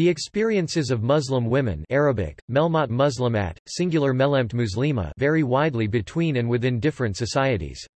The experiences of Muslim women Arabic, melmat muslimat, singular melemt muslima vary widely between and within different societies.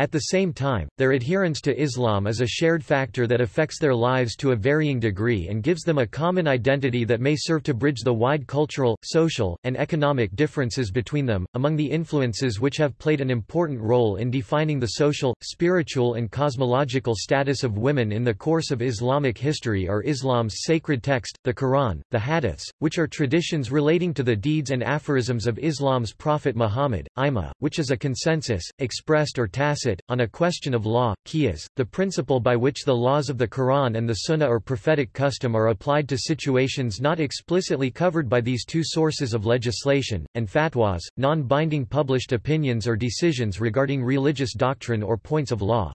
At the same time, their adherence to Islam is a shared factor that affects their lives to a varying degree and gives them a common identity that may serve to bridge the wide cultural, social, and economic differences between them. Among the influences which have played an important role in defining the social, spiritual, and cosmological status of women in the course of Islamic history are Islam's sacred text, the Quran, the Hadiths, which are traditions relating to the deeds and aphorisms of Islam's prophet Muhammad, Ijma, which is a consensus, expressed or tacit on a question of law, qiyas, the principle by which the laws of the Quran and the Sunnah or prophetic custom are applied to situations not explicitly covered by these two sources of legislation, and fatwas, non-binding published opinions or decisions regarding religious doctrine or points of law.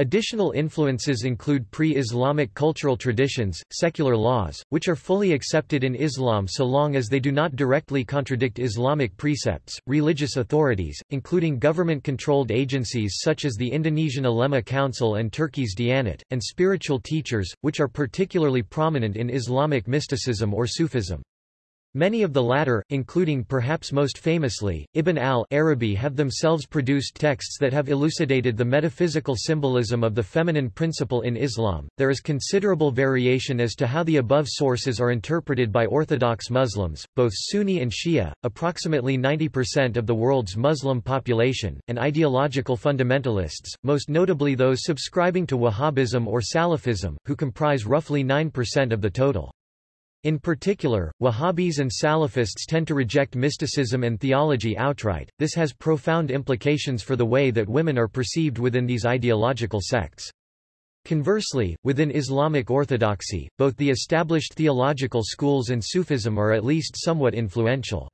Additional influences include pre-Islamic cultural traditions, secular laws, which are fully accepted in Islam so long as they do not directly contradict Islamic precepts, religious authorities, including government-controlled agencies such as the Indonesian Ulema Council and Turkey's Diyanet, and spiritual teachers, which are particularly prominent in Islamic mysticism or Sufism. Many of the latter, including perhaps most famously, Ibn al-Arabi have themselves produced texts that have elucidated the metaphysical symbolism of the feminine principle in Islam. There is considerable variation as to how the above sources are interpreted by Orthodox Muslims, both Sunni and Shia, approximately 90% of the world's Muslim population, and ideological fundamentalists, most notably those subscribing to Wahhabism or Salafism, who comprise roughly 9% of the total. In particular, Wahhabis and Salafists tend to reject mysticism and theology outright. This has profound implications for the way that women are perceived within these ideological sects. Conversely, within Islamic orthodoxy, both the established theological schools and Sufism are at least somewhat influential.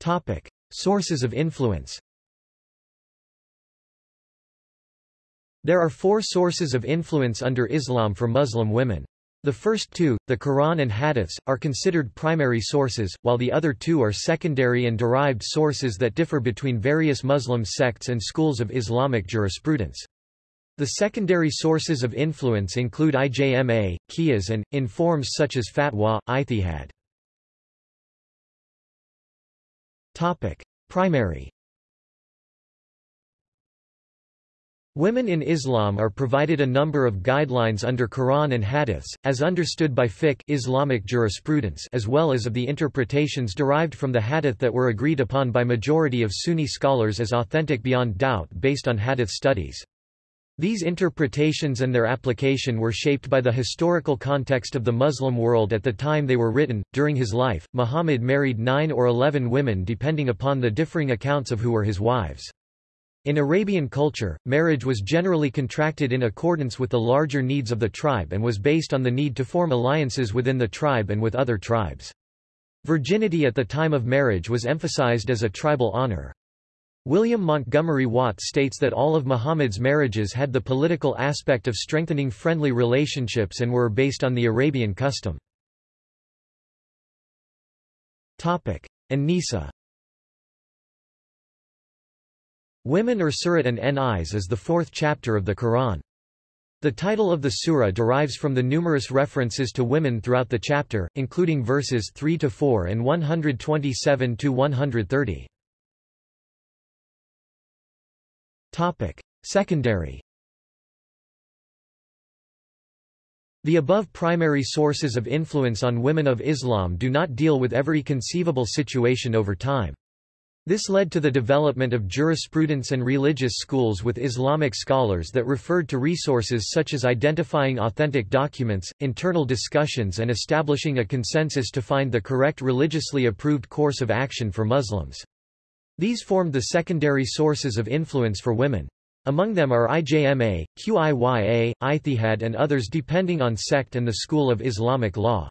Topic: Sources of influence. There are four sources of influence under Islam for Muslim women. The first two, the Quran and Hadiths, are considered primary sources, while the other two are secondary and derived sources that differ between various Muslim sects and schools of Islamic jurisprudence. The secondary sources of influence include IJMA, qiyas and, in forms such as fatwa, ijtihad. Primary Women in Islam are provided a number of guidelines under Quran and Hadiths, as understood by fiqh Islamic jurisprudence as well as of the interpretations derived from the Hadith that were agreed upon by majority of Sunni scholars as authentic beyond doubt based on Hadith studies. These interpretations and their application were shaped by the historical context of the Muslim world at the time they were written. During his life, Muhammad married nine or eleven women depending upon the differing accounts of who were his wives. In Arabian culture, marriage was generally contracted in accordance with the larger needs of the tribe and was based on the need to form alliances within the tribe and with other tribes. Virginity at the time of marriage was emphasized as a tribal honor. William Montgomery Watt states that all of Muhammad's marriages had the political aspect of strengthening friendly relationships and were based on the Arabian custom. An-Nisa Women or Surat an-Nisa is the fourth chapter of the Quran. The title of the surah derives from the numerous references to women throughout the chapter, including verses 3-4 and 127-130. Topic: Secondary The above primary sources of influence on women of Islam do not deal with every conceivable situation over time. This led to the development of jurisprudence and religious schools with Islamic scholars that referred to resources such as identifying authentic documents, internal discussions and establishing a consensus to find the correct religiously approved course of action for Muslims. These formed the secondary sources of influence for women. Among them are IJMA, QIYA, Ijtihad and others depending on sect and the school of Islamic law.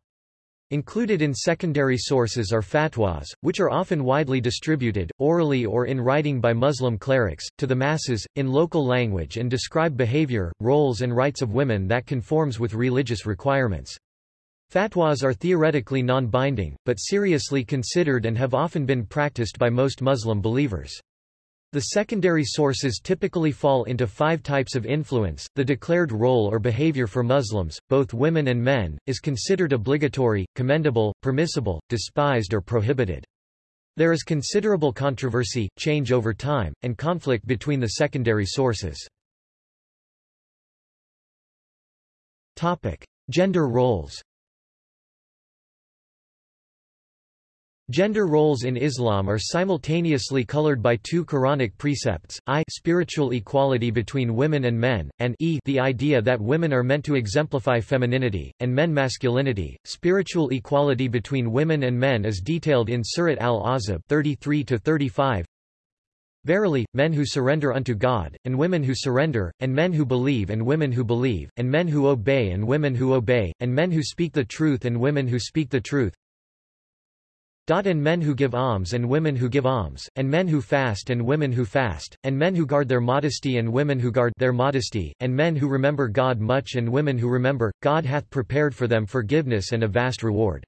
Included in secondary sources are fatwas, which are often widely distributed, orally or in writing by Muslim clerics, to the masses, in local language and describe behavior, roles and rights of women that conforms with religious requirements. Fatwas are theoretically non-binding, but seriously considered and have often been practiced by most Muslim believers. The secondary sources typically fall into five types of influence. The declared role or behavior for Muslims, both women and men, is considered obligatory, commendable, permissible, despised or prohibited. There is considerable controversy, change over time, and conflict between the secondary sources. Topic: Gender roles. Gender roles in Islam are simultaneously colored by two Quranic precepts, i spiritual equality between women and men, and e the idea that women are meant to exemplify femininity, and men masculinity. Spiritual equality between women and men is detailed in Surat al-Ahzab 33-35, Verily, men who surrender unto God, and women who surrender, and men who believe and women who believe, and men who obey and women who obey, and men who speak the truth and women who speak the truth, and men who give alms and women who give alms, and men who fast and women who fast, and men who guard their modesty and women who guard their modesty, and men who remember God much and women who remember, God hath prepared for them forgiveness and a vast reward.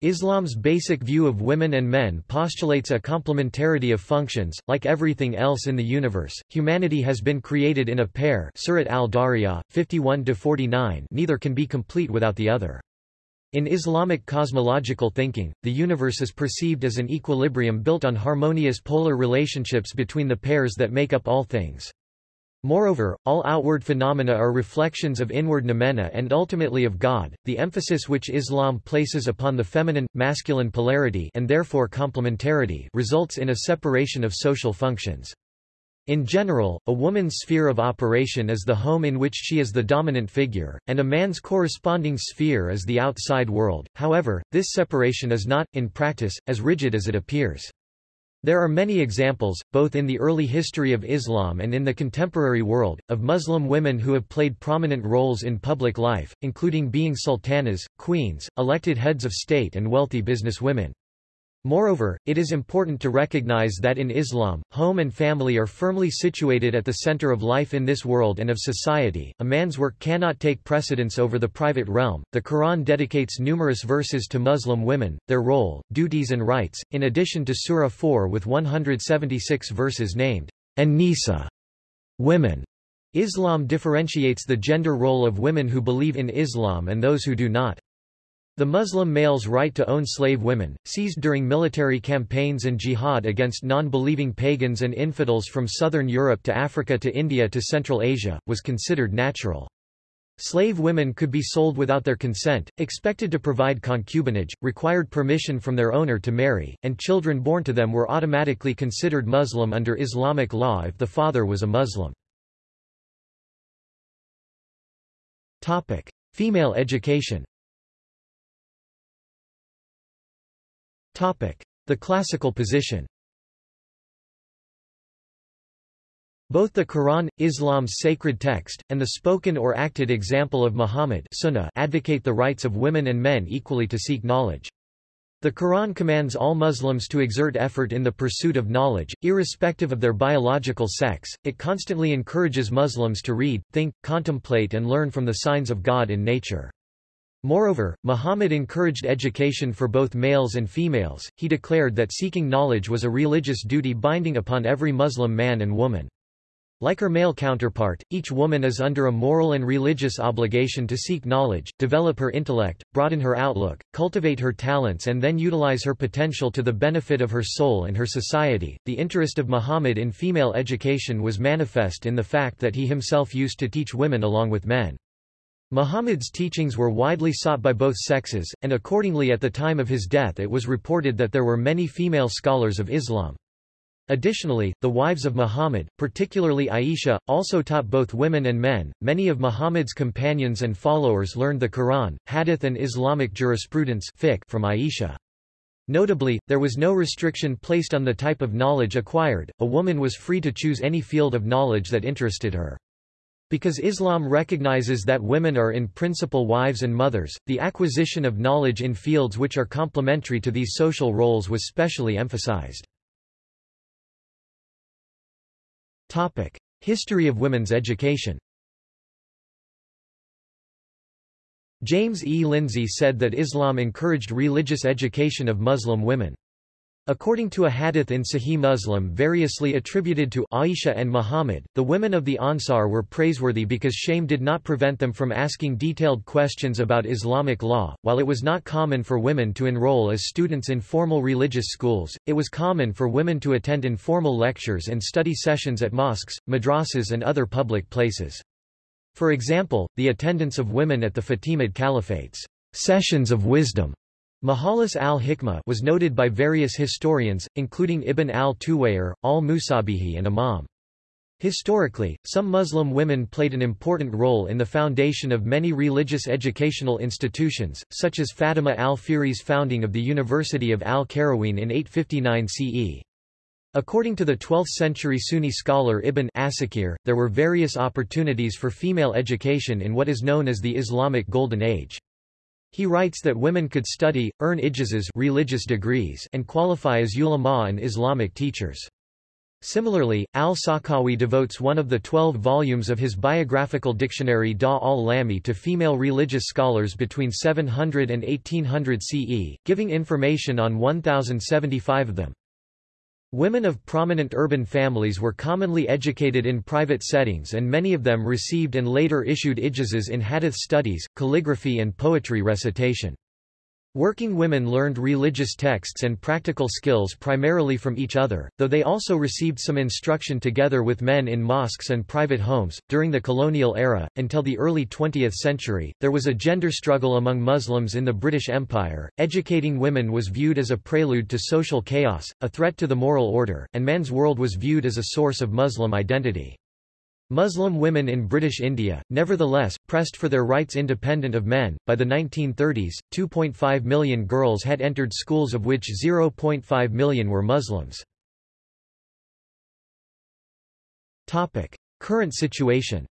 Islam's basic view of women and men postulates a complementarity of functions, like everything else in the universe, humanity has been created in a pair Surat al-Dariyah, 51-49 neither can be complete without the other. In Islamic cosmological thinking, the universe is perceived as an equilibrium built on harmonious polar relationships between the pairs that make up all things. Moreover, all outward phenomena are reflections of inward noumena and ultimately of God. The emphasis which Islam places upon the feminine masculine polarity and therefore complementarity results in a separation of social functions. In general, a woman's sphere of operation is the home in which she is the dominant figure, and a man's corresponding sphere is the outside world. However, this separation is not, in practice, as rigid as it appears. There are many examples, both in the early history of Islam and in the contemporary world, of Muslim women who have played prominent roles in public life, including being sultanas, queens, elected heads of state and wealthy businesswomen. Moreover, it is important to recognize that in Islam, home and family are firmly situated at the center of life in this world and of society. A man's work cannot take precedence over the private realm. The Quran dedicates numerous verses to Muslim women, their role, duties, and rights, in addition to Surah 4 with 176 verses named An-Nisa, women. Islam differentiates the gender role of women who believe in Islam and those who do not. The Muslim male's right to own slave women, seized during military campaigns and jihad against non-believing pagans and infidels from southern Europe to Africa to India to Central Asia, was considered natural. Slave women could be sold without their consent, expected to provide concubinage, required permission from their owner to marry, and children born to them were automatically considered Muslim under Islamic law if the father was a Muslim. Female education The classical position Both the Quran, Islam's sacred text, and the spoken or acted example of Muhammad Sunnah advocate the rights of women and men equally to seek knowledge. The Quran commands all Muslims to exert effort in the pursuit of knowledge, irrespective of their biological sex. It constantly encourages Muslims to read, think, contemplate and learn from the signs of God in nature. Moreover, Muhammad encouraged education for both males and females, he declared that seeking knowledge was a religious duty binding upon every Muslim man and woman. Like her male counterpart, each woman is under a moral and religious obligation to seek knowledge, develop her intellect, broaden her outlook, cultivate her talents, and then utilize her potential to the benefit of her soul and her society. The interest of Muhammad in female education was manifest in the fact that he himself used to teach women along with men. Muhammad's teachings were widely sought by both sexes, and accordingly at the time of his death it was reported that there were many female scholars of Islam. Additionally, the wives of Muhammad, particularly Aisha, also taught both women and men. Many of Muhammad's companions and followers learned the Quran, Hadith, and Islamic jurisprudence from Aisha. Notably, there was no restriction placed on the type of knowledge acquired, a woman was free to choose any field of knowledge that interested her. Because Islam recognizes that women are in principle wives and mothers, the acquisition of knowledge in fields which are complementary to these social roles was specially emphasized. Topic. History of women's education James E. Lindsay said that Islam encouraged religious education of Muslim women. According to a hadith in Sahih Muslim variously attributed to Aisha and Muhammad, the women of the Ansar were praiseworthy because shame did not prevent them from asking detailed questions about Islamic law. While it was not common for women to enroll as students in formal religious schools, it was common for women to attend informal lectures and study sessions at mosques, madrasas and other public places. For example, the attendance of women at the Fatimid Caliphate's sessions of wisdom Majalis al-Hikmah was noted by various historians, including Ibn al-Tuwayr, al-Musabihi and Imam. Historically, some Muslim women played an important role in the foundation of many religious educational institutions, such as Fatima al-Fihri's founding of the University of al-Qarawiyyin in 859 CE. According to the 12th-century Sunni scholar Ibn Asakir, there were various opportunities for female education in what is known as the Islamic Golden Age. He writes that women could study, earn ijazas religious degrees and qualify as ulama and Islamic teachers. Similarly, al-Sakhawi devotes one of the twelve volumes of his biographical dictionary Da al-Lami to female religious scholars between 700 and 1800 CE, giving information on 1,075 of them. Women of prominent urban families were commonly educated in private settings and many of them received and later issued ijazas in hadith studies, calligraphy and poetry recitation. Working women learned religious texts and practical skills primarily from each other, though they also received some instruction together with men in mosques and private homes. During the colonial era, until the early 20th century, there was a gender struggle among Muslims in the British Empire. Educating women was viewed as a prelude to social chaos, a threat to the moral order, and man's world was viewed as a source of Muslim identity. Muslim women in British India, nevertheless, pressed for their rights independent of men. By the 1930s, 2.5 million girls had entered schools of which 0.5 million were Muslims. Topic: Current situation.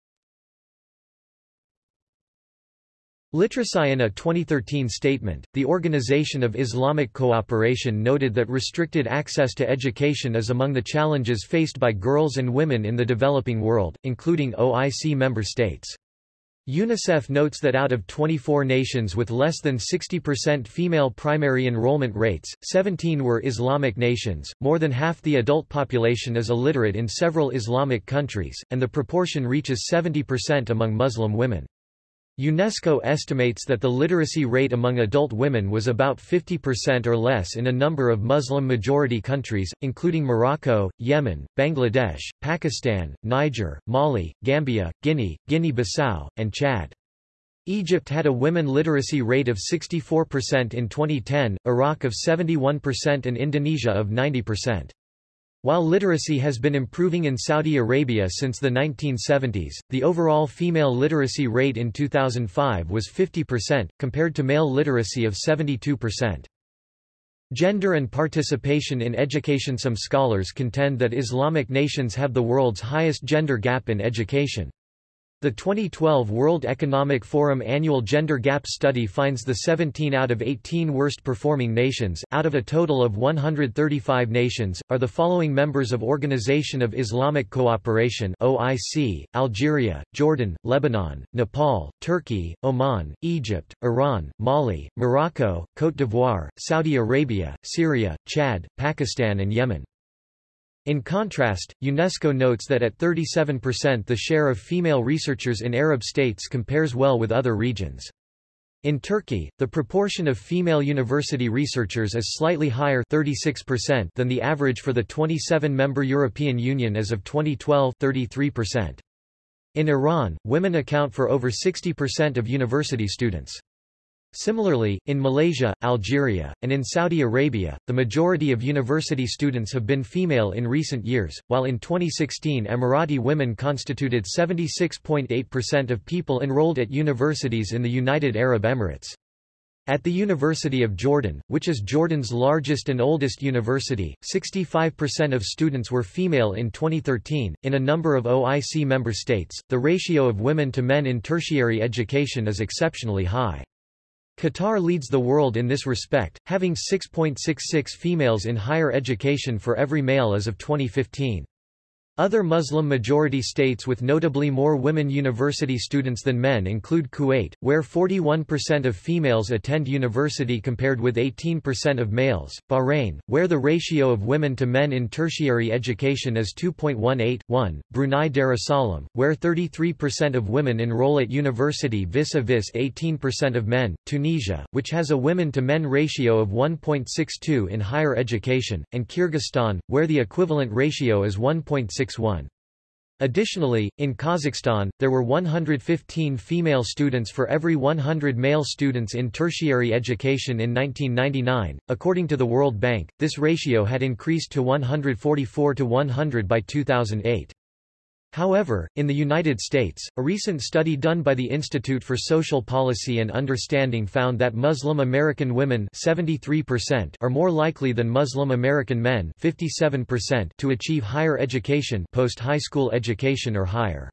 Literacy in a 2013 statement, the Organization of Islamic Cooperation noted that restricted access to education is among the challenges faced by girls and women in the developing world, including OIC member states. UNICEF notes that out of 24 nations with less than 60% female primary enrollment rates, 17 were Islamic nations, more than half the adult population is illiterate in several Islamic countries, and the proportion reaches 70% among Muslim women. UNESCO estimates that the literacy rate among adult women was about 50% or less in a number of Muslim-majority countries, including Morocco, Yemen, Bangladesh, Pakistan, Niger, Mali, Gambia, Guinea, Guinea-Bissau, and Chad. Egypt had a women literacy rate of 64% in 2010, Iraq of 71% and Indonesia of 90%. While literacy has been improving in Saudi Arabia since the 1970s, the overall female literacy rate in 2005 was 50%, compared to male literacy of 72%. Gender and participation in education Some scholars contend that Islamic nations have the world's highest gender gap in education. The 2012 World Economic Forum Annual Gender Gap Study finds the 17 out of 18 worst performing nations, out of a total of 135 nations, are the following members of Organization of Islamic Cooperation OIC, Algeria, Jordan, Lebanon, Nepal, Turkey, Oman, Egypt, Iran, Mali, Morocco, Côte d'Ivoire, Saudi Arabia, Syria, Chad, Pakistan and Yemen. In contrast, UNESCO notes that at 37% the share of female researchers in Arab states compares well with other regions. In Turkey, the proportion of female university researchers is slightly higher 36% than the average for the 27-member European Union as of 2012 33%. In Iran, women account for over 60% of university students. Similarly, in Malaysia, Algeria, and in Saudi Arabia, the majority of university students have been female in recent years, while in 2016 Emirati women constituted 76.8% of people enrolled at universities in the United Arab Emirates. At the University of Jordan, which is Jordan's largest and oldest university, 65% of students were female in 2013. In a number of OIC member states, the ratio of women to men in tertiary education is exceptionally high. Qatar leads the world in this respect, having 6.66 females in higher education for every male as of 2015. Other Muslim-majority states with notably more women university students than men include Kuwait, where 41% of females attend university compared with 18% of males, Bahrain, where the ratio of women to men in tertiary education is 2.18:1, Brunei Darussalam, where 33% of women enroll at university vis-a-vis -vis 18% of men, Tunisia, which has a women-to-men ratio of 1.62 in higher education, and Kyrgyzstan, where the equivalent ratio is 1.6 Additionally, in Kazakhstan, there were 115 female students for every 100 male students in tertiary education in 1999. According to the World Bank, this ratio had increased to 144 to 100 by 2008. However, in the United States, a recent study done by the Institute for Social Policy and Understanding found that Muslim American women 73% are more likely than Muslim American men 57% to achieve higher education post-high school education or higher.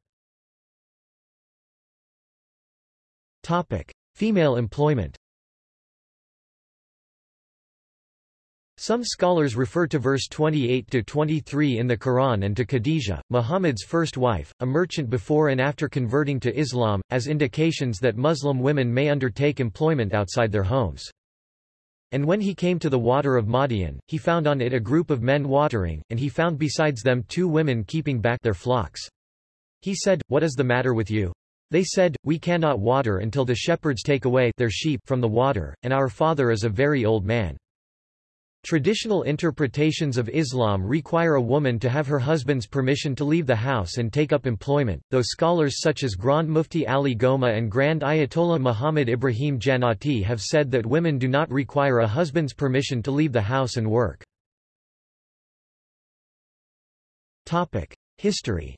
Topic: Female employment Some scholars refer to verse 28-23 in the Quran and to Khadijah, Muhammad's first wife, a merchant before and after converting to Islam, as indications that Muslim women may undertake employment outside their homes. And when he came to the water of Madian, he found on it a group of men watering, and he found besides them two women keeping back their flocks. He said, What is the matter with you? They said, We cannot water until the shepherds take away their sheep from the water, and our father is a very old man. Traditional interpretations of Islam require a woman to have her husband's permission to leave the house and take up employment, though scholars such as Grand Mufti Ali Gomaa and Grand Ayatollah Muhammad Ibrahim Jannati have said that women do not require a husband's permission to leave the house and work. History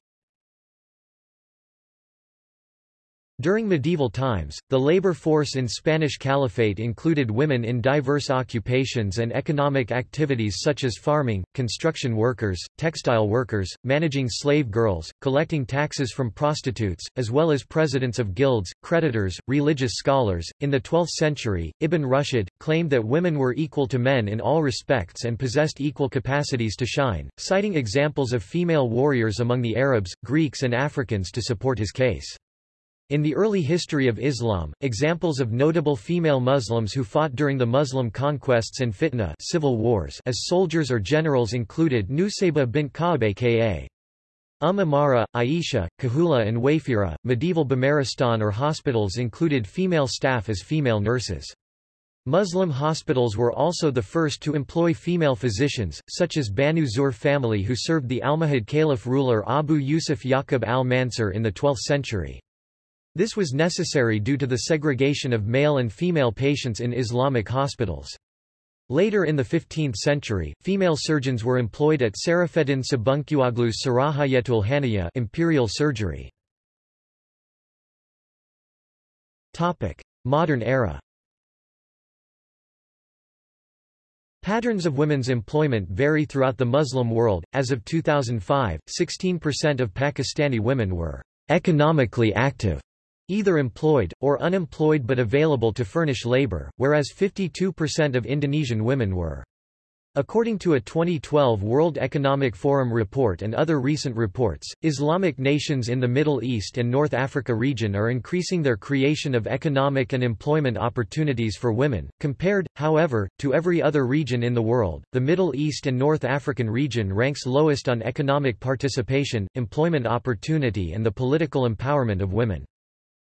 During medieval times, the labor force in Spanish Caliphate included women in diverse occupations and economic activities such as farming, construction workers, textile workers, managing slave girls, collecting taxes from prostitutes, as well as presidents of guilds, creditors, religious scholars. In the 12th century, Ibn Rushd claimed that women were equal to men in all respects and possessed equal capacities to shine, citing examples of female warriors among the Arabs, Greeks and Africans to support his case. In the early history of Islam, examples of notable female Muslims who fought during the Muslim conquests and fitna civil wars as soldiers or generals included Nusayba bint Ka'ab aka Umm Amara, Aisha, Khawlah and Wayfira. Medieval Bimaristan or hospitals included female staff as female nurses. Muslim hospitals were also the first to employ female physicians, such as Banu Zuhr family who served the Almohad Caliph ruler Abu Yusuf Yaqub al-Mansur in the 12th century. This was necessary due to the segregation of male and female patients in Islamic hospitals. Later in the 15th century, female surgeons were employed at Serafeddin Sabuncuoglu's Sarahayetul Haniya imperial surgery. Topic: Modern era Patterns of women's employment vary throughout the Muslim world. As of 2005, 16% of Pakistani women were economically active either employed, or unemployed but available to furnish labor, whereas 52% of Indonesian women were. According to a 2012 World Economic Forum report and other recent reports, Islamic nations in the Middle East and North Africa region are increasing their creation of economic and employment opportunities for women. Compared, however, to every other region in the world, the Middle East and North African region ranks lowest on economic participation, employment opportunity and the political empowerment of women.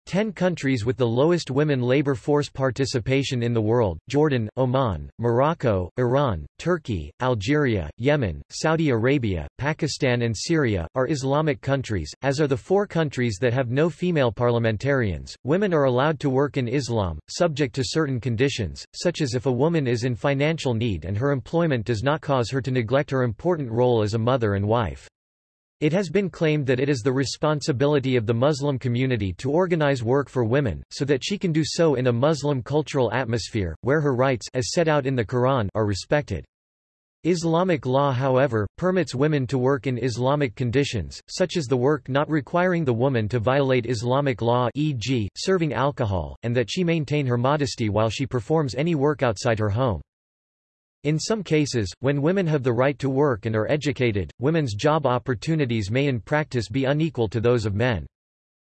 Ten countries with the lowest women labor force participation in the world, Jordan, Oman, Morocco, Iran, Turkey, Algeria, Yemen, Saudi Arabia, Pakistan and Syria, are Islamic countries, as are the four countries that have no female parliamentarians. Women are allowed to work in Islam, subject to certain conditions, such as if a woman is in financial need and her employment does not cause her to neglect her important role as a mother and wife. It has been claimed that it is the responsibility of the Muslim community to organize work for women, so that she can do so in a Muslim cultural atmosphere, where her rights as set out in the Quran are respected. Islamic law however, permits women to work in Islamic conditions, such as the work not requiring the woman to violate Islamic law e.g., serving alcohol, and that she maintain her modesty while she performs any work outside her home. In some cases, when women have the right to work and are educated, women's job opportunities may in practice be unequal to those of men.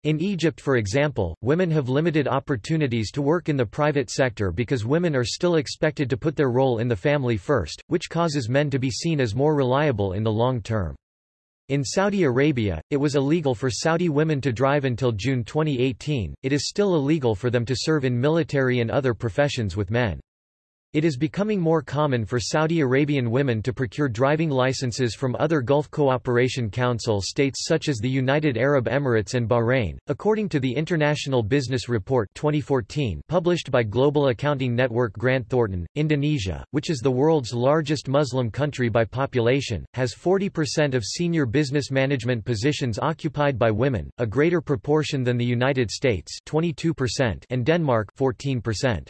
In Egypt for example, women have limited opportunities to work in the private sector because women are still expected to put their role in the family first, which causes men to be seen as more reliable in the long term. In Saudi Arabia, it was illegal for Saudi women to drive until June 2018, it is still illegal for them to serve in military and other professions with men. It is becoming more common for Saudi Arabian women to procure driving licenses from other Gulf Cooperation Council states such as the United Arab Emirates and Bahrain. According to the International Business Report 2014 published by global accounting network Grant Thornton, Indonesia, which is the world's largest Muslim country by population, has 40% of senior business management positions occupied by women, a greater proportion than the United States 22% and Denmark 14%.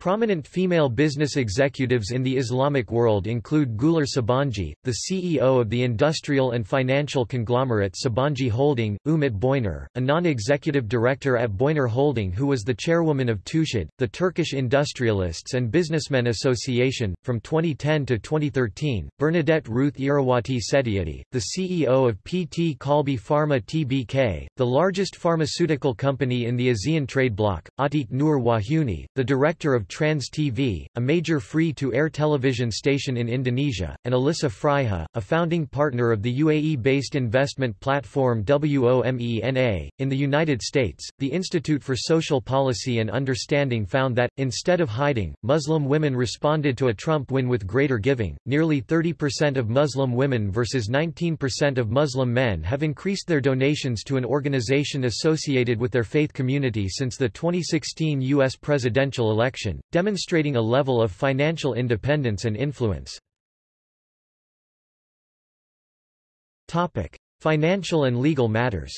Prominent female business executives in the Islamic world include Güler Sabancı, the CEO of the industrial and financial conglomerate Sabancı Holding, Umit Boyner, a non-executive director at Boyner Holding who was the chairwoman of TÜSİAD, the Turkish Industrialists and Businessmen Association. From 2010 to 2013, Bernadette Ruth Irawati Setiady, the CEO of PT Kalbe Farma Tbk, the largest pharmaceutical company in the ASEAN trade bloc, Atik Nur Wahyuni, the director of Trans TV, a major free-to-air television station in Indonesia, and Elissa Freiha, a founding partner of the UAE-based investment platform WOMENA. In the United States, the Institute for Social Policy and Understanding found that, instead of hiding, Muslim women responded to a Trump win with greater giving. Nearly 30% of Muslim women versus 19% of Muslim men have increased their donations to an organization associated with their faith community since the 2016 U.S. presidential election, demonstrating a level of financial independence and influence. Topic: Financial and legal matters.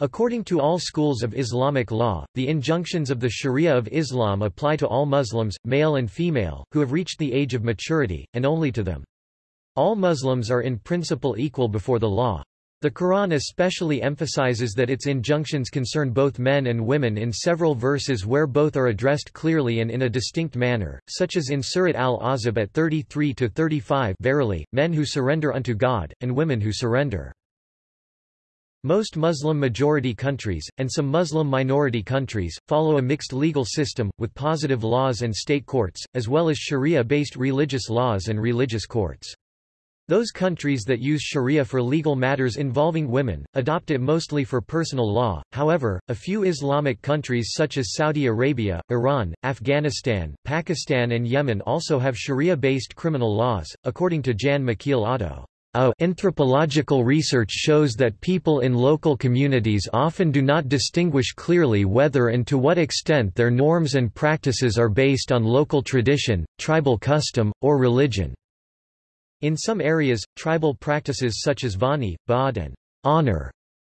According to all schools of Islamic law, the injunctions of the Sharia of Islam apply to all Muslims, male and female, who have reached the age of maturity, and only to them. All Muslims are in principle equal before the law. The Quran especially emphasizes that its injunctions concern both men and women in several verses where both are addressed clearly and in a distinct manner, such as in Surat al-Ahzab at 33-35 Verily, men who surrender unto God, and women who surrender. Most Muslim-majority countries, and some Muslim minority countries, follow a mixed legal system, with positive laws and state courts, as well as sharia-based religious laws and religious courts. Those countries that use sharia for legal matters involving women, adopt it mostly for personal law, however, a few Islamic countries such as Saudi Arabia, Iran, Afghanistan, Pakistan and Yemen also have sharia-based criminal laws, according to Jan Michiel Otto. Anthropological research shows that people in local communities often do not distinguish clearly whether and to what extent their norms and practices are based on local tradition, tribal custom, or religion. In some areas, tribal practices such as vani, baad and honor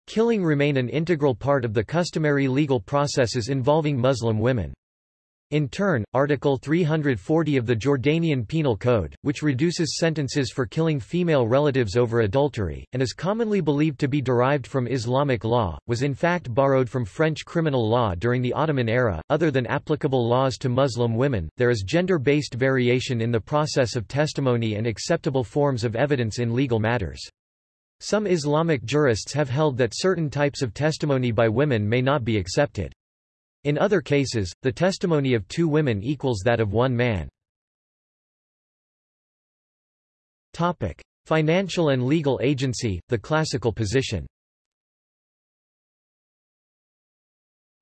killing remain an integral part of the customary legal processes involving Muslim women. In turn, Article 340 of the Jordanian Penal Code, which reduces sentences for killing female relatives over adultery, and is commonly believed to be derived from Islamic law, was in fact borrowed from French criminal law during the Ottoman era. Other than applicable laws to Muslim women, there is gender based variation in the process of testimony and acceptable forms of evidence in legal matters. Some Islamic jurists have held that certain types of testimony by women may not be accepted. In other cases, the testimony of two women equals that of one man. Topic: Financial and legal agency, the classical position.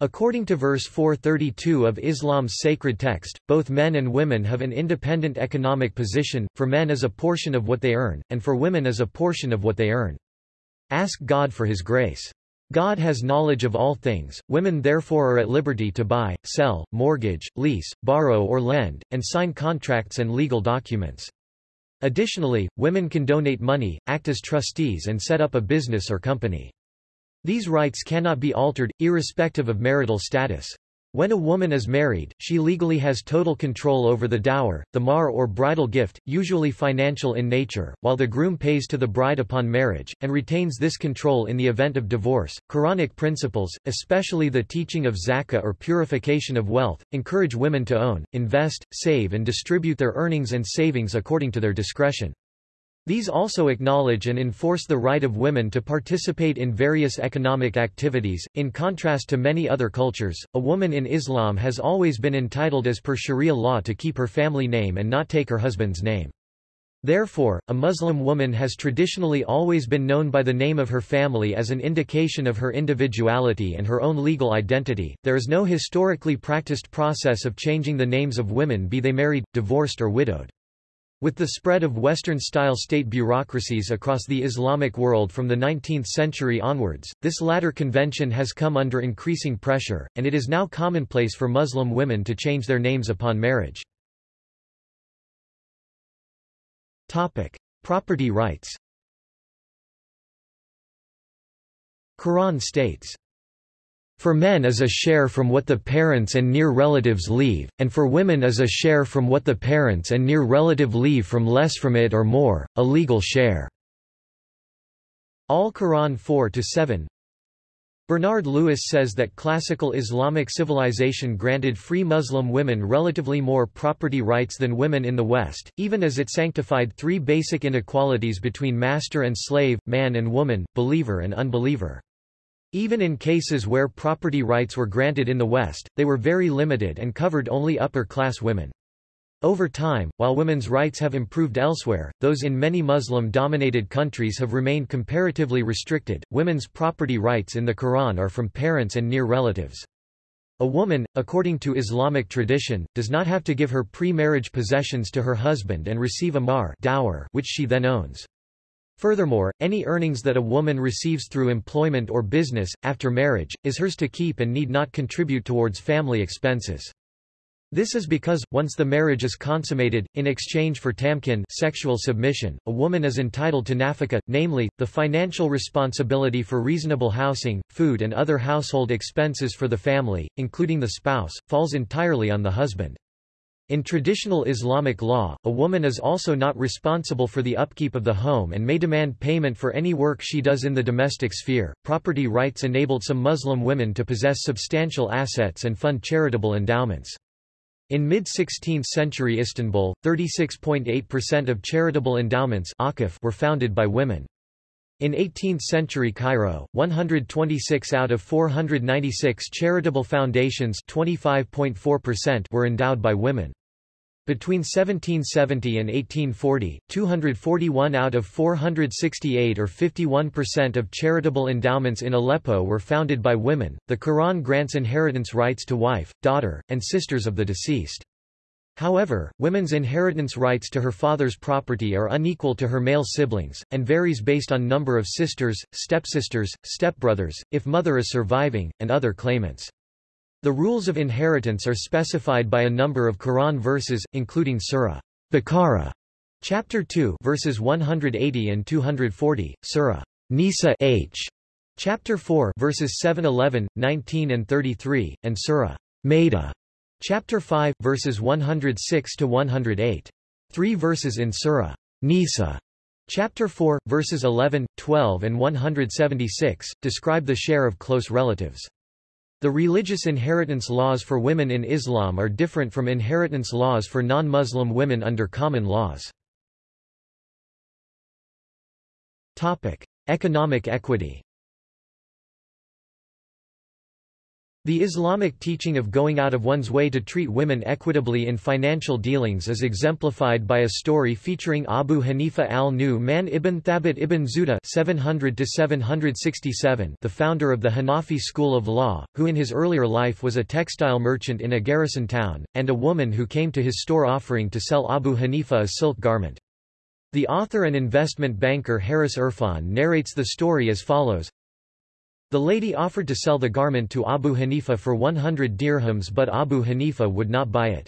According to verse 432 of Islam's sacred text, both men and women have an independent economic position, for men as a portion of what they earn, and for women as a portion of what they earn. Ask God for his grace. God has knowledge of all things, women therefore are at liberty to buy, sell, mortgage, lease, borrow or lend, and sign contracts and legal documents. Additionally, women can donate money, act as trustees and set up a business or company. These rights cannot be altered, irrespective of marital status. When a woman is married, she legally has total control over the dower, the mahr or bridal gift, usually financial in nature, while the groom pays to the bride upon marriage, and retains this control in the event of divorce. Quranic principles, especially the teaching of zakah or purification of wealth, encourage women to own, invest, save and distribute their earnings and savings according to their discretion. These also acknowledge and enforce the right of women to participate in various economic activities. In contrast to many other cultures, a woman in Islam has always been entitled as per Sharia law to keep her family name and not take her husband's name. Therefore, a Muslim woman has traditionally always been known by the name of her family as an indication of her individuality and her own legal identity. There is no historically practiced process of changing the names of women be they married, divorced or widowed. With the spread of Western-style state bureaucracies across the Islamic world from the 19th century onwards, this latter convention has come under increasing pressure, and it is now commonplace for Muslim women to change their names upon marriage. Topic. Property rights Quran states for men is a share from what the parents and near relatives leave, and for women is a share from what the parents and near relative leave from less from it or more, a legal share. Al-Quran 4-7 Bernard Lewis says that classical Islamic civilization granted free Muslim women relatively more property rights than women in the West, even as it sanctified three basic inequalities between master and slave, man and woman, believer and unbeliever. Even in cases where property rights were granted in the West, they were very limited and covered only upper-class women. Over time, while women's rights have improved elsewhere, those in many Muslim-dominated countries have remained comparatively restricted. Women's property rights in the Quran are from parents and near relatives. A woman, according to Islamic tradition, does not have to give her pre-marriage possessions to her husband and receive a mahr dower which she then owns. Furthermore, any earnings that a woman receives through employment or business, after marriage, is hers to keep and need not contribute towards family expenses. This is because, once the marriage is consummated, in exchange for tamkin sexual submission, a woman is entitled to nafaka, namely, the financial responsibility for reasonable housing, food and other household expenses for the family, including the spouse, falls entirely on the husband. In traditional Islamic law, a woman is also not responsible for the upkeep of the home and may demand payment for any work she does in the domestic sphere. Property rights enabled some Muslim women to possess substantial assets and fund charitable endowments. In mid-16th century Istanbul, 36.8% of charitable endowments were founded by women. In 18th-century Cairo, 126 out of 496 charitable foundations were endowed by women. Between 1770 and 1840, 241 out of 468 or 51% of charitable endowments in Aleppo were founded by women. The Quran grants inheritance rights to wife, daughter, and sisters of the deceased. However, women's inheritance rights to her father's property are unequal to her male siblings, and varies based on number of sisters, stepsisters, stepbrothers, if mother is surviving, and other claimants. The rules of inheritance are specified by a number of Quran verses, including Surah Baqarah, chapter 2, verses 180 and 240, Surah Nisa H, chapter 4, verses 7, 11, 19 and 33, and Surah Maida, chapter 5, verses 106 to 108. Three verses in Surah Nisa, chapter 4, verses 11, 12 and 176, describe the share of close relatives. The religious inheritance laws for women in Islam are different from inheritance laws for non-Muslim women under common laws. Economic equity The Islamic teaching of going out of one's way to treat women equitably in financial dealings is exemplified by a story featuring Abu Hanifa al-Nu'man ibn Thabit ibn Zuhda 700 the founder of the Hanafi school of law, who in his earlier life was a textile merchant in a garrison town, and a woman who came to his store offering to sell Abu Hanifa a silk garment. The author and investment banker Harris Irfan narrates the story as follows. The lady offered to sell the garment to Abu Hanifa for 100 dirhams but Abu Hanifa would not buy it.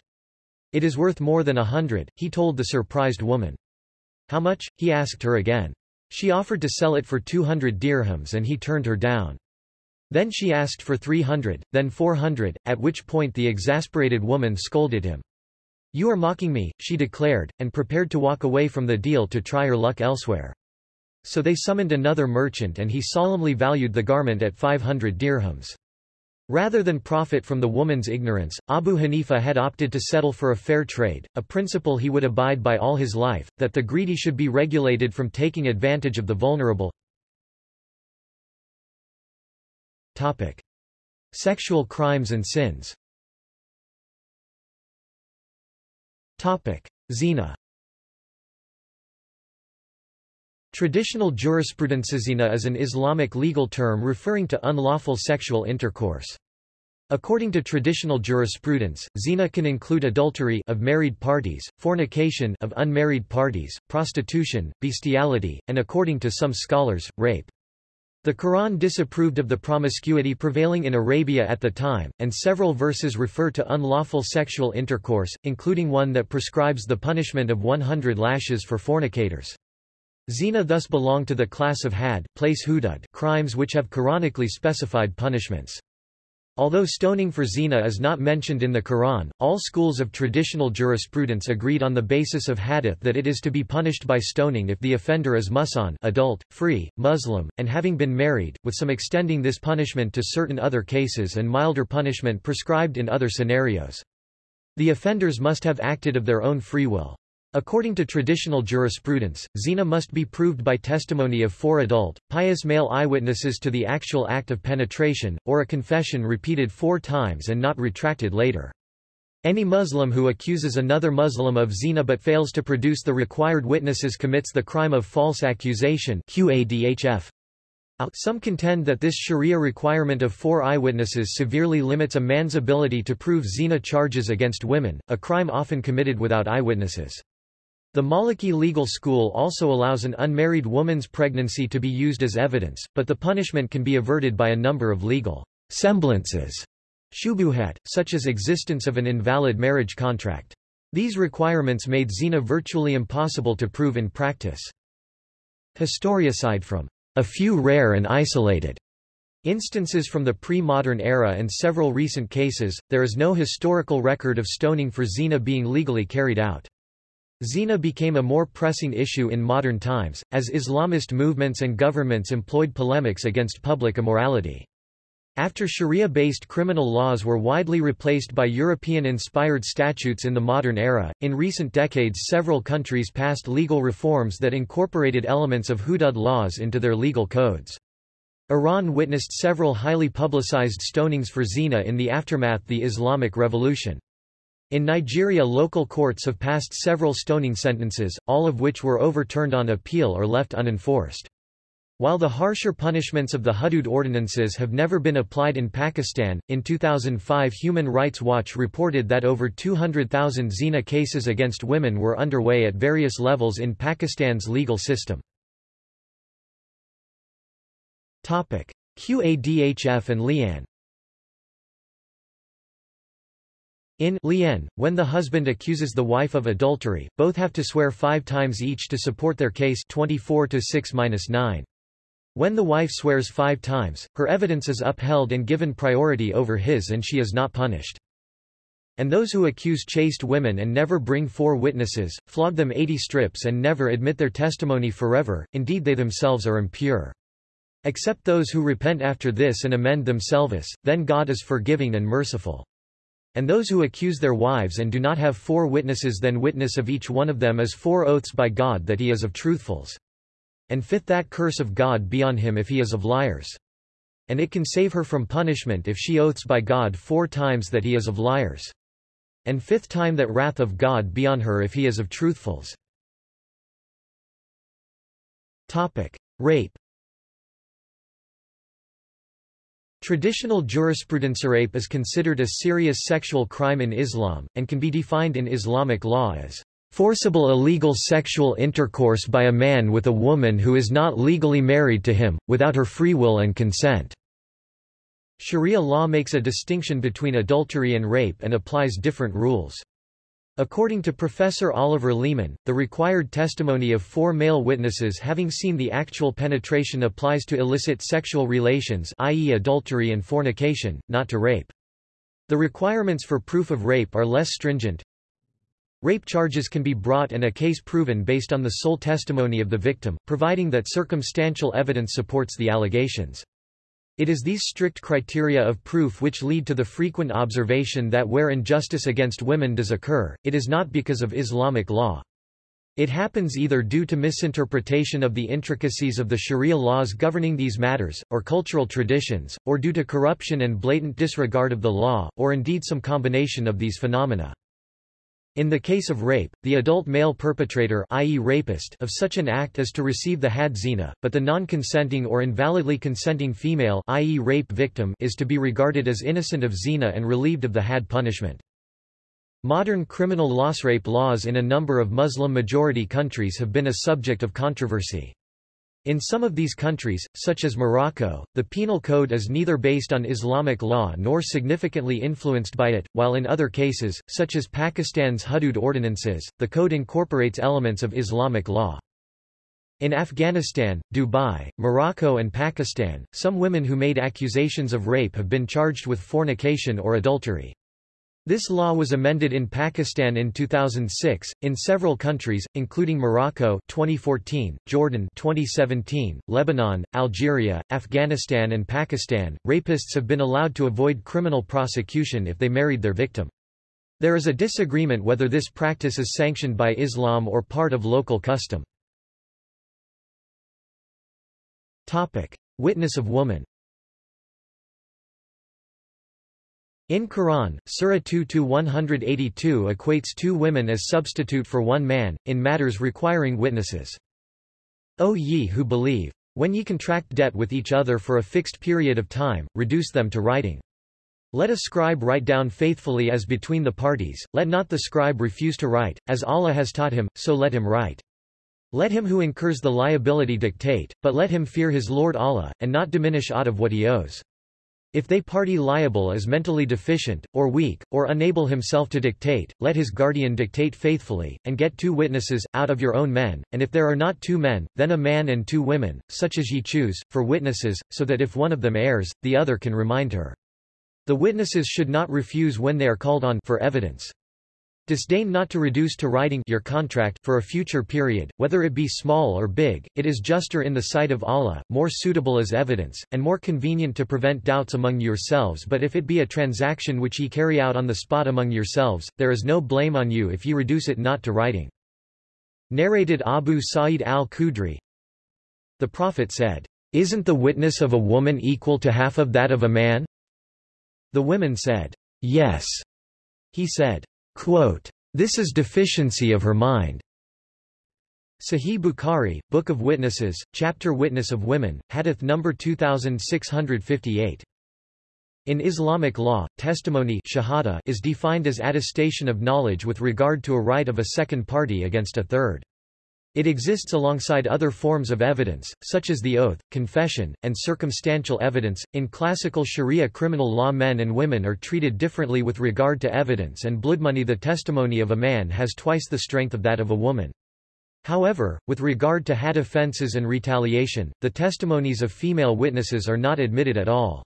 It is worth more than a hundred, he told the surprised woman. How much? he asked her again. She offered to sell it for 200 dirhams and he turned her down. Then she asked for 300, then 400, at which point the exasperated woman scolded him. You are mocking me, she declared, and prepared to walk away from the deal to try her luck elsewhere. So they summoned another merchant and he solemnly valued the garment at 500 dirhams. Rather than profit from the woman's ignorance, Abu Hanifa had opted to settle for a fair trade, a principle he would abide by all his life, that the greedy should be regulated from taking advantage of the vulnerable. Topic. Sexual crimes and sins Topic. Zina Traditional jurisprudence zina is an Islamic legal term referring to unlawful sexual intercourse. According to traditional jurisprudence, zina can include adultery of married parties, fornication of unmarried parties, prostitution, bestiality, and according to some scholars, rape. The Quran disapproved of the promiscuity prevailing in Arabia at the time, and several verses refer to unlawful sexual intercourse, including one that prescribes the punishment of 100 lashes for fornicators. Zina thus belong to the class of had place hudud crimes which have Quranically specified punishments. Although stoning for zina is not mentioned in the Quran, all schools of traditional jurisprudence agreed on the basis of hadith that it is to be punished by stoning if the offender is muhsan adult, free, Muslim, and having been married, with some extending this punishment to certain other cases and milder punishment prescribed in other scenarios. The offenders must have acted of their own free will. According to traditional jurisprudence, zina must be proved by testimony of four adult, pious male eyewitnesses to the actual act of penetration, or a confession repeated four times and not retracted later. Any Muslim who accuses another Muslim of zina but fails to produce the required witnesses commits the crime of false accusation QADHF. Uh, some contend that this sharia requirement of four eyewitnesses severely limits a man's ability to prove zina charges against women, a crime often committed without eyewitnesses. The Maliki legal school also allows an unmarried woman's pregnancy to be used as evidence, but the punishment can be averted by a number of legal semblances, shubuhat, such as existence of an invalid marriage contract. These requirements made zina virtually impossible to prove in practice. Historicide from a few rare and isolated instances from the pre-modern era and several recent cases, there is no historical record of stoning for zina being legally carried out. Zina became a more pressing issue in modern times, as Islamist movements and governments employed polemics against public immorality. After Sharia-based criminal laws were widely replaced by European-inspired statutes in the modern era, in recent decades several countries passed legal reforms that incorporated elements of hudud laws into their legal codes. Iran witnessed several highly publicized stonings for zina in the aftermath of the Islamic Revolution. In Nigeria local courts have passed several stoning sentences, all of which were overturned on appeal or left unenforced. While the harsher punishments of the Hudud ordinances have never been applied in Pakistan, in 2005 Human Rights Watch reported that over 200,000 zina cases against women were underway at various levels in Pakistan's legal system. Qadhf and li'an In li'an, when the husband accuses the wife of adultery, both have to swear five times each to support their case 24 to 6-9. When the wife swears five times, her evidence is upheld and given priority over his and she is not punished. And those who accuse chaste women and never bring four witnesses, flog them eighty strips and never admit their testimony forever, indeed they themselves are impure. Except those who repent after this and amend themselves, then God is forgiving and merciful. And those who accuse their wives and do not have four witnesses then witness of each one of them as four oaths by God that he is of truthfuls. And fifth that curse of God be on him if he is of liars. And it can save her from punishment if she oaths by God four times that he is of liars. And fifth time that wrath of God be on her if he is of truthfuls. Topic. Rape Traditional jurisprudence rape is considered a serious sexual crime in Islam, and can be defined in Islamic law as forcible illegal sexual intercourse by a man with a woman who is not legally married to him, without her free will and consent. Sharia law makes a distinction between adultery and rape and applies different rules. According to Professor Oliver Leaman, the required testimony of four male witnesses having seen the actual penetration applies to illicit sexual relations i.e. adultery and fornication, not to rape. The requirements for proof of rape are less stringent. Rape charges can be brought and a case proven based on the sole testimony of the victim, providing that circumstantial evidence supports the allegations. It is these strict criteria of proof which lead to the frequent observation that where injustice against women does occur, it is not because of Islamic law. It happens either due to misinterpretation of the intricacies of the sharia laws governing these matters, or cultural traditions, or due to corruption and blatant disregard of the law, or indeed some combination of these phenomena. In the case of rape, the adult male perpetrator i.e. rapist of such an act is to receive the had zina, but the non-consenting or invalidly consenting female i.e. rape victim is to be regarded as innocent of zina and relieved of the had punishment. Modern criminal loss rape laws in a number of Muslim-majority countries have been a subject of controversy. In some of these countries, such as Morocco, the penal code is neither based on Islamic law nor significantly influenced by it, while in other cases, such as Pakistan's Hudud ordinances, the code incorporates elements of Islamic law. In Afghanistan, Dubai, Morocco and Pakistan, some women who made accusations of rape have been charged with fornication or adultery. This law was amended in Pakistan in 2006, in several countries, including Morocco 2014, Jordan 2017, Lebanon, Algeria, Afghanistan and Pakistan. Rapists have been allowed to avoid criminal prosecution if they married their victim. There is a disagreement whether this practice is sanctioned by Islam or part of local custom. Topic: Witness of woman. In Quran, Surah 2-182 equates two women as substitute for one man, in matters requiring witnesses. O ye who believe! When ye contract debt with each other for a fixed period of time, reduce them to writing. Let a scribe write down faithfully as between the parties, let not the scribe refuse to write, as Allah has taught him, so let him write. Let him who incurs the liability dictate, but let him fear his Lord Allah, and not diminish aught of what he owes. If they party liable is mentally deficient, or weak, or unable himself to dictate, let his guardian dictate faithfully, and get two witnesses, out of your own men, and if there are not two men, then a man and two women, such as ye choose, for witnesses, so that if one of them errs, the other can remind her. The witnesses should not refuse when they are called on for evidence. Disdain not to reduce to writing your contract for a future period, whether it be small or big, it is juster in the sight of Allah, more suitable as evidence, and more convenient to prevent doubts among yourselves but if it be a transaction which ye carry out on the spot among yourselves, there is no blame on you if ye reduce it not to writing. Narrated Abu Sa'id al-Khudri The Prophet said, Isn't the witness of a woman equal to half of that of a man? The women said, Yes. He said, Quote, this is deficiency of her mind. Sahih Bukhari, Book of Witnesses, Chapter Witness of Women, Hadith number 2658. In Islamic law, testimony shahada is defined as attestation of knowledge with regard to a right of a second party against a third. It exists alongside other forms of evidence, such as the oath, confession, and circumstantial evidence. In classical Sharia criminal law, men and women are treated differently with regard to evidence, and blood money the testimony of a man has twice the strength of that of a woman. However, with regard to had offences and retaliation, the testimonies of female witnesses are not admitted at all.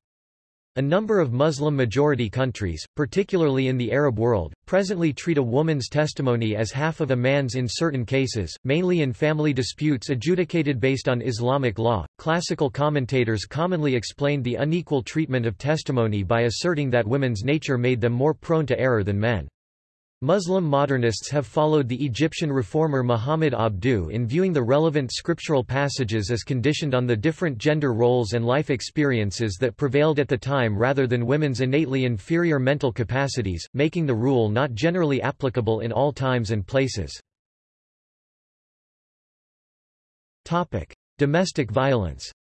A number of Muslim-majority countries, particularly in the Arab world, presently treat a woman's testimony as half of a man's in certain cases, mainly in family disputes adjudicated based on Islamic law. Classical commentators commonly explained the unequal treatment of testimony by asserting that women's nature made them more prone to error than men. Muslim modernists have followed the Egyptian reformer Muhammad Abduh in viewing the relevant scriptural passages as conditioned on the different gender roles and life experiences that prevailed at the time rather than women's innately inferior mental capacities, making the rule not generally applicable in all times and places. Domestic violence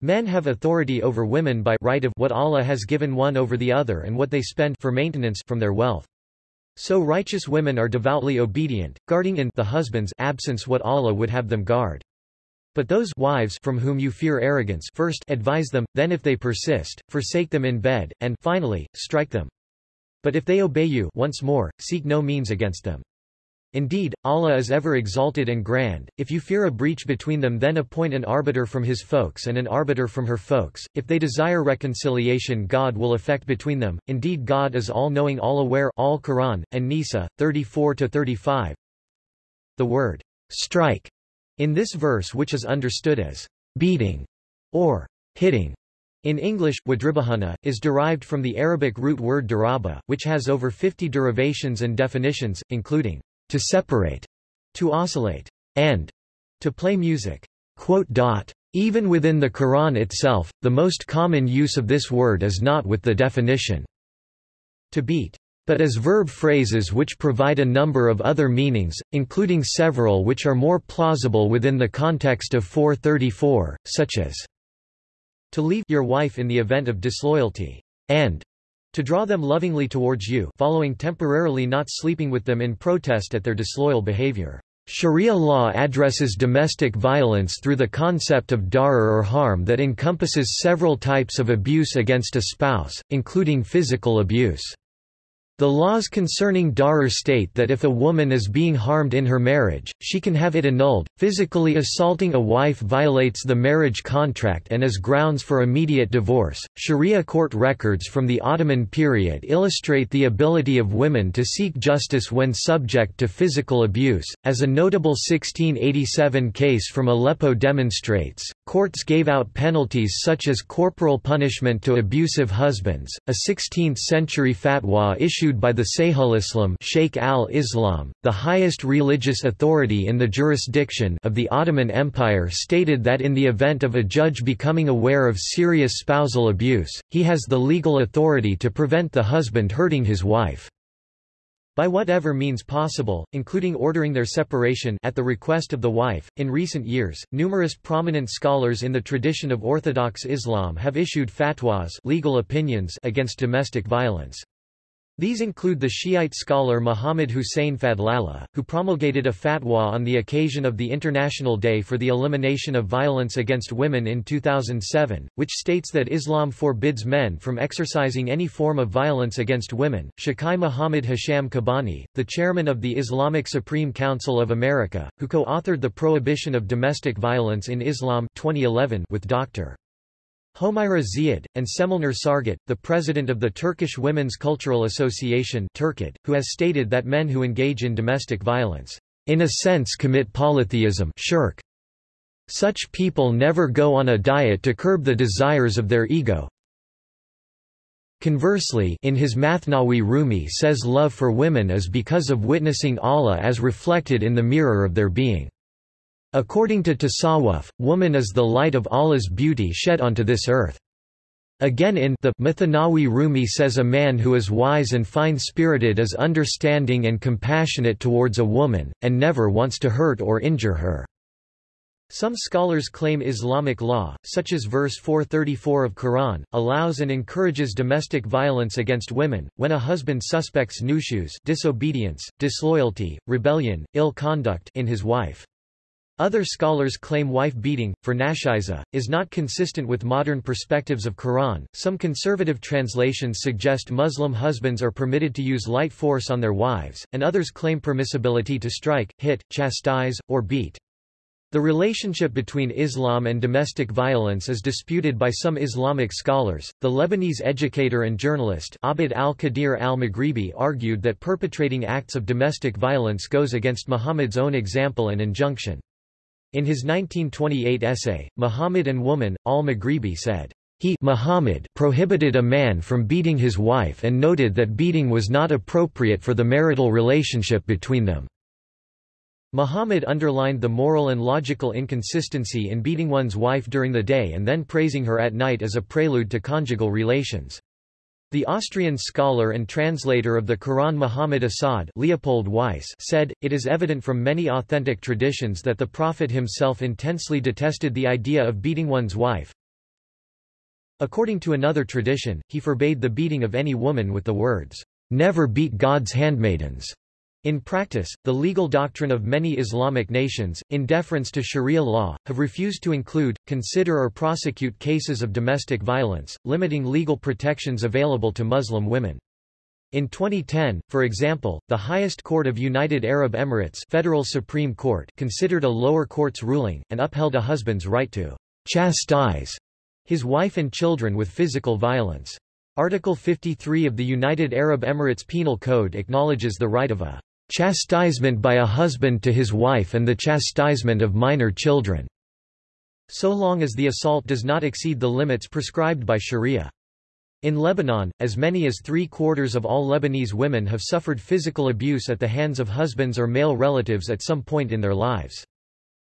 Men have authority over women by right of what Allah has given one over the other and what they spend for maintenance from their wealth. So righteous women are devoutly obedient, guarding in the husband's absence what Allah would have them guard. But those wives from whom you fear arrogance first advise them, then if they persist, forsake them in bed, and finally, strike them. But if they obey you once more, seek no means against them. Indeed, Allah is ever exalted and grand, if you fear a breach between them then appoint an arbiter from his folks and an arbiter from her folks, if they desire reconciliation God will effect between them, indeed God is all-knowing all-aware all Quran, an-Nisa, 34-35 The word, strike, in this verse which is understood as beating or hitting, in English, wadribahana, is derived from the Arabic root word daraba, which has over 50 derivations and definitions, including to separate, to oscillate, and to play music. Even within the Quran itself, the most common use of this word is not with the definition to beat, but as verb phrases which provide a number of other meanings, including several which are more plausible within the context of 434, such as to leave your wife in the event of disloyalty, and to draw them lovingly towards you following temporarily not sleeping with them in protest at their disloyal behavior. Sharia law addresses domestic violence through the concept of darar or harm that encompasses several types of abuse against a spouse, including physical abuse. The laws concerning darar state that if a woman is being harmed in her marriage, she can have it annulled. Physically assaulting a wife violates the marriage contract and is grounds for immediate divorce. Sharia court records from the Ottoman period illustrate the ability of women to seek justice when subject to physical abuse. As a notable 1687 case from Aleppo demonstrates, courts gave out penalties such as corporal punishment to abusive husbands. A 16th century fatwa issued issued by the Sayhulislam Sheikh al-Islam, the highest religious authority in the jurisdiction of the Ottoman Empire stated that in the event of a judge becoming aware of serious spousal abuse, he has the legal authority to prevent the husband hurting his wife by whatever means possible, including ordering their separation at the request of the wife. In recent years, numerous prominent scholars in the tradition of Orthodox Islam have issued fatwas legal opinions against domestic violence. These include the Shiite scholar Muhammad Hussein Fadlallah, who promulgated a fatwa on the occasion of the International Day for the Elimination of Violence Against Women in 2007, which states that Islam forbids men from exercising any form of violence against women. Shaykh Muhammad Hisham Kabbani, the chairman of the Islamic Supreme Council of America, who co-authored the Prohibition of Domestic Violence in Islam 2011 with Dr. Homayra Ziad, and Cemalnur Sargut, the president of the Turkish Women's Cultural Association Turkit, who has stated that men who engage in domestic violence, in a sense commit polytheism shirk. Such people never go on a diet to curb the desires of their ego. Conversely, in his Mathnawi Rumi says love for women is because of witnessing Allah as reflected in the mirror of their being. According to Tasawwuf, woman is the light of Allah's beauty shed onto this earth. Again in the Mathnawi Rumi says a man who is wise and fine-spirited is understanding and compassionate towards a woman, and never wants to hurt or injure her. Some scholars claim Islamic law, such as verse 434 of Quran, allows and encourages domestic violence against women, when a husband suspects nushuz disobedience, disloyalty, rebellion, ill conduct in his wife. Other scholars claim wife-beating, for nashiza, is not consistent with modern perspectives of Quran. Some conservative translations suggest Muslim husbands are permitted to use light force on their wives, and others claim permissibility to strike, hit, chastise, or beat. The relationship between Islam and domestic violence is disputed by some Islamic scholars. The Lebanese educator and journalist Abd al-Qadir al-Maghribi argued that perpetrating acts of domestic violence goes against Muhammad's own example and injunction. In his 1928 essay, Muhammad and Woman, al-Maghribi said, he Muhammad prohibited a man from beating his wife and noted that beating was not appropriate for the marital relationship between them. Muhammad underlined the moral and logical inconsistency in beating one's wife during the day and then praising her at night as a prelude to conjugal relations. The Austrian scholar and translator of the Quran Muhammad Asad Leopold Weiss said, it is evident from many authentic traditions that the Prophet himself intensely detested the idea of beating one's wife. According to another tradition, he forbade the beating of any woman with the words, "'Never beat God's handmaidens' In practice, the legal doctrine of many Islamic nations, in deference to Sharia law, have refused to include, consider or prosecute cases of domestic violence, limiting legal protections available to Muslim women. In 2010, for example, the highest court of United Arab Emirates Federal Supreme Court considered a lower court's ruling, and upheld a husband's right to chastise his wife and children with physical violence. Article 53 of the United Arab Emirates Penal Code acknowledges the right of a chastisement by a husband to his wife and the chastisement of minor children, so long as the assault does not exceed the limits prescribed by Sharia. In Lebanon, as many as three-quarters of all Lebanese women have suffered physical abuse at the hands of husbands or male relatives at some point in their lives.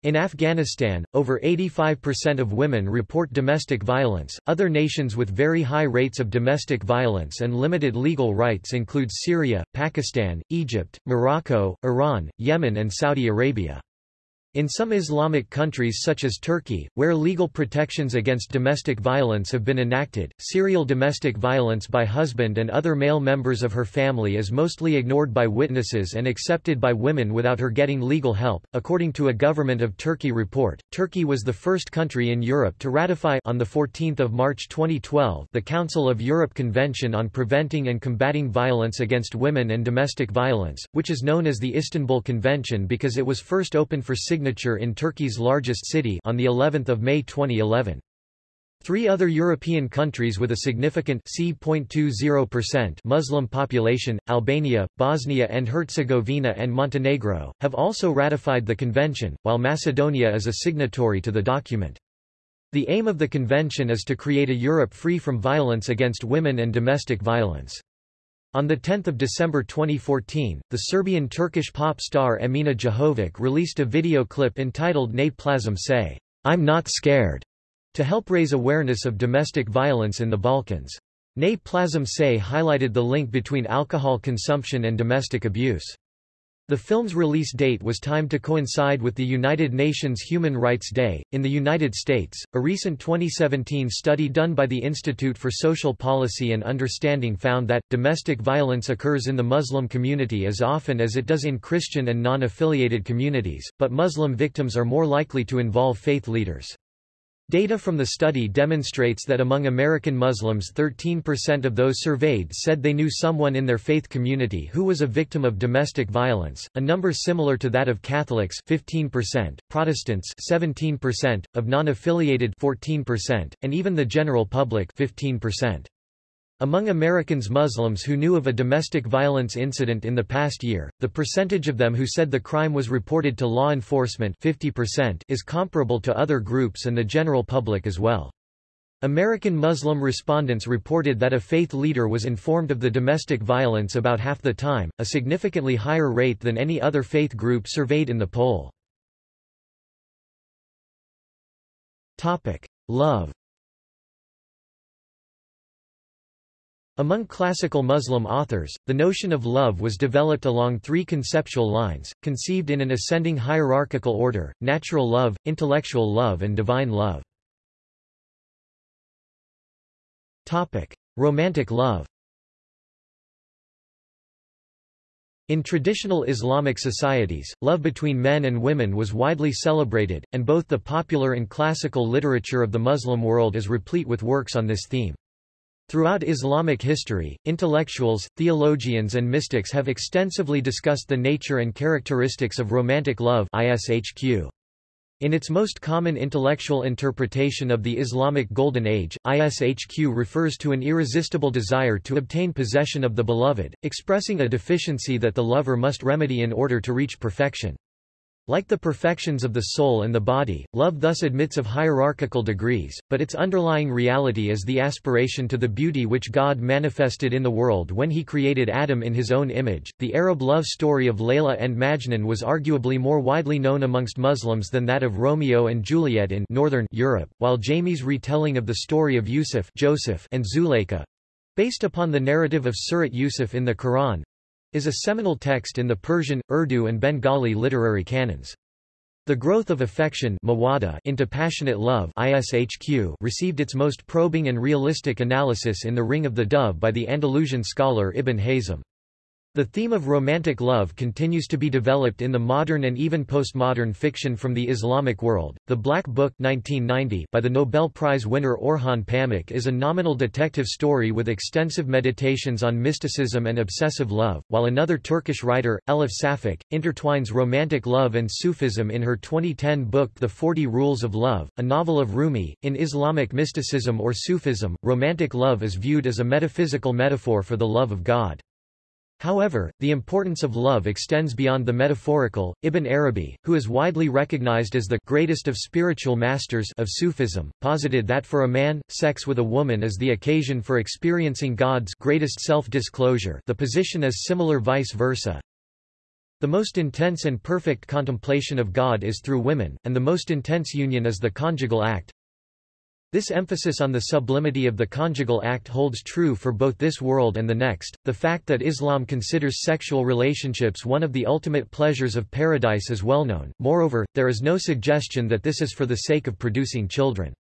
In Afghanistan, over 85% of women report domestic violence. Other nations with very high rates of domestic violence and limited legal rights include Syria, Pakistan, Egypt, Morocco, Iran, Yemen, and Saudi Arabia. In some Islamic countries such as Turkey, where legal protections against domestic violence have been enacted, serial domestic violence by husband and other male members of her family is mostly ignored by witnesses and accepted by women without her getting legal help. According to a government of Turkey report, Turkey was the first country in Europe to ratify on the 14th of March 2012 the Council of Europe Convention on Preventing and Combating Violence Against Women and Domestic Violence, which is known as the Istanbul Convention because it was first opened for signature signature in Turkey's largest city on the 11th of May 2011. Three other European countries with a significant C.20% Muslim population, Albania, Bosnia and Herzegovina and Montenegro, have also ratified the convention, while Macedonia is a signatory to the document. The aim of the convention is to create a Europe free from violence against women and domestic violence. On 10 December 2014, the Serbian-Turkish pop star Emina Jahovic released a video clip entitled Ne plazim se, I'm Not Scared, to help raise awareness of domestic violence in the Balkans. Ne plazim se highlighted the link between alcohol consumption and domestic abuse. The film's release date was timed to coincide with the United Nations Human Rights Day. In the United States, a recent 2017 study done by the Institute for Social Policy and Understanding found that, domestic violence occurs in the Muslim community as often as it does in Christian and non-affiliated communities, but Muslim victims are more likely to involve faith leaders. Data from the study demonstrates that among American Muslims 13% of those surveyed said they knew someone in their faith community who was a victim of domestic violence, a number similar to that of Catholics 15%, Protestants 17%, of non-affiliated 14%, and even the general public 15%. Among Americans Muslims who knew of a domestic violence incident in the past year, the percentage of them who said the crime was reported to law enforcement 50% is comparable to other groups and the general public as well. American Muslim respondents reported that a faith leader was informed of the domestic violence about half the time, a significantly higher rate than any other faith group surveyed in the poll. Love Among classical Muslim authors, the notion of love was developed along three conceptual lines, conceived in an ascending hierarchical order, natural love, intellectual love and divine love. Romantic love In traditional Islamic societies, love between men and women was widely celebrated, and both the popular and classical literature of the Muslim world is replete with works on this theme. Throughout Islamic history, intellectuals, theologians and mystics have extensively discussed the nature and characteristics of romantic love ISHQ. In its most common intellectual interpretation of the Islamic Golden Age, ISHQ refers to an irresistible desire to obtain possession of the beloved, expressing a deficiency that the lover must remedy in order to reach perfection. Like the perfections of the soul and the body, love thus admits of hierarchical degrees, but its underlying reality is the aspiration to the beauty which God manifested in the world when he created Adam in his own image. The Arab love story of Layla and Majnun was arguably more widely known amongst Muslims than that of Romeo and Juliet in northern Europe, while Jami's retelling of the story of Yusuf Joseph and Zuleika based upon the narrative of Surat Yusuf in the Quran is a seminal text in the Persian, Urdu and Bengali literary canons. The growth of affection into passionate love received its most probing and realistic analysis in The Ring of the Dove by the Andalusian scholar Ibn Hazm. The theme of romantic love continues to be developed in the modern and even postmodern fiction from the Islamic world. The Black Book 1990 by the Nobel Prize winner Orhan Pamuk is a nominal detective story with extensive meditations on mysticism and obsessive love, while another Turkish writer, Elif Shafak, intertwines romantic love and Sufism in her 2010 book The Forty Rules of Love, a novel of Rumi. In Islamic mysticism or Sufism, romantic love is viewed as a metaphysical metaphor for the love of God. However, the importance of love extends beyond the metaphorical. Ibn Arabi, who is widely recognized as the greatest of spiritual masters of Sufism, posited that for a man, sex with a woman is the occasion for experiencing God's greatest self-disclosure the position is similar vice versa. The most intense and perfect contemplation of God is through women, and the most intense union is the conjugal act. This emphasis on the sublimity of the conjugal act holds true for both this world and the next. The fact that Islam considers sexual relationships one of the ultimate pleasures of paradise is well known, moreover, there is no suggestion that this is for the sake of producing children.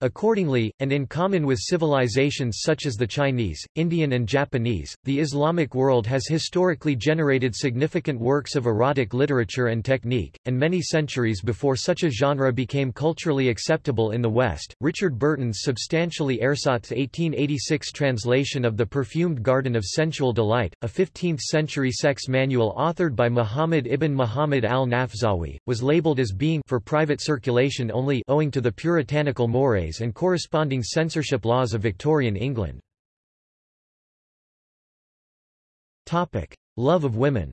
Accordingly, and in common with civilizations such as the Chinese, Indian and Japanese, the Islamic world has historically generated significant works of erotic literature and technique, and many centuries before such a genre became culturally acceptable in the West. Richard Burton's substantially ersatz 1886 translation of The Perfumed Garden of Sensual Delight, a 15th-century sex manual authored by Muhammad ibn Muhammad al-Nafzawi, was labeled as being for private circulation only owing to the puritanical mores and corresponding censorship laws of Victorian England. Love of women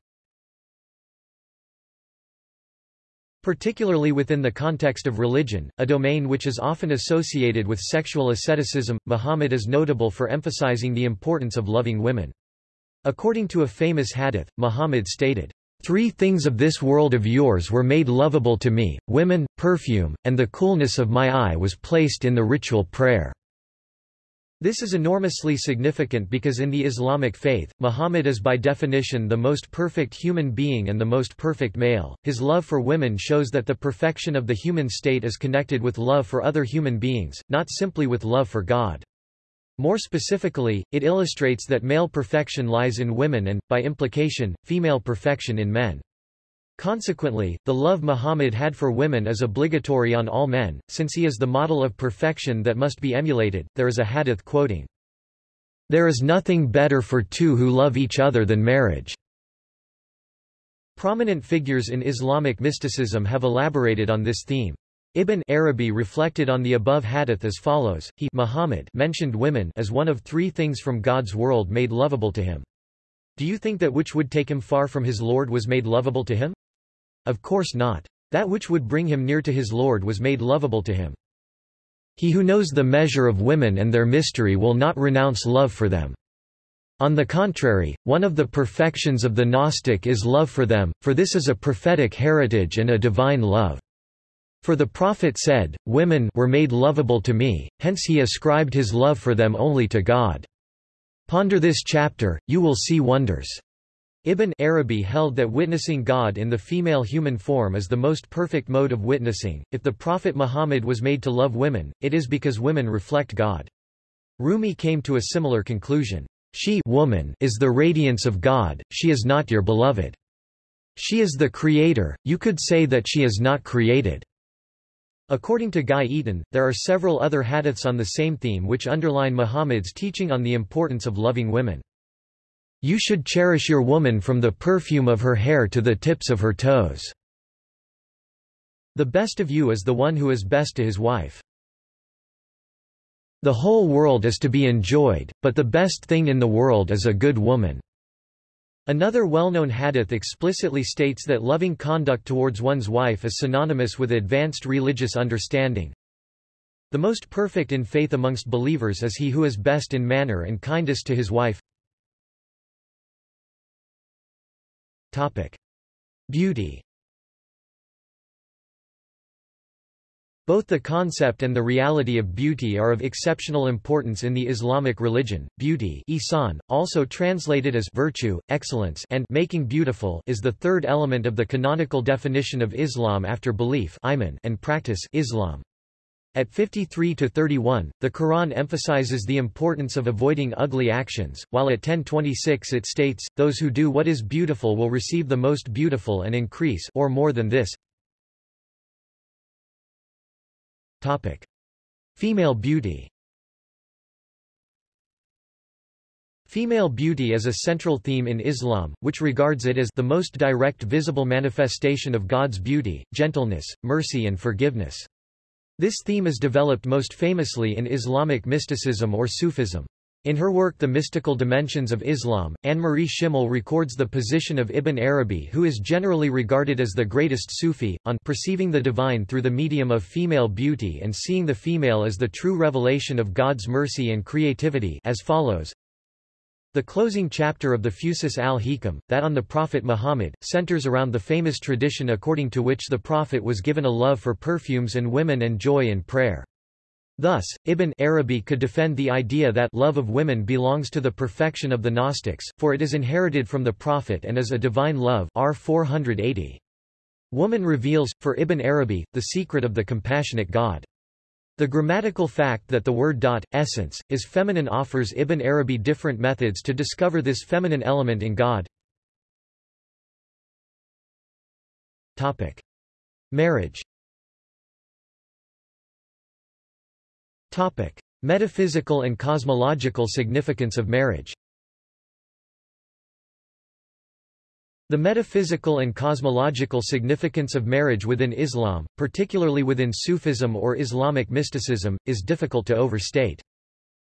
Particularly within the context of religion, a domain which is often associated with sexual asceticism, Muhammad is notable for emphasizing the importance of loving women. According to a famous hadith, Muhammad stated, Three things of this world of yours were made lovable to me, women, perfume, and the coolness of my eye was placed in the ritual prayer. This is enormously significant because in the Islamic faith, Muhammad is by definition the most perfect human being and the most perfect male. His love for women shows that the perfection of the human state is connected with love for other human beings, not simply with love for God. More specifically, it illustrates that male perfection lies in women and, by implication, female perfection in men. Consequently, the love Muhammad had for women is obligatory on all men, since he is the model of perfection that must be emulated. There is a hadith quoting, There is nothing better for two who love each other than marriage. Prominent figures in Islamic mysticism have elaborated on this theme. Ibn Arabi reflected on the above hadith as follows, he Muhammad mentioned women as one of three things from God's world made lovable to him. Do you think that which would take him far from his Lord was made lovable to him? Of course not. That which would bring him near to his Lord was made lovable to him. He who knows the measure of women and their mystery will not renounce love for them. On the contrary, one of the perfections of the Gnostic is love for them, for this is a prophetic heritage and a divine love. For the prophet said, Women were made lovable to me, hence he ascribed his love for them only to God. Ponder this chapter, you will see wonders. Ibn Arabi held that witnessing God in the female human form is the most perfect mode of witnessing. If the Prophet Muhammad was made to love women, it is because women reflect God. Rumi came to a similar conclusion. She woman is the radiance of God, she is not your beloved. She is the creator, you could say that she is not created. According to Gai Eaton, there are several other hadiths on the same theme which underline Muhammad's teaching on the importance of loving women. You should cherish your woman from the perfume of her hair to the tips of her toes. The best of you is the one who is best to his wife. The whole world is to be enjoyed, but the best thing in the world is a good woman. Another well-known hadith explicitly states that loving conduct towards one's wife is synonymous with advanced religious understanding. The most perfect in faith amongst believers is he who is best in manner and kindest to his wife. Topic. Beauty Both the concept and the reality of beauty are of exceptional importance in the Islamic religion. Beauty ihsan, also translated as virtue, excellence and making beautiful is the third element of the canonical definition of Islam after belief iman, and practice Islam. At 53 to 31, the Quran emphasizes the importance of avoiding ugly actions, while at 1026 it states, those who do what is beautiful will receive the most beautiful and increase or more than this. Topic: Female beauty. Female beauty is a central theme in Islam, which regards it as the most direct visible manifestation of God's beauty, gentleness, mercy and forgiveness. This theme is developed most famously in Islamic mysticism or Sufism. In her work The Mystical Dimensions of Islam, Annemarie Schimmel records the position of Ibn Arabi who is generally regarded as the greatest Sufi, on perceiving the divine through the medium of female beauty and seeing the female as the true revelation of God's mercy and creativity as follows. The closing chapter of the Fusus al-Hikam, that on the Prophet Muhammad, centers around the famous tradition according to which the Prophet was given a love for perfumes and women and joy in prayer. Thus, Ibn Arabi could defend the idea that love of women belongs to the perfection of the Gnostics, for it is inherited from the Prophet and is a divine love R 480. Woman reveals, for Ibn Arabi, the secret of the compassionate God. The grammatical fact that the word dot, essence, is feminine offers Ibn Arabi different methods to discover this feminine element in God. Topic. Marriage Topic. Metaphysical and cosmological significance of marriage The metaphysical and cosmological significance of marriage within Islam, particularly within Sufism or Islamic mysticism, is difficult to overstate.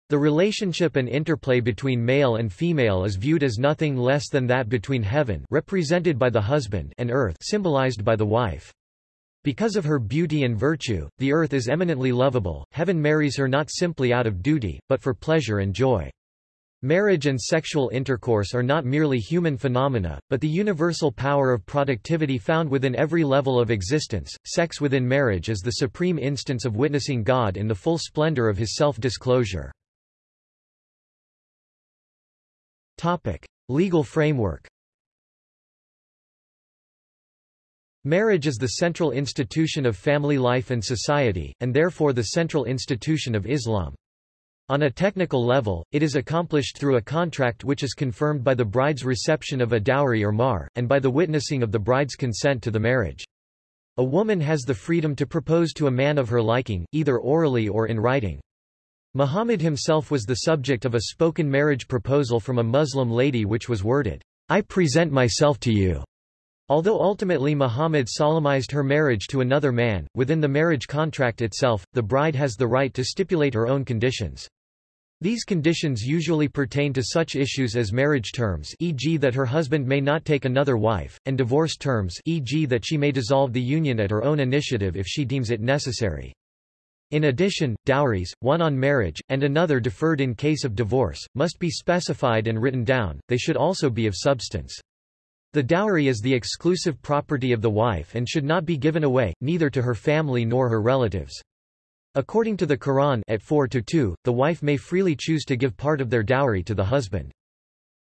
The relationship and interplay between male and female is viewed as nothing less than that between heaven represented by the husband and earth symbolized by the wife. Because of her beauty and virtue, the earth is eminently lovable, heaven marries her not simply out of duty, but for pleasure and joy. Marriage and sexual intercourse are not merely human phenomena, but the universal power of productivity found within every level of existence. Sex within marriage is the supreme instance of witnessing God in the full splendor of his self-disclosure. Topic: Legal framework. Marriage is the central institution of family life and society, and therefore the central institution of Islam. On a technical level, it is accomplished through a contract which is confirmed by the bride's reception of a dowry or mahr, and by the witnessing of the bride's consent to the marriage. A woman has the freedom to propose to a man of her liking, either orally or in writing. Muhammad himself was the subject of a spoken marriage proposal from a Muslim lady which was worded, I present myself to you. Although ultimately Muhammad solemnized her marriage to another man, within the marriage contract itself, the bride has the right to stipulate her own conditions. These conditions usually pertain to such issues as marriage terms e.g. that her husband may not take another wife, and divorce terms e.g. that she may dissolve the union at her own initiative if she deems it necessary. In addition, dowries, one on marriage, and another deferred in case of divorce, must be specified and written down, they should also be of substance. The dowry is the exclusive property of the wife and should not be given away, neither to her family nor her relatives. According to the Quran at 4 to 2, the wife may freely choose to give part of their dowry to the husband.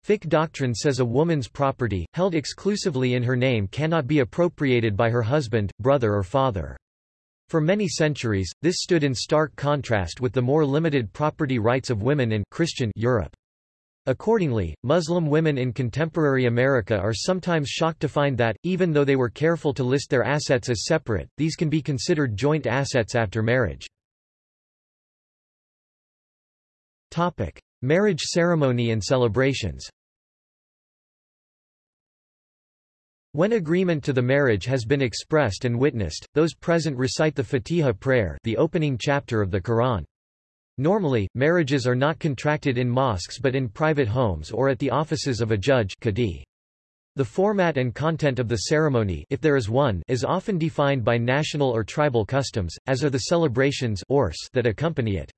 Fiqh doctrine says a woman's property, held exclusively in her name cannot be appropriated by her husband, brother or father. For many centuries, this stood in stark contrast with the more limited property rights of women in Christian Europe. Accordingly, Muslim women in contemporary America are sometimes shocked to find that, even though they were careful to list their assets as separate, these can be considered joint assets after marriage. Topic: Marriage ceremony and celebrations. When agreement to the marriage has been expressed and witnessed, those present recite the Fatiha prayer, the opening chapter of the Quran. Normally, marriages are not contracted in mosques but in private homes or at the offices of a judge. The format and content of the ceremony if there is one is often defined by national or tribal customs, as are the celebrations that accompany it.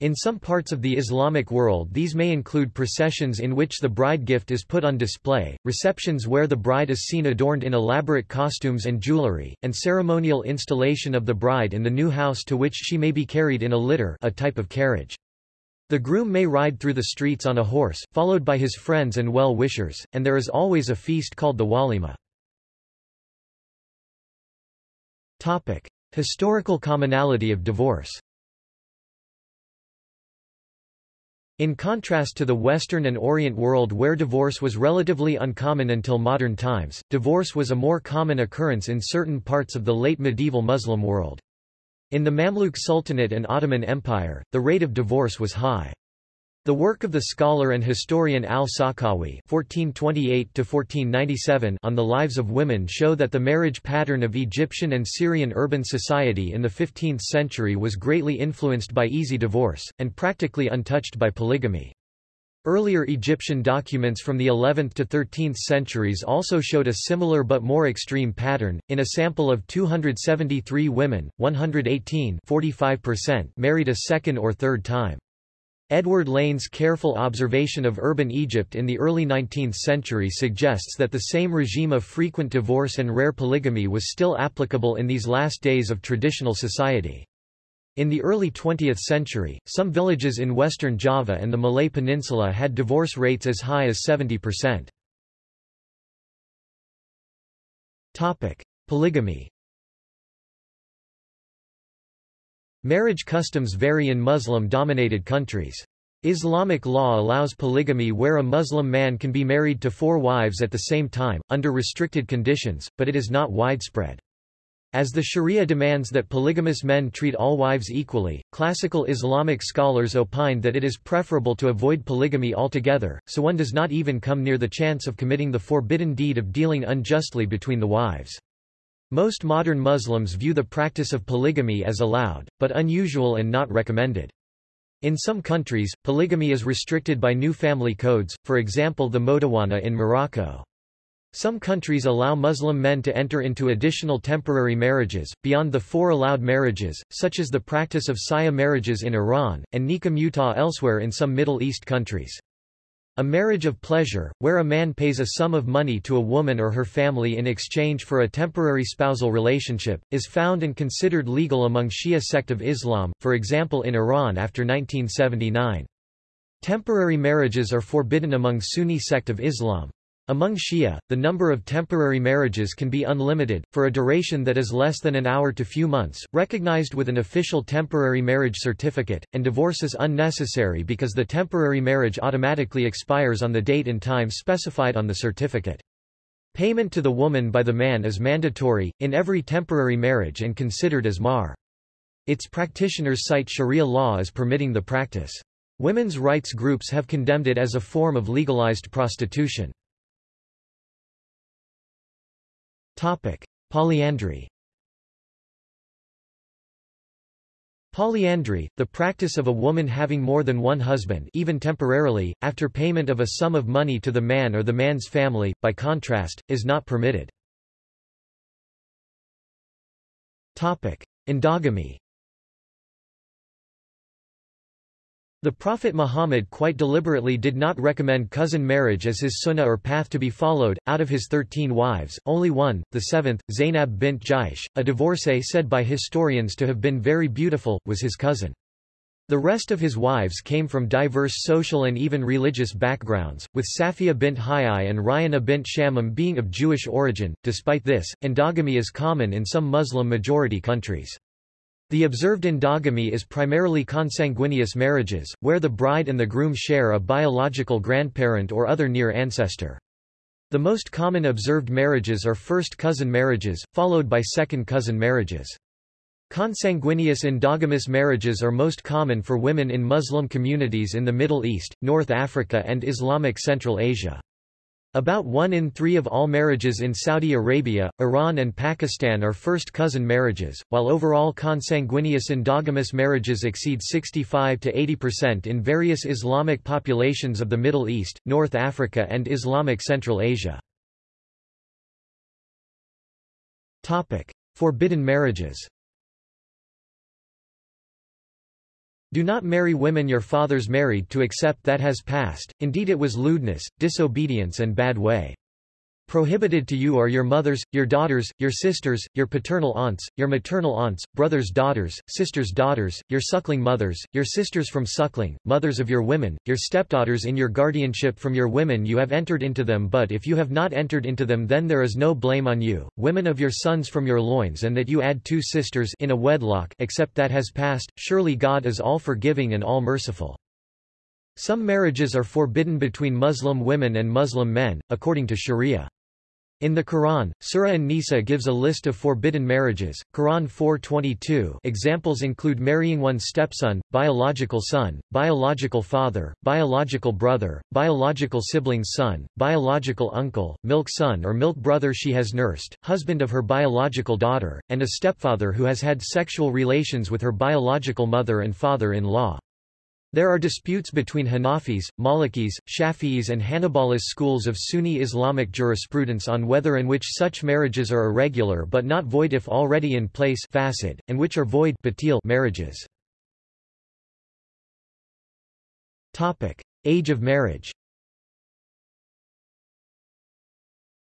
In some parts of the Islamic world these may include processions in which the bride gift is put on display, receptions where the bride is seen adorned in elaborate costumes and jewelry, and ceremonial installation of the bride in the new house to which she may be carried in a litter a type of carriage. The groom may ride through the streets on a horse, followed by his friends and well-wishers, and there is always a feast called the walima. Historical commonality of divorce In contrast to the Western and Orient world where divorce was relatively uncommon until modern times, divorce was a more common occurrence in certain parts of the late medieval Muslim world. In the Mamluk Sultanate and Ottoman Empire, the rate of divorce was high. The work of the scholar and historian al-Sakhawi (1428–1497) on the lives of women show that the marriage pattern of Egyptian and Syrian urban society in the 15th century was greatly influenced by easy divorce, and practically untouched by polygamy. Earlier Egyptian documents from the 11th to 13th centuries also showed a similar but more extreme pattern. In a sample of 273 women, 118 married a second or third time. Edward Lane's careful observation of urban Egypt in the early 19th century suggests that the same regime of frequent divorce and rare polygamy was still applicable in these last days of traditional society. In the early 20th century, some villages in western Java and the Malay Peninsula had divorce rates as high as 70%. Polygamy Marriage customs vary in Muslim-dominated countries. Islamic law allows polygamy where a Muslim man can be married to four wives at the same time, under restricted conditions, but it is not widespread. As the Sharia demands that polygamous men treat all wives equally, classical Islamic scholars opine that it is preferable to avoid polygamy altogether, so one does not even come near the chance of committing the forbidden deed of dealing unjustly between the wives. Most modern Muslims view the practice of polygamy as allowed, but unusual and not recommended. In some countries, polygamy is restricted by new family codes, for example the Modawana in Morocco. Some countries allow Muslim men to enter into additional temporary marriages, beyond the four allowed marriages, such as the practice of sigheh marriages in Iran, and nikah mutah elsewhere in some Middle East countries. A marriage of pleasure, where a man pays a sum of money to a woman or her family in exchange for a temporary spousal relationship, is found and considered legal among Shia sect of Islam, for example in Iran after 1979. Temporary marriages are forbidden among Sunni sect of Islam. Among Shia, the number of temporary marriages can be unlimited, for a duration that is less than an hour to few months, recognized with an official temporary marriage certificate, and divorce is unnecessary because the temporary marriage automatically expires on the date and time specified on the certificate. Payment to the woman by the man is mandatory, in every temporary marriage and considered as mahr. Its practitioners cite Sharia law as permitting the practice. Women's rights groups have condemned it as a form of legalized prostitution. Topic: Polyandry. Polyandry, the practice of a woman having more than one husband even temporarily, after payment of a sum of money to the man or the man's family, by contrast, is not permitted. Endogamy The Prophet Muhammad quite deliberately did not recommend cousin marriage as his sunnah or path to be followed. Out of his thirteen wives, only one, the seventh, Zainab bint Jahsh, a divorcee said by historians to have been very beautiful, was his cousin. The rest of his wives came from diverse social and even religious backgrounds, with Safiya bint Hayy and Rayana bint Shammam being of Jewish origin. Despite this, endogamy is common in some Muslim-majority countries. The observed endogamy is primarily consanguineous marriages, where the bride and the groom share a biological grandparent or other near ancestor. The most common observed marriages are first cousin marriages, followed by second cousin marriages. Consanguineous endogamous marriages are most common for women in Muslim communities in the Middle East, North Africa and Islamic Central Asia. About one in three of all marriages in Saudi Arabia, Iran and Pakistan are first cousin marriages, while overall consanguineous endogamous marriages exceed 65 to 80% in various Islamic populations of the Middle East, North Africa and Islamic Central Asia. Forbidden marriages Do not marry women your fathers married to accept that has passed, indeed it was lewdness, disobedience and bad way. Prohibited to you are your mothers, your daughters, your sisters, your paternal aunts, your maternal aunts, brothers' daughters, sisters' daughters, your suckling mothers, your sisters from suckling, mothers of your women, your stepdaughters in your guardianship from your women you have entered into them but if you have not entered into them then there is no blame on you, women of your sons from your loins and that you add two sisters in a wedlock except that has passed, surely God is all forgiving and all merciful. Some marriages are forbidden between Muslim women and Muslim men, according to Sharia. In the Quran, Surah An-Nisa gives a list of forbidden marriages. Quran 4:22 examples include marrying one's stepson, biological son, biological father, biological brother, biological sibling's son, biological uncle, milk son or milk brother she has nursed, husband of her biological daughter, and a stepfather who has had sexual relations with her biological mother and father-in-law. There are disputes between Hanafis, Malikis, Shafi'is and Hanbalis schools of Sunni Islamic jurisprudence on whether and which such marriages are irregular but not void if already in place fasid, and which are void marriages. Age of marriage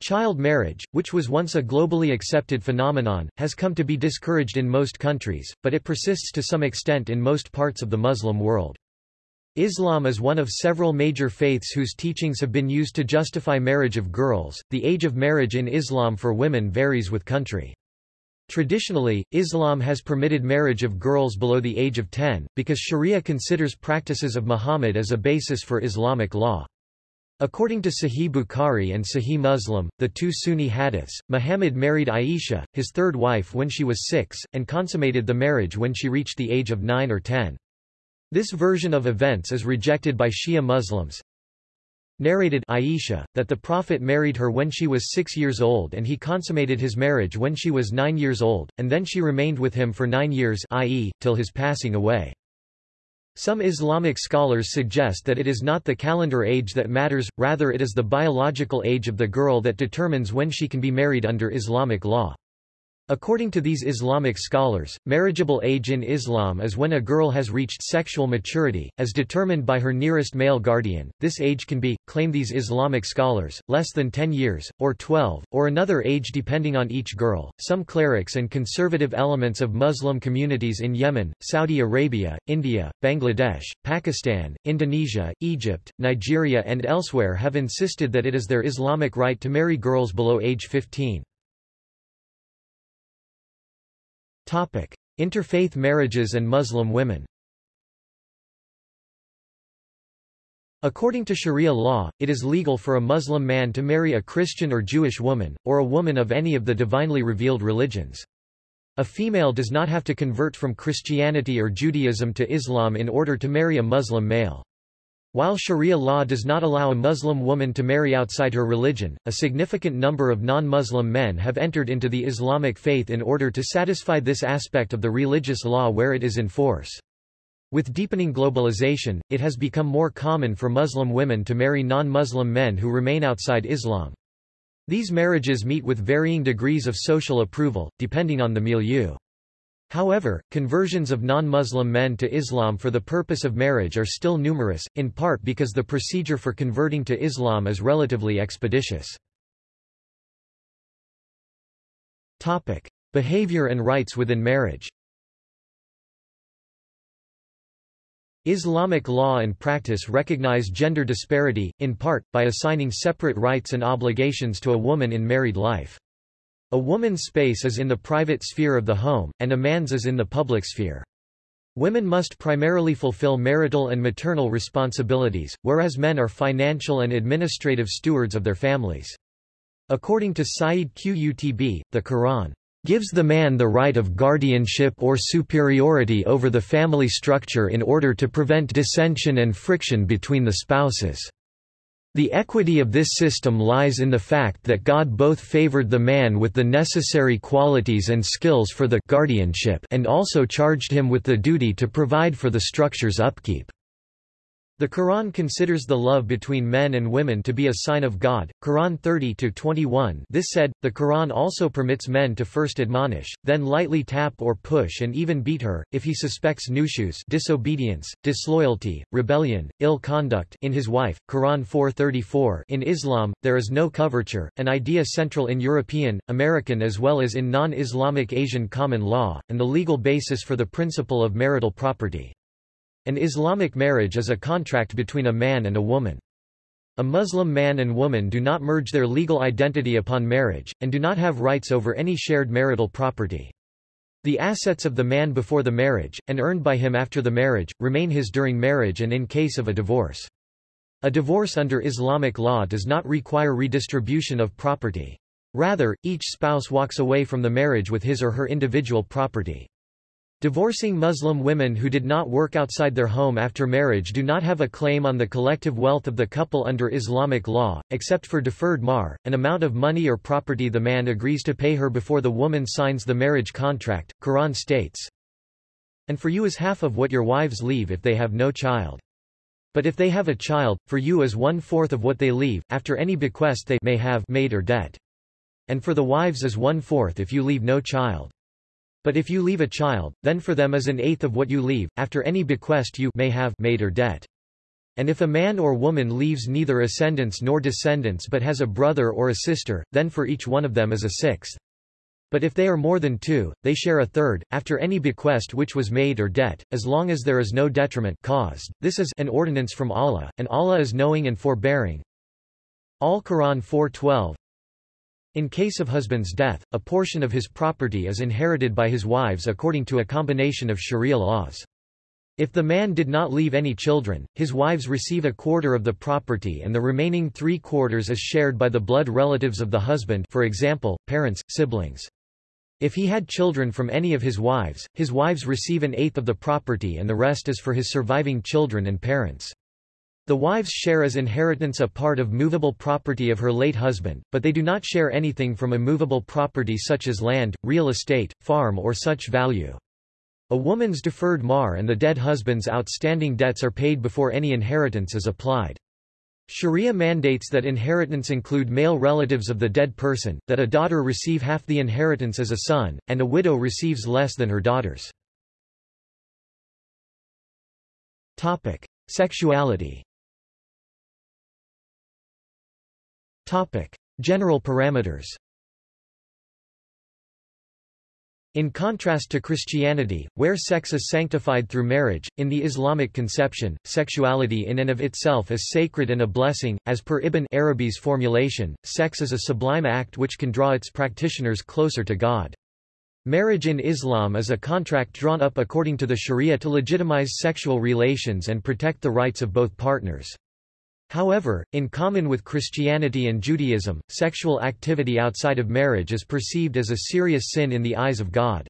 Child marriage, which was once a globally accepted phenomenon, has come to be discouraged in most countries, but it persists to some extent in most parts of the Muslim world. Islam is one of several major faiths whose teachings have been used to justify marriage of girls. The age of marriage in Islam for women varies with country. Traditionally, Islam has permitted marriage of girls below the age of 10, because Sharia considers practices of Muhammad as a basis for Islamic law. According to Sahih Bukhari and Sahih Muslim, the two Sunni hadiths, Muhammad married Aisha, his third wife when she was six, and consummated the marriage when she reached the age of nine or ten. This version of events is rejected by Shia Muslims. Narrated Aisha, that the Prophet married her when she was six years old and he consummated his marriage when she was nine years old, and then she remained with him for nine years i.e., till his passing away. Some Islamic scholars suggest that it is not the calendar age that matters, rather it is the biological age of the girl that determines when she can be married under Islamic law. According to these Islamic scholars, marriageable age in Islam is when a girl has reached sexual maturity, as determined by her nearest male guardian. This age can be, claim these Islamic scholars, less than 10 years, or 12, or another age depending on each girl. Some clerics and conservative elements of Muslim communities in Yemen, Saudi Arabia, India, Bangladesh, Pakistan, Indonesia, Egypt, Nigeria, and elsewhere have insisted that it is their Islamic right to marry girls below age 15. Topic: Interfaith marriages and Muslim women. According to Sharia law, it is legal for a Muslim man to marry a Christian or Jewish woman, or a woman of any of the divinely revealed religions. A female does not have to convert from Christianity or Judaism to Islam in order to marry a Muslim male. While Sharia law does not allow a Muslim woman to marry outside her religion, a significant number of non-Muslim men have entered into the Islamic faith in order to satisfy this aspect of the religious law where it is in force. With deepening globalization, it has become more common for Muslim women to marry non-Muslim men who remain outside Islam. These marriages meet with varying degrees of social approval, depending on the milieu. However, conversions of non-Muslim men to Islam for the purpose of marriage are still numerous, in part because the procedure for converting to Islam is relatively expeditious. Topic: Behavior and rights within marriage. Islamic law and practice recognize gender disparity, in part, by assigning separate rights and obligations to a woman in married life. A woman's space is in the private sphere of the home, and a man's is in the public sphere. Women must primarily fulfill marital and maternal responsibilities, whereas men are financial and administrative stewards of their families. According to Sayyid Qutb, the Quran gives the man the right of guardianship or superiority over the family structure in order to prevent dissension and friction between the spouses. The equity of this system lies in the fact that God both favored the man with the necessary qualities and skills for the guardianship and also charged him with the duty to provide for the structure's upkeep. The Quran considers the love between men and women to be a sign of God. Quran 30-21 This said, the Quran also permits men to first admonish, then lightly tap or push and even beat her, if he suspects nushuz disobedience, disloyalty, rebellion, ill conduct in his wife. Quran 4:34 In Islam, there is no coverture, an idea central in European, American as well as in non-Islamic Asian common law, and the legal basis for the principle of marital property. An Islamic marriage is a contract between a man and a woman. A Muslim man and woman do not merge their legal identity upon marriage, and do not have rights over any shared marital property. The assets of the man before the marriage, and earned by him after the marriage, remain his during marriage and in case of a divorce. A divorce under Islamic law does not require redistribution of property. Rather, each spouse walks away from the marriage with his or her individual property. Divorcing Muslim women who did not work outside their home after marriage do not have a claim on the collective wealth of the couple under Islamic law, except for deferred mahr, an amount of money or property the man agrees to pay her before the woman signs the marriage contract. Quran states, And for you is half of what your wives leave if they have no child. But if they have a child, for you is one-fourth of what they leave, after any bequest they may have made or debt. And for the wives is one-fourth if you leave no child. But if you leave a child, then for them is an eighth of what you leave, after any bequest you may have made or debt. And if a man or woman leaves neither ascendants nor descendants but has a brother or a sister, then for each one of them is a sixth. But if they are more than two, they share a third, after any bequest which was made or debt, as long as there is no detriment caused. This is an ordinance from Allah, and Allah is knowing and forbearing. Al-Quran 4.12 in case of husband's death, a portion of his property is inherited by his wives according to a combination of sharia laws. If the man did not leave any children, his wives receive a quarter of the property and the remaining three quarters is shared by the blood relatives of the husband for example, parents, siblings. If he had children from any of his wives, his wives receive an eighth of the property and the rest is for his surviving children and parents. The wives share as inheritance a part of movable property of her late husband, but they do not share anything from immovable property such as land, real estate, farm or such value. A woman's deferred mahr and the dead husband's outstanding debts are paid before any inheritance is applied. Sharia mandates that inheritance include male relatives of the dead person, that a daughter receive half the inheritance as a son, and a widow receives less than her daughters. Topic. Sexuality Topic. General parameters In contrast to Christianity, where sex is sanctified through marriage, in the Islamic conception, sexuality in and of itself is sacred and a blessing. As per Ibn Arabi's formulation, sex is a sublime act which can draw its practitioners closer to God. Marriage in Islam is a contract drawn up according to the Sharia to legitimize sexual relations and protect the rights of both partners. However, in common with Christianity and Judaism, sexual activity outside of marriage is perceived as a serious sin in the eyes of God.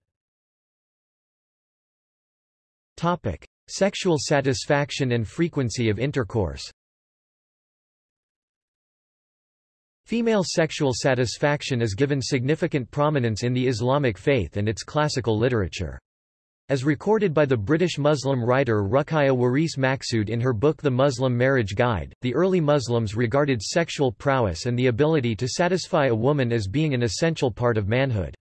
Topic: Sexual satisfaction and frequency of intercourse. Female sexual satisfaction is given significant prominence in the Islamic faith and its classical literature. As recorded by the British Muslim writer Ruqayya Waris Maqsood in her book The Muslim Marriage Guide, the early Muslims regarded sexual prowess and the ability to satisfy a woman as being an essential part of manhood.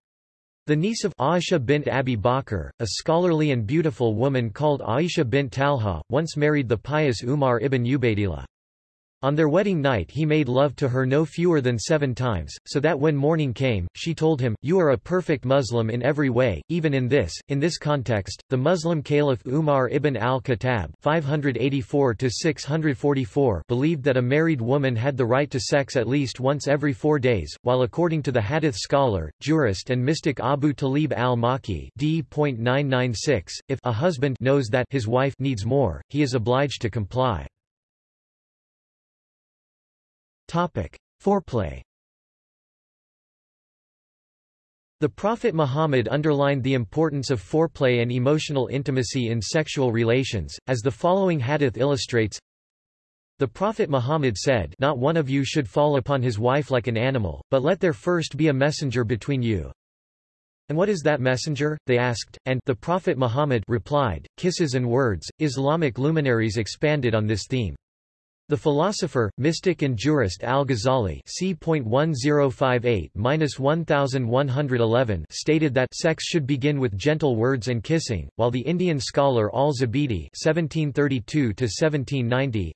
The niece of Aisha bint Abi Bakr, a scholarly and beautiful woman called Aisha bint Talha, once married the pious Umar ibn Ubaydillah. On their wedding night he made love to her no fewer than seven times, so that when morning came, she told him, You are a perfect Muslim in every way, even in this. In this context, the Muslim Caliph Umar ibn al-Khattab believed that a married woman had the right to sex at least once every four days, while according to the hadith scholar, jurist and mystic Abu Talib al-Makki if a husband knows that his wife needs more, he is obliged to comply. Topic. Foreplay The Prophet Muhammad underlined the importance of foreplay and emotional intimacy in sexual relations, as the following hadith illustrates. The Prophet Muhammad said, Not one of you should fall upon his wife like an animal, but let there first be a messenger between you. And what is that messenger? they asked, and the Prophet Muhammad replied, kisses and words. Islamic luminaries expanded on this theme. The philosopher, mystic and jurist Al-Ghazali stated that sex should begin with gentle words and kissing, while the Indian scholar Al-Zabidi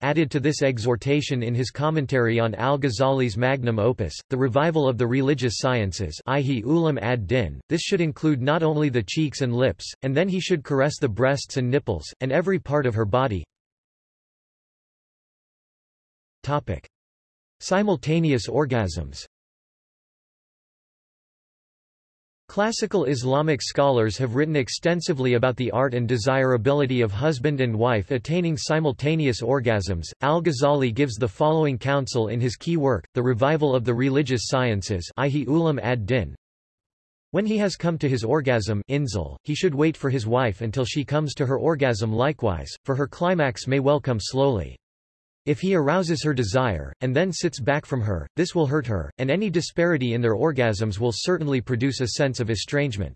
added to this exhortation in his commentary on Al-Ghazali's magnum opus, The Revival of the Religious Sciences Ulam ad-Din. This should include not only the cheeks and lips, and then he should caress the breasts and nipples, and every part of her body, Topic. Simultaneous orgasms Classical Islamic scholars have written extensively about the art and desirability of husband and wife attaining simultaneous orgasms. Al-Ghazali gives the following counsel in his key work, The Revival of the Religious Sciences. When he has come to his orgasm inzal, he should wait for his wife until she comes to her orgasm likewise, for her climax may well come slowly. If he arouses her desire, and then sits back from her, this will hurt her, and any disparity in their orgasms will certainly produce a sense of estrangement.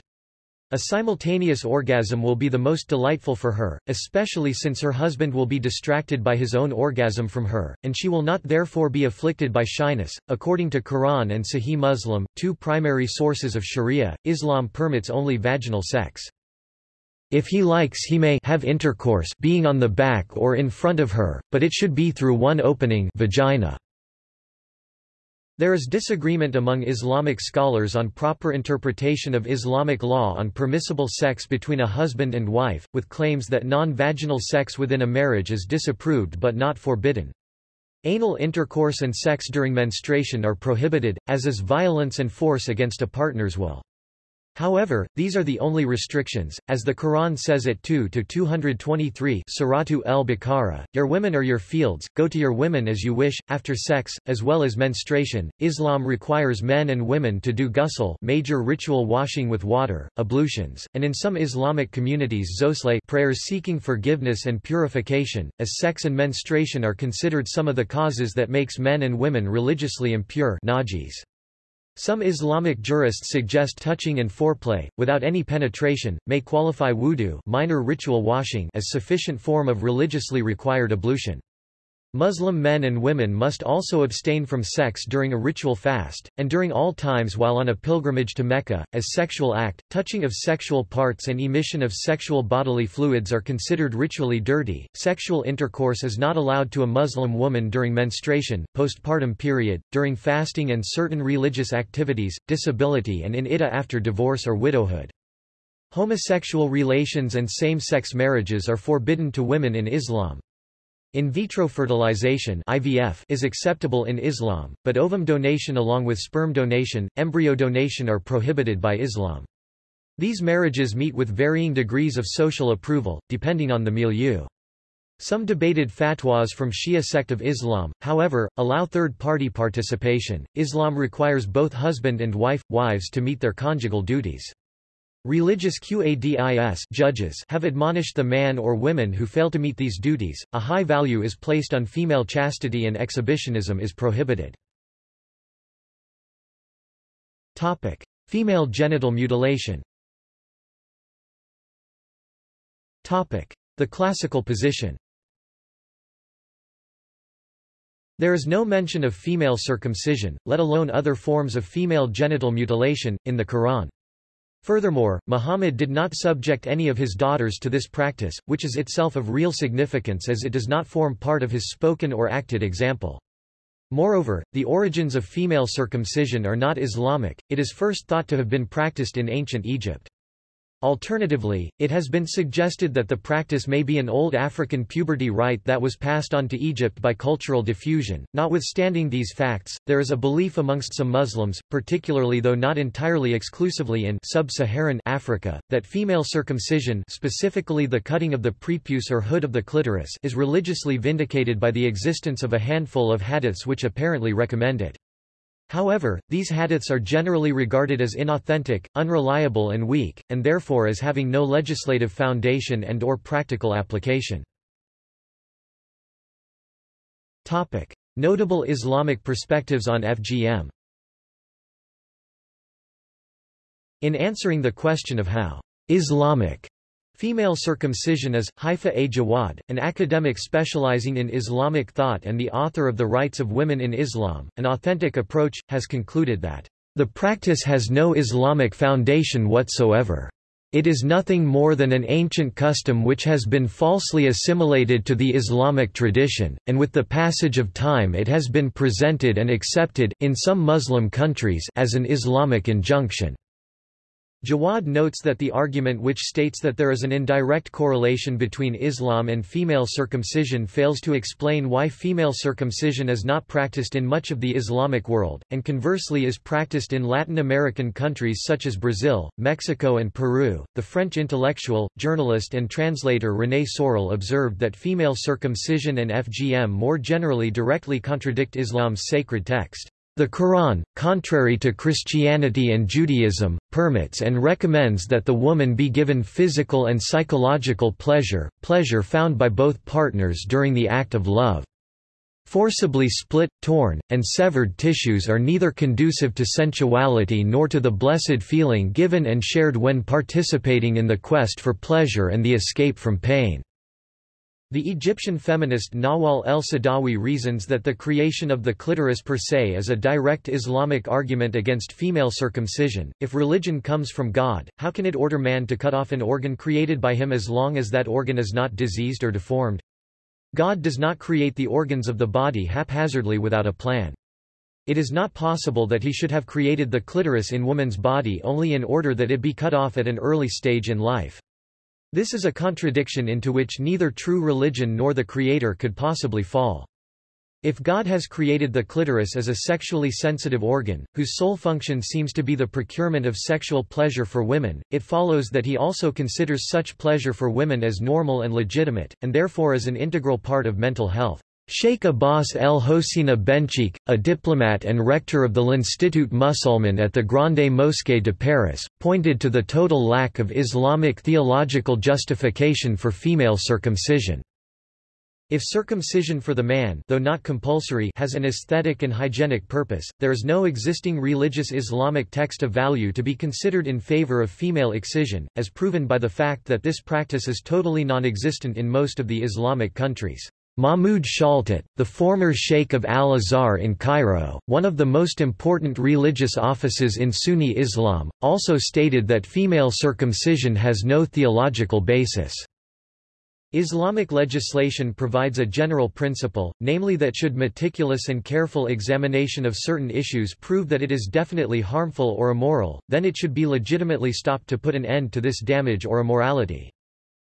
A simultaneous orgasm will be the most delightful for her, especially since her husband will be distracted by his own orgasm from her, and she will not therefore be afflicted by shyness. According to Quran and Sahih Muslim, two primary sources of Sharia, Islam permits only vaginal sex. If he likes he may have intercourse being on the back or in front of her, but it should be through one opening vagina. There is disagreement among Islamic scholars on proper interpretation of Islamic law on permissible sex between a husband and wife, with claims that non-vaginal sex within a marriage is disapproved but not forbidden. Anal intercourse and sex during menstruation are prohibited, as is violence and force against a partner's will. However, these are the only restrictions, as the Quran says at 2-223 Suratu el-Baqarah, Your women are your fields, go to your women as you wish, after sex, as well as menstruation. Islam requires men and women to do ghusl major ritual washing with water, ablutions, and in some Islamic communities zosle prayers seeking forgiveness and purification, as sex and menstruation are considered some of the causes that makes men and women religiously impure najis. Some Islamic jurists suggest touching and foreplay, without any penetration, may qualify wudu minor ritual washing as sufficient form of religiously required ablution. Muslim men and women must also abstain from sex during a ritual fast, and during all times while on a pilgrimage to Mecca, as sexual act, touching of sexual parts and emission of sexual bodily fluids are considered ritually dirty. Sexual intercourse is not allowed to a Muslim woman during menstruation, postpartum period, during fasting and certain religious activities, disability and in iddah after divorce or widowhood. Homosexual relations and same-sex marriages are forbidden to women in Islam. In vitro fertilization IVF is acceptable in Islam, but ovum donation along with sperm donation, embryo donation are prohibited by Islam. These marriages meet with varying degrees of social approval, depending on the milieu. Some debated fatwas from Shia sect of Islam, however, allow third-party participation. Islam requires both husband and wife, wives to meet their conjugal duties. Religious Qadis judges have admonished the man or women who fail to meet these duties. A high value is placed on female chastity and exhibitionism is prohibited. Topic: Female genital mutilation. Topic: The classical position. There is no mention of female circumcision, let alone other forms of female genital mutilation, in the Quran. Furthermore, Muhammad did not subject any of his daughters to this practice, which is itself of real significance as it does not form part of his spoken or acted example. Moreover, the origins of female circumcision are not Islamic, it is first thought to have been practiced in ancient Egypt. Alternatively, it has been suggested that the practice may be an old African puberty rite that was passed on to Egypt by cultural diffusion. Notwithstanding these facts, there is a belief amongst some Muslims, particularly though not entirely exclusively in sub-Saharan Africa, that female circumcision, specifically the cutting of the prepuce or hood of the clitoris, is religiously vindicated by the existence of a handful of hadiths which apparently recommend it. However, these hadiths are generally regarded as inauthentic, unreliable and weak, and therefore as having no legislative foundation and or practical application. Topic. Notable Islamic perspectives on FGM In answering the question of how Islamic Female circumcision is, Haifa A. Jawad, an academic specializing in Islamic thought and the author of The Rights of Women in Islam, An Authentic Approach, has concluded that, "...the practice has no Islamic foundation whatsoever. It is nothing more than an ancient custom which has been falsely assimilated to the Islamic tradition, and with the passage of time it has been presented and accepted in some Muslim countries as an Islamic injunction." Jawad notes that the argument which states that there is an indirect correlation between Islam and female circumcision fails to explain why female circumcision is not practiced in much of the Islamic world, and conversely is practiced in Latin American countries such as Brazil, Mexico and Peru. The French intellectual, journalist and translator René Sorel observed that female circumcision and FGM more generally directly contradict Islam's sacred text. The Quran, contrary to Christianity and Judaism, permits and recommends that the woman be given physical and psychological pleasure, pleasure found by both partners during the act of love. Forcibly split, torn, and severed tissues are neither conducive to sensuality nor to the blessed feeling given and shared when participating in the quest for pleasure and the escape from pain. The Egyptian feminist Nawal el-Saadawi reasons that the creation of the clitoris per se is a direct Islamic argument against female circumcision. If religion comes from God, how can it order man to cut off an organ created by him as long as that organ is not diseased or deformed? God does not create the organs of the body haphazardly without a plan. It is not possible that he should have created the clitoris in woman's body only in order that it be cut off at an early stage in life. This is a contradiction into which neither true religion nor the Creator could possibly fall. If God has created the clitoris as a sexually sensitive organ, whose sole function seems to be the procurement of sexual pleasure for women, it follows that he also considers such pleasure for women as normal and legitimate, and therefore as an integral part of mental health. Sheikh Abbas El Hosina Bencheikh, a diplomat and rector of the L'Institut Musulman at the Grande Mosquée de Paris, pointed to the total lack of Islamic theological justification for female circumcision. If circumcision for the man though not compulsory has an aesthetic and hygienic purpose, there is no existing religious Islamic text of value to be considered in favor of female excision, as proven by the fact that this practice is totally non-existent in most of the Islamic countries. Mahmud Shaltut, the former Sheikh of Al-Azhar in Cairo, one of the most important religious offices in Sunni Islam, also stated that female circumcision has no theological basis. Islamic legislation provides a general principle, namely that should meticulous and careful examination of certain issues prove that it is definitely harmful or immoral, then it should be legitimately stopped to put an end to this damage or immorality.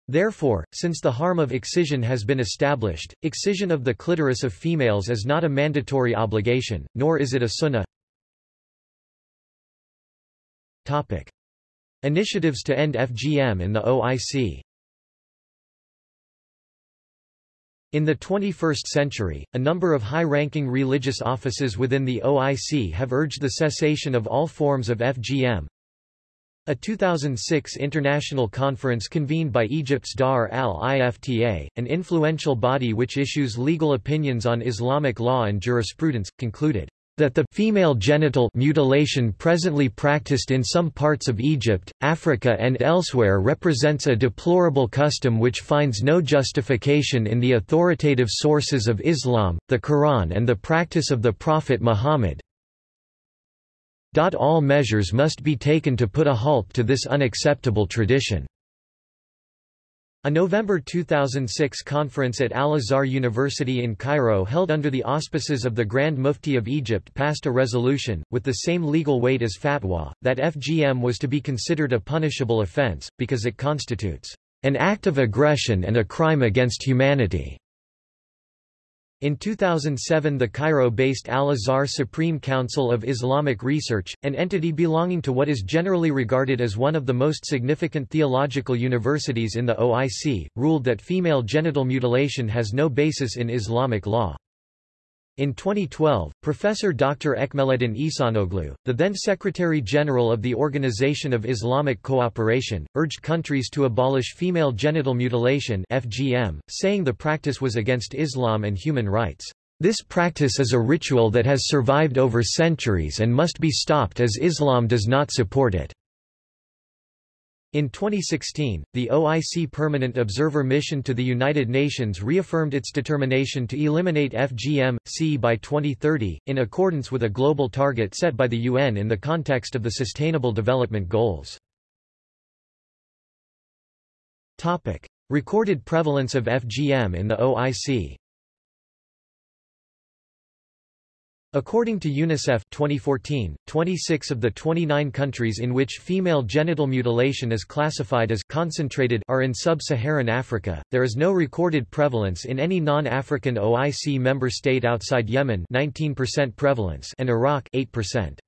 Therefore, since the harm of excision has been established, excision of the clitoris of females is not a mandatory obligation, nor is it a sunnah. Topic. Initiatives to end FGM in the OIC In the 21st century, a number of high-ranking religious offices within the OIC have urged the cessation of all forms of FGM, a 2006 international conference convened by Egypt's Dar al-Ifta, an influential body which issues legal opinions on Islamic law and jurisprudence, concluded that the female genital mutilation presently practiced in some parts of Egypt, Africa and elsewhere represents a deplorable custom which finds no justification in the authoritative sources of Islam, the Quran and the practice of the Prophet Muhammad, all measures must be taken to put a halt to this unacceptable tradition. A November 2006 conference at Al-Azhar University in Cairo held under the auspices of the Grand Mufti of Egypt passed a resolution, with the same legal weight as fatwa, that FGM was to be considered a punishable offense, because it constitutes an act of aggression and a crime against humanity. In 2007 the Cairo-based Al-Azhar Supreme Council of Islamic Research, an entity belonging to what is generally regarded as one of the most significant theological universities in the OIC, ruled that female genital mutilation has no basis in Islamic law. In 2012, Professor Dr. Ekmeleddin Ihsanoglu, the then Secretary-General of the Organization of Islamic Cooperation, urged countries to abolish female genital mutilation FGM, saying the practice was against Islam and human rights. This practice is a ritual that has survived over centuries and must be stopped as Islam does not support it. In 2016, the OIC Permanent Observer Mission to the United Nations reaffirmed its determination to eliminate FGM-C by 2030, in accordance with a global target set by the UN in the context of the Sustainable Development Goals. Recorded prevalence of FGM in the OIC According to UNICEF 2014, 26 of the 29 countries in which female genital mutilation is classified as concentrated are in sub-Saharan Africa. There is no recorded prevalence in any non-African OIC member state outside Yemen 19% prevalence and Iraq 8%.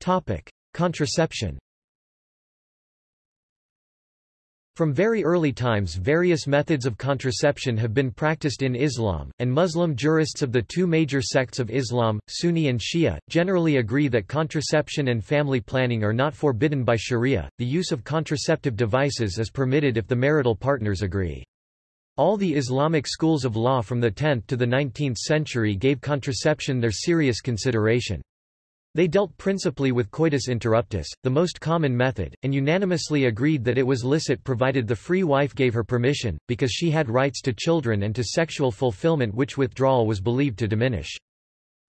Topic: Contraception From very early times various methods of contraception have been practiced in Islam, and Muslim jurists of the two major sects of Islam, Sunni and Shia, generally agree that contraception and family planning are not forbidden by sharia. The use of contraceptive devices is permitted if the marital partners agree. All the Islamic schools of law from the 10th to the 19th century gave contraception their serious consideration. They dealt principally with coitus interruptus, the most common method, and unanimously agreed that it was licit provided the free wife gave her permission, because she had rights to children and to sexual fulfillment which withdrawal was believed to diminish.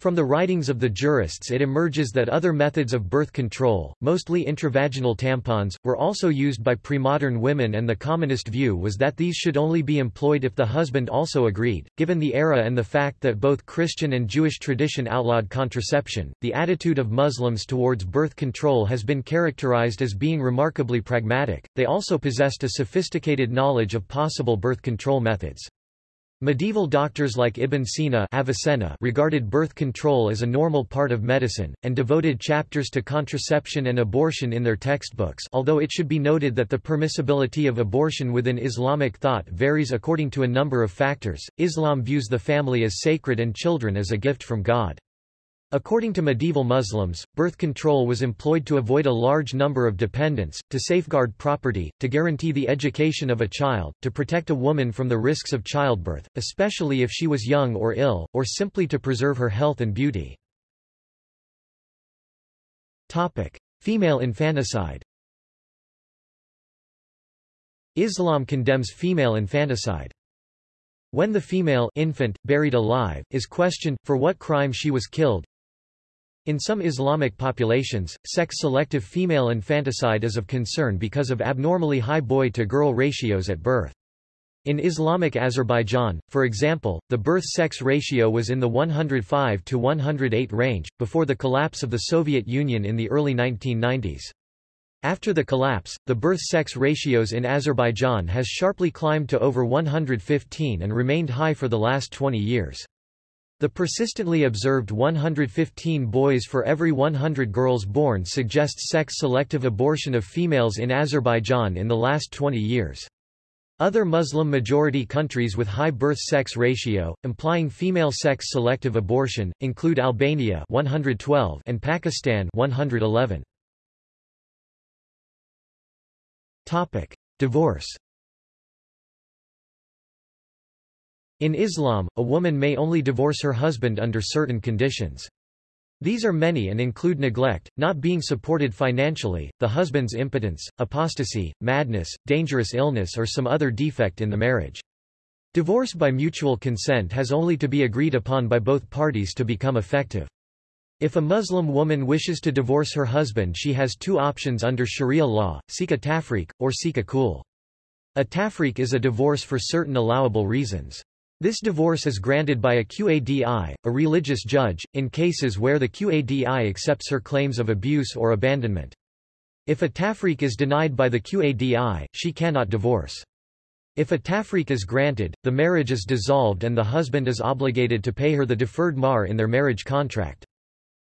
From the writings of the jurists it emerges that other methods of birth control, mostly intravaginal tampons, were also used by premodern women and the commonest view was that these should only be employed if the husband also agreed. Given the era and the fact that both Christian and Jewish tradition outlawed contraception, the attitude of Muslims towards birth control has been characterized as being remarkably pragmatic. They also possessed a sophisticated knowledge of possible birth control methods. Medieval doctors like Ibn Sina Avicenna regarded birth control as a normal part of medicine, and devoted chapters to contraception and abortion in their textbooks although it should be noted that the permissibility of abortion within Islamic thought varies according to a number of factors. Islam views the family as sacred and children as a gift from God. According to medieval Muslims, birth control was employed to avoid a large number of dependents, to safeguard property, to guarantee the education of a child, to protect a woman from the risks of childbirth, especially if she was young or ill, or simply to preserve her health and beauty. Topic. Female infanticide Islam condemns female infanticide. When the female infant, buried alive, is questioned, for what crime she was killed, in some Islamic populations, sex-selective female infanticide is of concern because of abnormally high boy-to-girl ratios at birth. In Islamic Azerbaijan, for example, the birth-sex ratio was in the 105 to 108 range, before the collapse of the Soviet Union in the early 1990s. After the collapse, the birth-sex ratios in Azerbaijan has sharply climbed to over 115 and remained high for the last 20 years. The persistently observed 115 boys for every 100 girls born suggests sex-selective abortion of females in Azerbaijan in the last 20 years. Other Muslim-majority countries with high birth-sex ratio, implying female sex-selective abortion, include Albania 112 and Pakistan 111. Divorce In Islam, a woman may only divorce her husband under certain conditions. These are many and include neglect, not being supported financially, the husband's impotence, apostasy, madness, dangerous illness or some other defect in the marriage. Divorce by mutual consent has only to be agreed upon by both parties to become effective. If a Muslim woman wishes to divorce her husband she has two options under Sharia law, seek a tafriq, or seek a khul. A tafriq is a divorce for certain allowable reasons. This divorce is granted by a Qadi, a religious judge, in cases where the Qadi accepts her claims of abuse or abandonment. If a tafriq is denied by the Qadi, she cannot divorce. If a tafriq is granted, the marriage is dissolved and the husband is obligated to pay her the deferred mahr in their marriage contract.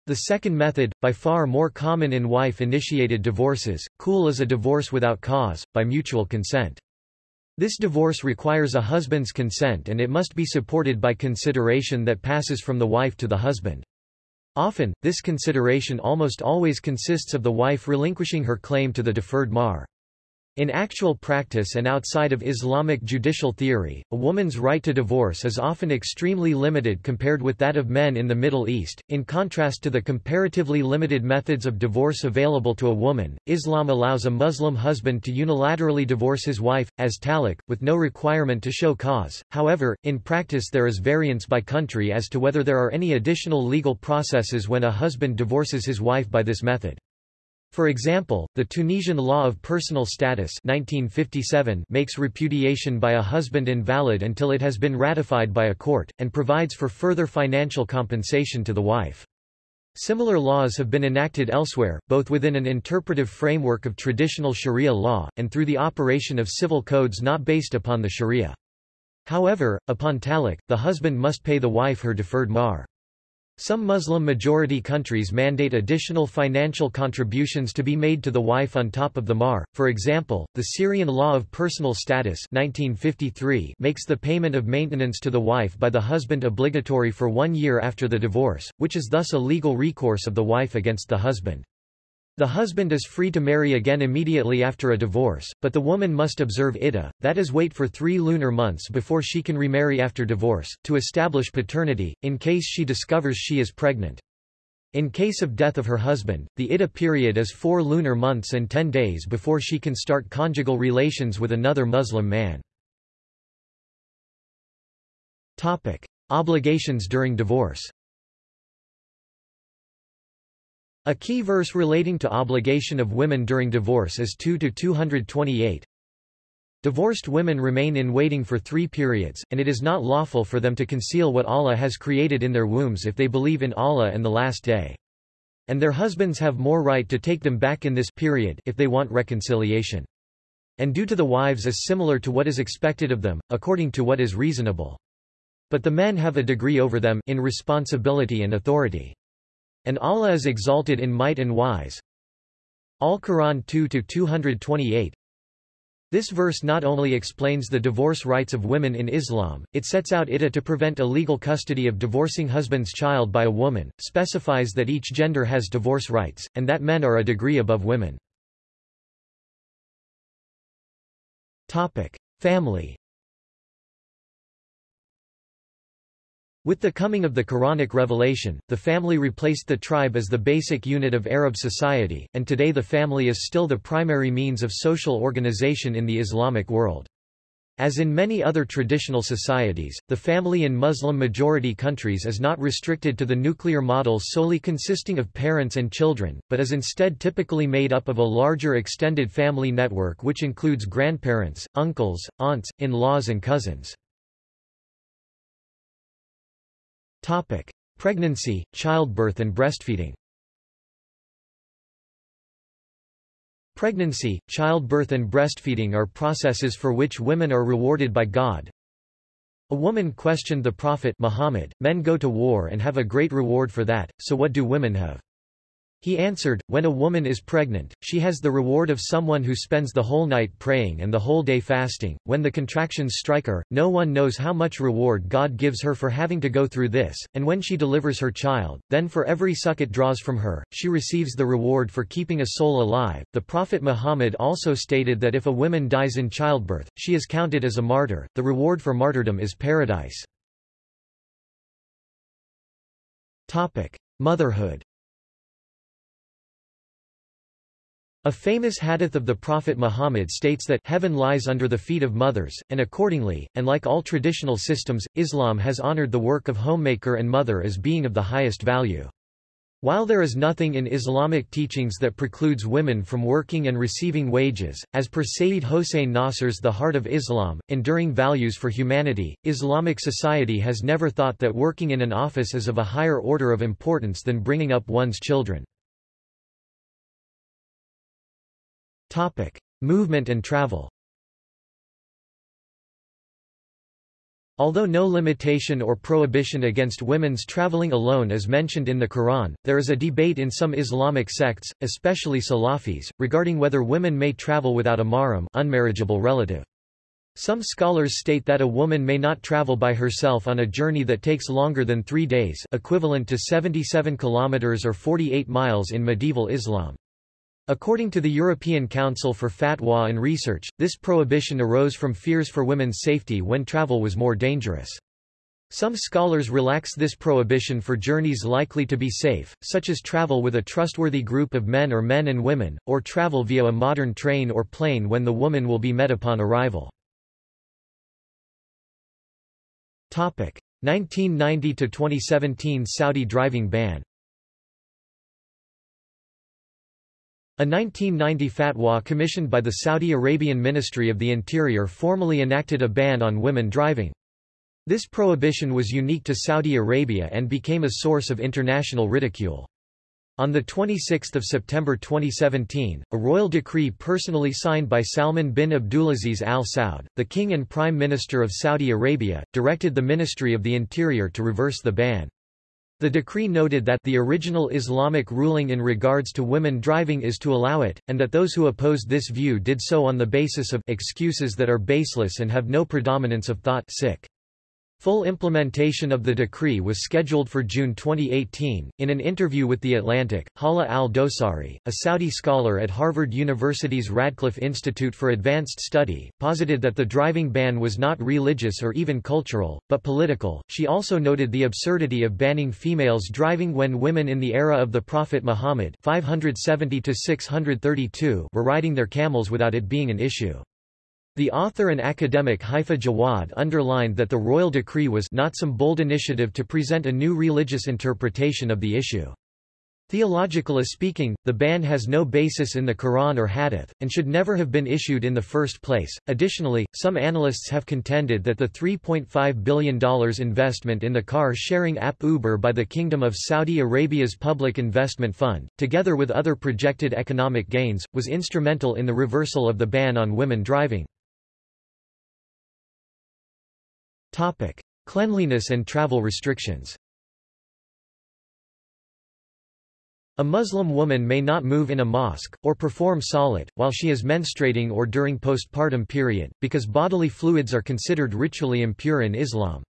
The second method, by far more common in wife-initiated divorces, khul is a divorce without cause, by mutual consent. This divorce requires a husband's consent and it must be supported by consideration that passes from the wife to the husband. Often, this consideration almost always consists of the wife relinquishing her claim to the deferred mahr. In actual practice and outside of Islamic judicial theory, a woman's right to divorce is often extremely limited compared with that of men in the Middle East. In contrast to the comparatively limited methods of divorce available to a woman, Islam allows a Muslim husband to unilaterally divorce his wife, as talaq, with no requirement to show cause. However, in practice there is variance by country as to whether there are any additional legal processes when a husband divorces his wife by this method. For example, the Tunisian Law of Personal Status 1957 makes repudiation by a husband invalid until it has been ratified by a court, and provides for further financial compensation to the wife. Similar laws have been enacted elsewhere, both within an interpretive framework of traditional sharia law, and through the operation of civil codes not based upon the sharia. However, upon talaq, the husband must pay the wife her deferred mahr. Some Muslim-majority countries mandate additional financial contributions to be made to the wife on top of the mahr. For example, the Syrian Law of Personal Status 1953 makes the payment of maintenance to the wife by the husband obligatory for one year after the divorce, which is thus a legal recourse of the wife against the husband. The husband is free to marry again immediately after a divorce, but the woman must observe iddah, that is wait for three lunar months before she can remarry after divorce, to establish paternity, in case she discovers she is pregnant. In case of death of her husband, the iddah period is four lunar months and ten days before she can start conjugal relations with another Muslim man. Topic. Obligations during divorce a key verse relating to obligation of women during divorce is 2-228. Divorced women remain in waiting for three periods, and it is not lawful for them to conceal what Allah has created in their wombs if they believe in Allah and the Last Day. And their husbands have more right to take them back in this period if they want reconciliation. And due to the wives is similar to what is expected of them, according to what is reasonable. But the men have a degree over them in responsibility and authority. And Allah is exalted in might and wise. Al-Quran 2-228 This verse not only explains the divorce rights of women in Islam, it sets out iddah to prevent illegal custody of divorcing husband's child by a woman, specifies that each gender has divorce rights, and that men are a degree above women. Topic. Family With the coming of the Quranic revelation, the family replaced the tribe as the basic unit of Arab society, and today the family is still the primary means of social organization in the Islamic world. As in many other traditional societies, the family in Muslim-majority countries is not restricted to the nuclear model solely consisting of parents and children, but is instead typically made up of a larger extended family network which includes grandparents, uncles, aunts, in-laws and cousins. Topic: Pregnancy, childbirth and breastfeeding. Pregnancy, childbirth and breastfeeding are processes for which women are rewarded by God. A woman questioned the Prophet Muhammad, men go to war and have a great reward for that, so what do women have? He answered, When a woman is pregnant, she has the reward of someone who spends the whole night praying and the whole day fasting. When the contractions strike her, no one knows how much reward God gives her for having to go through this, and when she delivers her child, then for every suck it draws from her, she receives the reward for keeping a soul alive. The Prophet Muhammad also stated that if a woman dies in childbirth, she is counted as a martyr. The reward for martyrdom is paradise. Topic: Motherhood A famous hadith of the Prophet Muhammad states that heaven lies under the feet of mothers, and accordingly, and like all traditional systems, Islam has honored the work of homemaker and mother as being of the highest value. While there is nothing in Islamic teachings that precludes women from working and receiving wages, as per Sayyid Hossein Nasr's The Heart of Islam, Enduring Values for Humanity, Islamic society has never thought that working in an office is of a higher order of importance than bringing up one's children. Topic: Movement and travel. Although no limitation or prohibition against women's traveling alone is mentioned in the Quran, there is a debate in some Islamic sects, especially Salafis, regarding whether women may travel without a mahram unmarriageable relative. Some scholars state that a woman may not travel by herself on a journey that takes longer than three days equivalent to 77 kilometers or 48 miles in medieval Islam. According to the European Council for Fatwa and Research, this prohibition arose from fears for women's safety when travel was more dangerous. Some scholars relax this prohibition for journeys likely to be safe, such as travel with a trustworthy group of men or men and women, or travel via a modern train or plane when the woman will be met upon arrival. 1990–2017 Saudi driving ban A 1990 fatwa commissioned by the Saudi Arabian Ministry of the Interior formally enacted a ban on women driving. This prohibition was unique to Saudi Arabia and became a source of international ridicule. On 26 September 2017, a royal decree personally signed by Salman bin Abdulaziz Al Saud, the King and Prime Minister of Saudi Arabia, directed the Ministry of the Interior to reverse the ban. The decree noted that the original Islamic ruling in regards to women driving is to allow it, and that those who opposed this view did so on the basis of excuses that are baseless and have no predominance of thought sic. Full implementation of the decree was scheduled for June 2018. In an interview with The Atlantic, Hala al Dosari, a Saudi scholar at Harvard University's Radcliffe Institute for Advanced Study, posited that the driving ban was not religious or even cultural, but political. She also noted the absurdity of banning females driving when women in the era of the Prophet Muhammad 570 were riding their camels without it being an issue. The author and academic Haifa Jawad underlined that the royal decree was not some bold initiative to present a new religious interpretation of the issue. Theologically speaking, the ban has no basis in the Quran or Hadith, and should never have been issued in the first place. Additionally, some analysts have contended that the $3.5 billion investment in the car sharing app Uber by the Kingdom of Saudi Arabia's Public Investment Fund, together with other projected economic gains, was instrumental in the reversal of the ban on women driving. Topic: Cleanliness and travel restrictions. A Muslim woman may not move in a mosque, or perform salat, while she is menstruating or during postpartum period, because bodily fluids are considered ritually impure in Islam.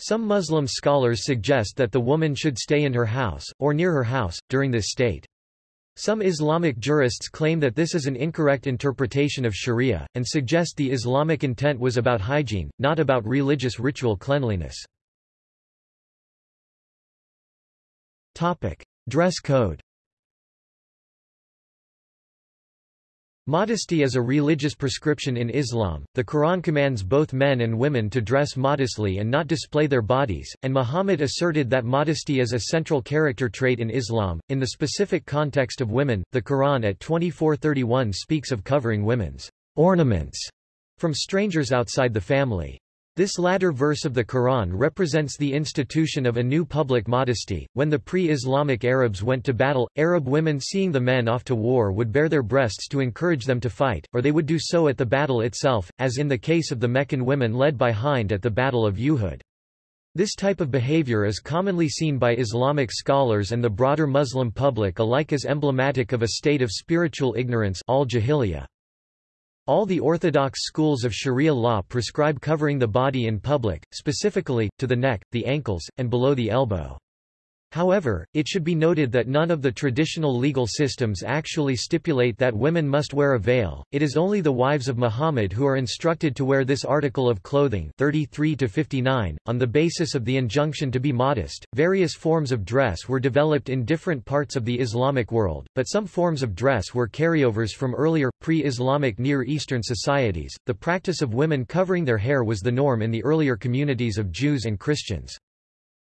Some Muslim scholars suggest that the woman should stay in her house, or near her house, during this state. Some Islamic jurists claim that this is an incorrect interpretation of sharia, and suggest the Islamic intent was about hygiene, not about religious ritual cleanliness. Dress code Modesty is a religious prescription in Islam. The Quran commands both men and women to dress modestly and not display their bodies, and Muhammad asserted that modesty is a central character trait in Islam. In the specific context of women, the Quran at 2431 speaks of covering women's ornaments from strangers outside the family. This latter verse of the Quran represents the institution of a new public modesty. When the pre-Islamic Arabs went to battle, Arab women seeing the men off to war would bare their breasts to encourage them to fight, or they would do so at the battle itself, as in the case of the Meccan women led by Hind at the Battle of Uhud. This type of behavior is commonly seen by Islamic scholars and the broader Muslim public alike as emblematic of a state of spiritual ignorance al-jahiliyyah. All the orthodox schools of Sharia law prescribe covering the body in public, specifically, to the neck, the ankles, and below the elbow. However, it should be noted that none of the traditional legal systems actually stipulate that women must wear a veil. It is only the wives of Muhammad who are instructed to wear this article of clothing 33 to 59 on the basis of the injunction to be modest. Various forms of dress were developed in different parts of the Islamic world, but some forms of dress were carryovers from earlier pre-Islamic Near Eastern societies. The practice of women covering their hair was the norm in the earlier communities of Jews and Christians.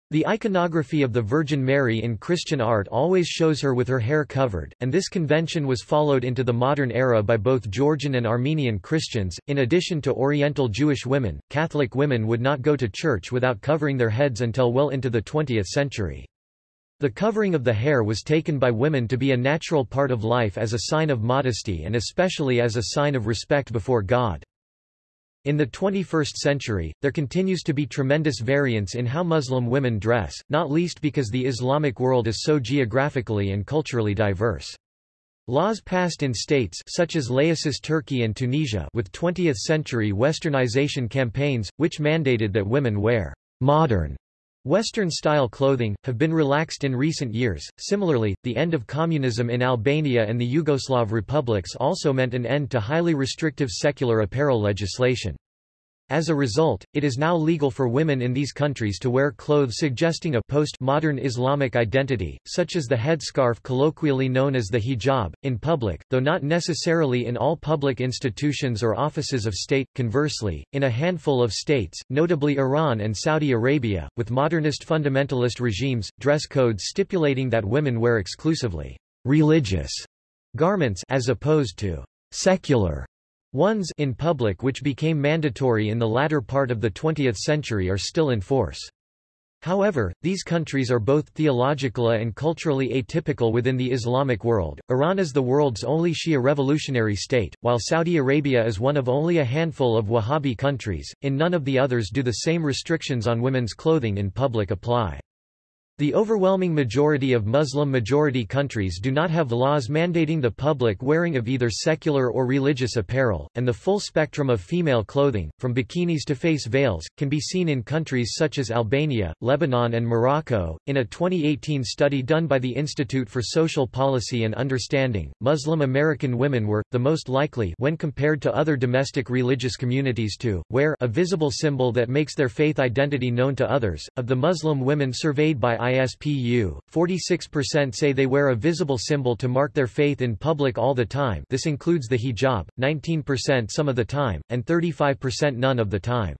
The iconography of the Virgin Mary in Christian art always shows her with her hair covered, and this convention was followed into the modern era by both Georgian and Armenian Christians. In addition to Oriental Jewish women, Catholic women would not go to church without covering their heads until well into the 20th century. The covering of the hair was taken by women to be a natural part of life as a sign of modesty and especially as a sign of respect before God. In the 21st century, there continues to be tremendous variance in how Muslim women dress, not least because the Islamic world is so geographically and culturally diverse. Laws passed in states such as laicist Turkey and Tunisia with 20th-century westernization campaigns, which mandated that women wear modern Western-style clothing, have been relaxed in recent years. Similarly, the end of communism in Albania and the Yugoslav republics also meant an end to highly restrictive secular apparel legislation. As a result, it is now legal for women in these countries to wear clothes suggesting a post-modern Islamic identity, such as the headscarf colloquially known as the hijab, in public, though not necessarily in all public institutions or offices of state. Conversely, in a handful of states, notably Iran and Saudi Arabia, with modernist fundamentalist regimes, dress codes stipulating that women wear exclusively religious garments as opposed to secular ones in public which became mandatory in the latter part of the 20th century are still in force. However, these countries are both theologically and culturally atypical within the Islamic world. Iran is the world's only Shia revolutionary state, while Saudi Arabia is one of only a handful of Wahhabi countries. In none of the others do the same restrictions on women's clothing in public apply. The overwhelming majority of Muslim-majority countries do not have laws mandating the public wearing of either secular or religious apparel, and the full spectrum of female clothing, from bikinis to face veils, can be seen in countries such as Albania, Lebanon and Morocco. In a 2018 study done by the Institute for Social Policy and Understanding, Muslim American women were, the most likely when compared to other domestic religious communities to, wear a visible symbol that makes their faith identity known to others. Of the Muslim women surveyed by ISPU, 46% say they wear a visible symbol to mark their faith in public all the time this includes the hijab, 19% some of the time, and 35% none of the time.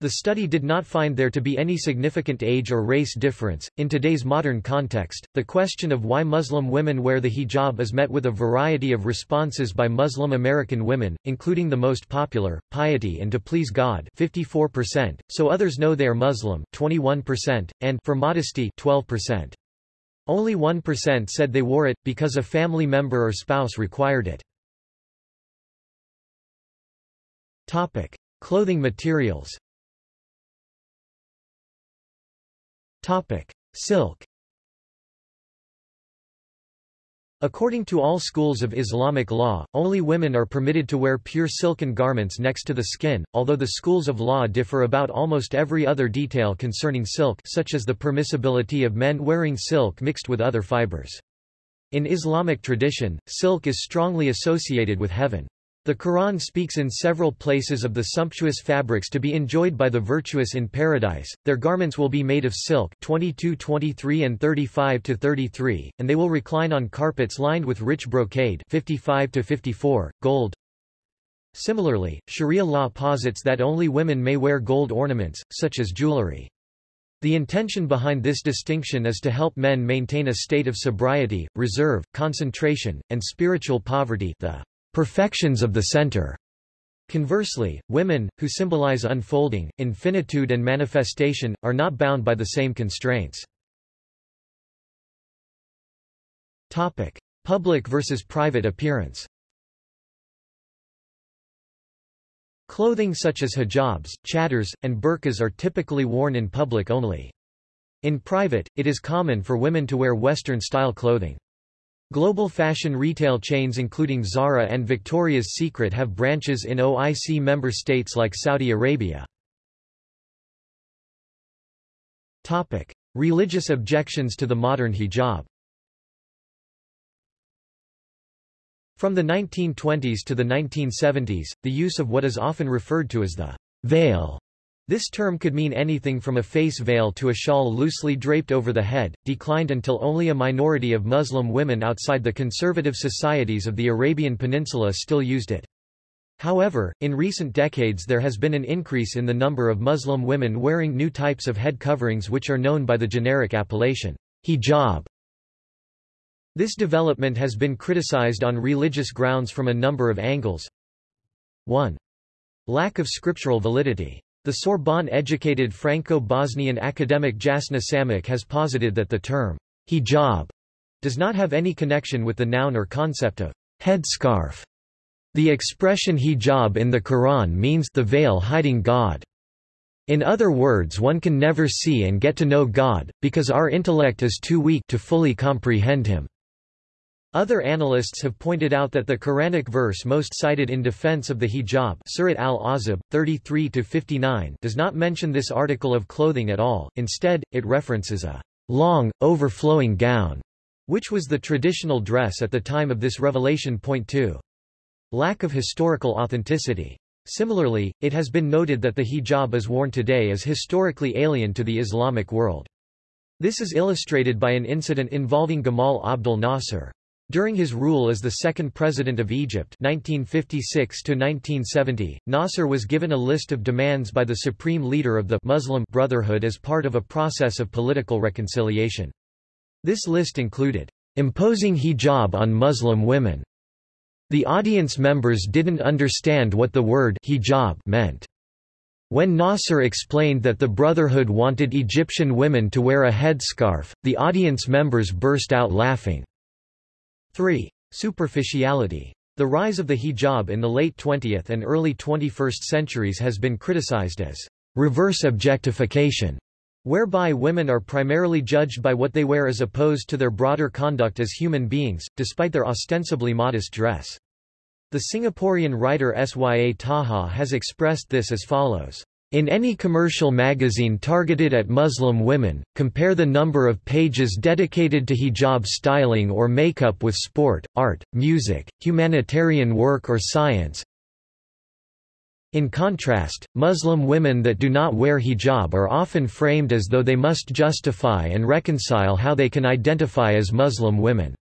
The study did not find there to be any significant age or race difference. In today's modern context, the question of why Muslim women wear the hijab is met with a variety of responses by Muslim American women, including the most popular, piety and to please God 54%, so others know they are Muslim 21%, and for modesty 12%. Only 1% said they wore it, because a family member or spouse required it. Topic. Clothing materials Topic: Silk. According to all schools of Islamic law, only women are permitted to wear pure silken garments next to the skin, although the schools of law differ about almost every other detail concerning silk such as the permissibility of men wearing silk mixed with other fibers. In Islamic tradition, silk is strongly associated with heaven. The Quran speaks in several places of the sumptuous fabrics to be enjoyed by the virtuous in paradise. Their garments will be made of silk 22 23 and 35 to 33, and they will recline on carpets lined with rich brocade 55 to 54, gold. Similarly, Sharia law posits that only women may wear gold ornaments, such as jewelry. The intention behind this distinction is to help men maintain a state of sobriety, reserve, concentration, and spiritual poverty the perfections of the center. Conversely, women, who symbolize unfolding, infinitude and manifestation, are not bound by the same constraints. Topic. Public versus private appearance Clothing such as hijabs, chadors, and burqas are typically worn in public only. In private, it is common for women to wear Western-style clothing. Global fashion retail chains including Zara and Victoria's Secret have branches in OIC member states like Saudi Arabia. Topic: Religious objections to the modern hijab. From the 1920s to the 1970s, the use of what is often referred to as the veil this term could mean anything from a face veil to a shawl loosely draped over the head, declined until only a minority of Muslim women outside the conservative societies of the Arabian Peninsula still used it. However, in recent decades there has been an increase in the number of Muslim women wearing new types of head coverings which are known by the generic appellation, hijab. This development has been criticized on religious grounds from a number of angles. 1. Lack of scriptural validity. The Sorbonne-educated Franco-Bosnian academic Jasna Samic has posited that the term hijab does not have any connection with the noun or concept of headscarf. The expression hijab in the Quran means the veil hiding God. In other words one can never see and get to know God, because our intellect is too weak to fully comprehend him. Other analysts have pointed out that the Quranic verse most cited in defense of the hijab Surat al-Ahzab, 33-59 does not mention this article of clothing at all, instead, it references a long, overflowing gown, which was the traditional dress at the time of this revelation. Point 2. Lack of historical authenticity. Similarly, it has been noted that the hijab as worn today is historically alien to the Islamic world. This is illustrated by an incident involving Gamal Abdel Nasser. During his rule as the second president of Egypt 1956 Nasser was given a list of demands by the supreme leader of the Muslim Brotherhood as part of a process of political reconciliation. This list included, "...imposing hijab on Muslim women." The audience members didn't understand what the word hijab meant. When Nasser explained that the Brotherhood wanted Egyptian women to wear a headscarf, the audience members burst out laughing. 3. Superficiality. The rise of the hijab in the late 20th and early 21st centuries has been criticized as reverse objectification, whereby women are primarily judged by what they wear as opposed to their broader conduct as human beings, despite their ostensibly modest dress. The Singaporean writer Sya Taha has expressed this as follows. In any commercial magazine targeted at Muslim women, compare the number of pages dedicated to hijab styling or makeup with sport, art, music, humanitarian work or science. In contrast, Muslim women that do not wear hijab are often framed as though they must justify and reconcile how they can identify as Muslim women.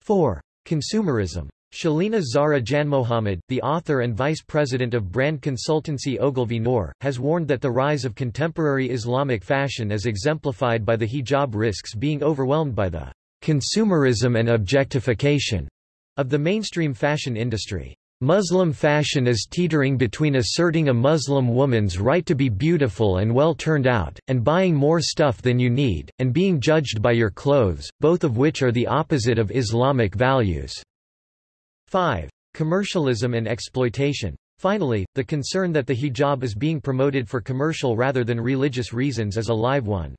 4. Consumerism Shelina Zahra Janmohamed, the author and vice president of brand consultancy Ogilvy Noor, has warned that the rise of contemporary Islamic fashion is exemplified by the hijab risks being overwhelmed by the consumerism and objectification of the mainstream fashion industry. Muslim fashion is teetering between asserting a Muslim woman's right to be beautiful and well turned out, and buying more stuff than you need, and being judged by your clothes, both of which are the opposite of Islamic values. 5. Commercialism and exploitation. Finally, the concern that the hijab is being promoted for commercial rather than religious reasons is a live one.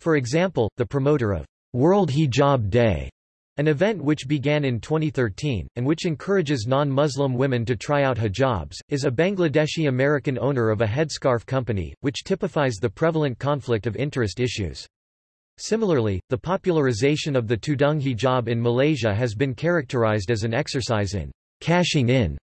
For example, the promoter of World Hijab Day, an event which began in 2013, and which encourages non-Muslim women to try out hijabs, is a Bangladeshi-American owner of a headscarf company, which typifies the prevalent conflict of interest issues. Similarly, the popularization of the tudung hijab in Malaysia has been characterized as an exercise in cashing in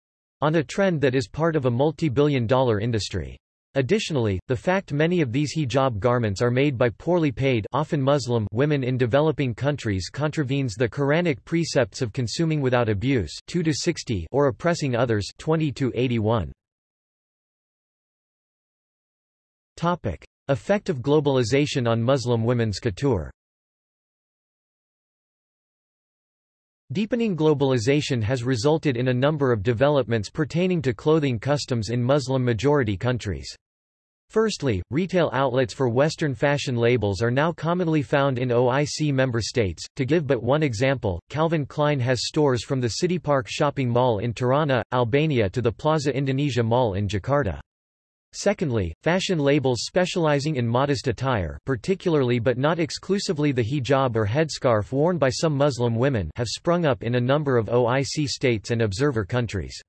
on a trend that is part of a multi-billion dollar industry. Additionally, the fact many of these hijab garments are made by poorly paid often Muslim women in developing countries contravenes the Quranic precepts of consuming without abuse 2 to 60 or oppressing others 20 to 81. Topic: Effect of globalization on Muslim women's couture Deepening globalization has resulted in a number of developments pertaining to clothing customs in Muslim-majority countries. Firstly, retail outlets for Western fashion labels are now commonly found in OIC member states. To give but one example, Calvin Klein has stores from the City Park shopping mall in Tirana, Albania to the Plaza Indonesia Mall in Jakarta. Secondly, fashion labels specializing in modest attire particularly but not exclusively the hijab or headscarf worn by some Muslim women have sprung up in a number of OIC states and observer countries.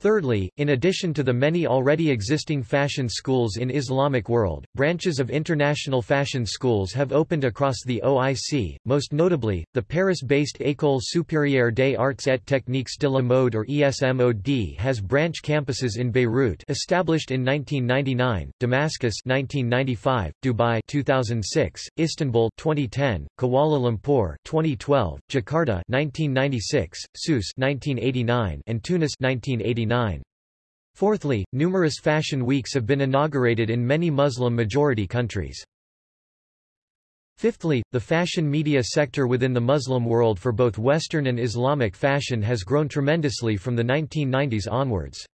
Thirdly, in addition to the many already existing fashion schools in Islamic world, branches of international fashion schools have opened across the OIC, most notably, the Paris-based École supérieure des arts et techniques de la mode or ESMOD has branch campuses in Beirut established in 1999, Damascus 1995, Dubai 2006, Istanbul 2010, Kuala Lumpur 2012, Jakarta 1996, Sousse 1989 and Tunis 1989. Fourthly, numerous fashion weeks have been inaugurated in many Muslim-majority countries. Fifthly, the fashion media sector within the Muslim world for both Western and Islamic fashion has grown tremendously from the 1990s onwards.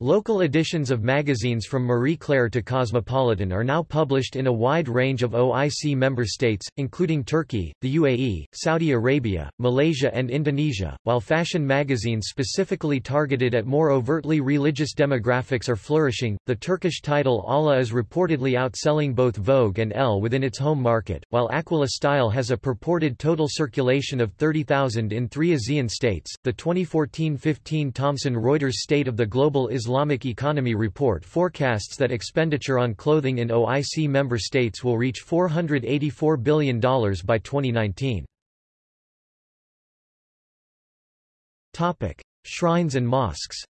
Local editions of magazines from Marie Claire to Cosmopolitan are now published in a wide range of OIC member states, including Turkey, the UAE, Saudi Arabia, Malaysia and Indonesia, while fashion magazines specifically targeted at more overtly religious demographics are flourishing. The Turkish title Âlâ is reportedly outselling both Vogue and Elle within its home market, while Aquila Style has a purported total circulation of 30,000 in three ASEAN states. The 2014-15 Thomson Reuters State of the Global Islam Islamic Economy Report forecasts that expenditure on clothing in OIC member states will reach $484 billion by 2019. Topic: Shrines and mosques.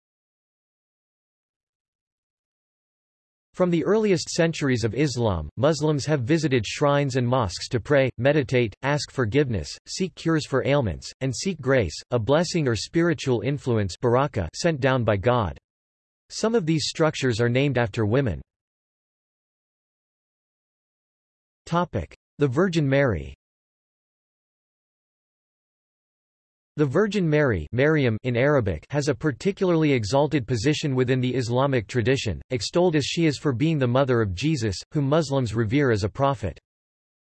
From the earliest centuries of Islam, Muslims have visited shrines and mosques to pray, meditate, ask forgiveness, seek cures for ailments, and seek grace, a blessing or spiritual influence barakah sent down by God. Some of these structures are named after women. The Virgin Mary The Virgin Mary Maryam in Arabic has a particularly exalted position within the Islamic tradition, extolled as she is for being the mother of Jesus, whom Muslims revere as a prophet.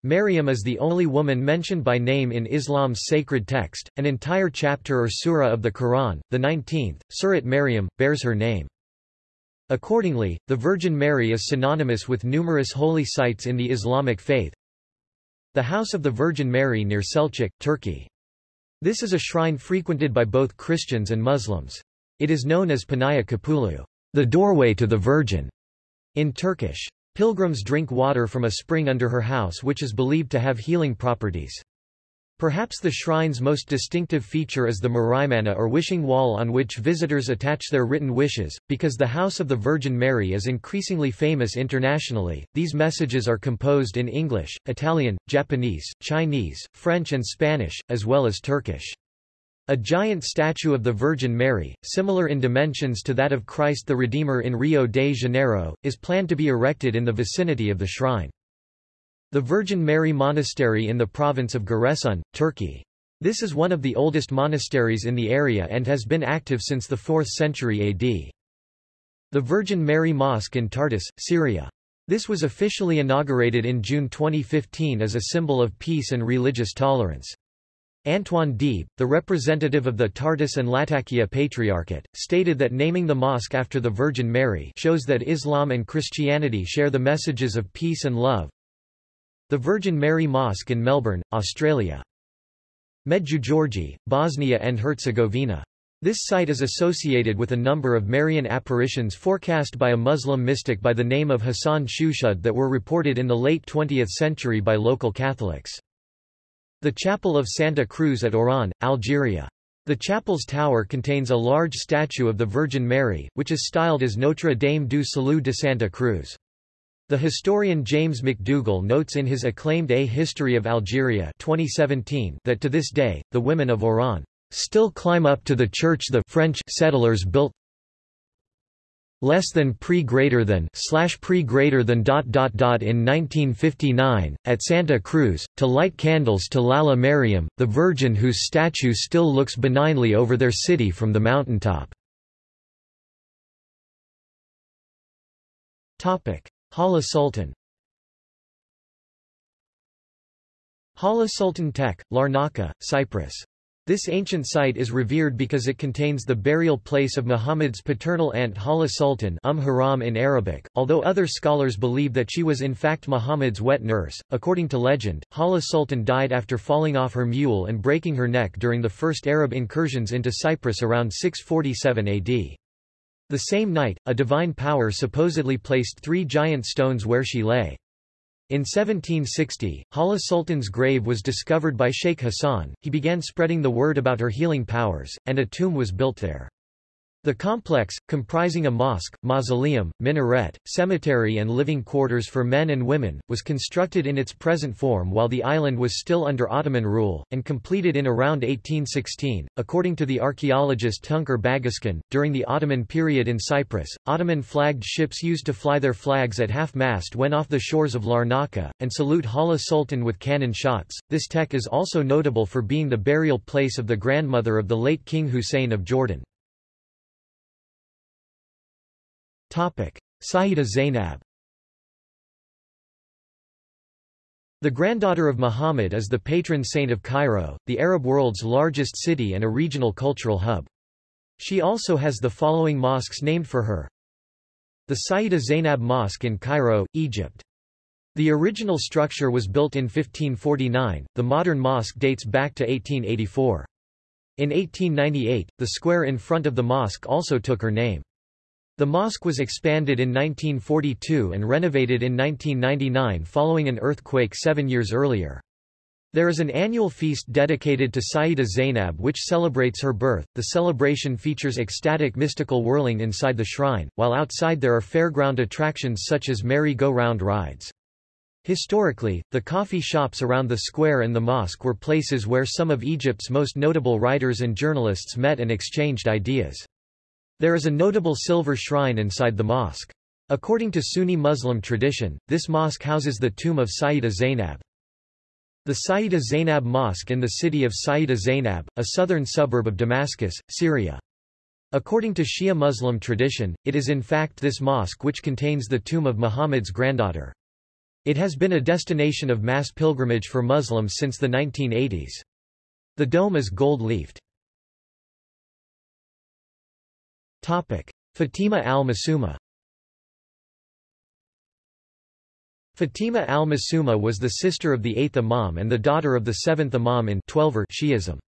Maryam is the only woman mentioned by name in Islam's sacred text, an entire chapter or surah of the Quran, the 19th, Surat Maryam, bears her name. Accordingly, the Virgin Mary is synonymous with numerous holy sites in the Islamic faith. The House of the Virgin Mary near Selçuk, Turkey. This is a shrine frequented by both Christians and Muslims. It is known as Panaya Kapulu, the doorway to the Virgin, in Turkish. Pilgrims drink water from a spring under her house which is believed to have healing properties. Perhaps the shrine's most distinctive feature is the Muraimana or wishing wall on which visitors attach their written wishes. Because the House of the Virgin Mary is increasingly famous internationally, these messages are composed in English, Italian, Japanese, Chinese, French and Spanish, as well as Turkish. A giant statue of the Virgin Mary, similar in dimensions to that of Christ the Redeemer in Rio de Janeiro, is planned to be erected in the vicinity of the shrine. The Virgin Mary Monastery in the province of Giresun, Turkey. This is one of the oldest monasteries in the area and has been active since the 4th century AD. The Virgin Mary Mosque in Tartus, Syria. This was officially inaugurated in June 2015 as a symbol of peace and religious tolerance. Antoine Deeb, the representative of the Tartus and Latakia Patriarchate, stated that naming the mosque after the Virgin Mary shows that Islam and Christianity share the messages of peace and love, the Virgin Mary Mosque in Melbourne, Australia. Medjugorje, Bosnia and Herzegovina. This site is associated with a number of Marian apparitions forecast by a Muslim mystic by the name of Hassan Shushud that were reported in the late 20th century by local Catholics. The Chapel of Santa Cruz at Oran, Algeria. The chapel's tower contains a large statue of the Virgin Mary, which is styled as Notre Dame du Salut de Santa Cruz. The historian James McDougall notes in his acclaimed A History of Algeria 2017 that to this day, the women of Oran still climb up to the church the French settlers built less than pre greater than slash pre greater than dot dot dot in 1959 at Santa Cruz to light candles to Lalla Mariam the Virgin whose statue still looks benignly over their city from the mountaintop. Topic Hala Sultan Hala Sultan Tekke, Larnaca, Cyprus. This ancient site is revered because it contains the burial place of Muhammad's paternal aunt Hala Sultan umm Haram in Arabic, although other scholars believe that she was in fact Muhammad's wet nurse. According to legend, Hala Sultan died after falling off her mule and breaking her neck during the first Arab incursions into Cyprus around 647 AD. The same night, a divine power supposedly placed three giant stones where she lay. In 1760, Hala Sultan's grave was discovered by Sheikh Hassan, he began spreading the word about her healing powers, and a tomb was built there. The complex, comprising a mosque, mausoleum, minaret, cemetery and living quarters for men and women, was constructed in its present form while the island was still under Ottoman rule, and completed in around 1816. According to the archaeologist Tuncer Bağışkan, during the Ottoman period in Cyprus, Ottoman flagged ships used to fly their flags at half-mast when off the shores of Larnaca, and salute Hala Sultan with cannon shots. This tekke is also notable for being the burial place of the grandmother of the late King Hussein of Jordan. Sayyida Zainab The granddaughter of Muhammad is the patron saint of Cairo, the Arab world's largest city and a regional cultural hub. She also has the following mosques named for her. The Sayyida Zainab Mosque in Cairo, Egypt. The original structure was built in 1549, the modern mosque dates back to 1884. In 1898, the square in front of the mosque also took her name. The mosque was expanded in 1942 and renovated in 1999 following an earthquake seven years earlier. There is an annual feast dedicated to Sayyida Zainab which celebrates her birth. The celebration features ecstatic mystical whirling inside the shrine, while outside there are fairground attractions such as merry-go-round rides. Historically, the coffee shops around the square and the mosque were places where some of Egypt's most notable writers and journalists met and exchanged ideas. There is a notable silver shrine inside the mosque. According to Sunni Muslim tradition, this mosque houses the tomb of Sayyida Zainab. The Sayyida Zainab Mosque in the city of Sayyida Zainab, a southern suburb of Damascus, Syria. According to Shia Muslim tradition, it is in fact this mosque which contains the tomb of Muhammad's granddaughter. It has been a destination of mass pilgrimage for Muslims since the 1980s. The dome is gold-leafed. Fatima al-Masuma Fatima al-Masuma was the sister of the eighth Imam and the daughter of the seventh Imam in Twelver Shi'ism.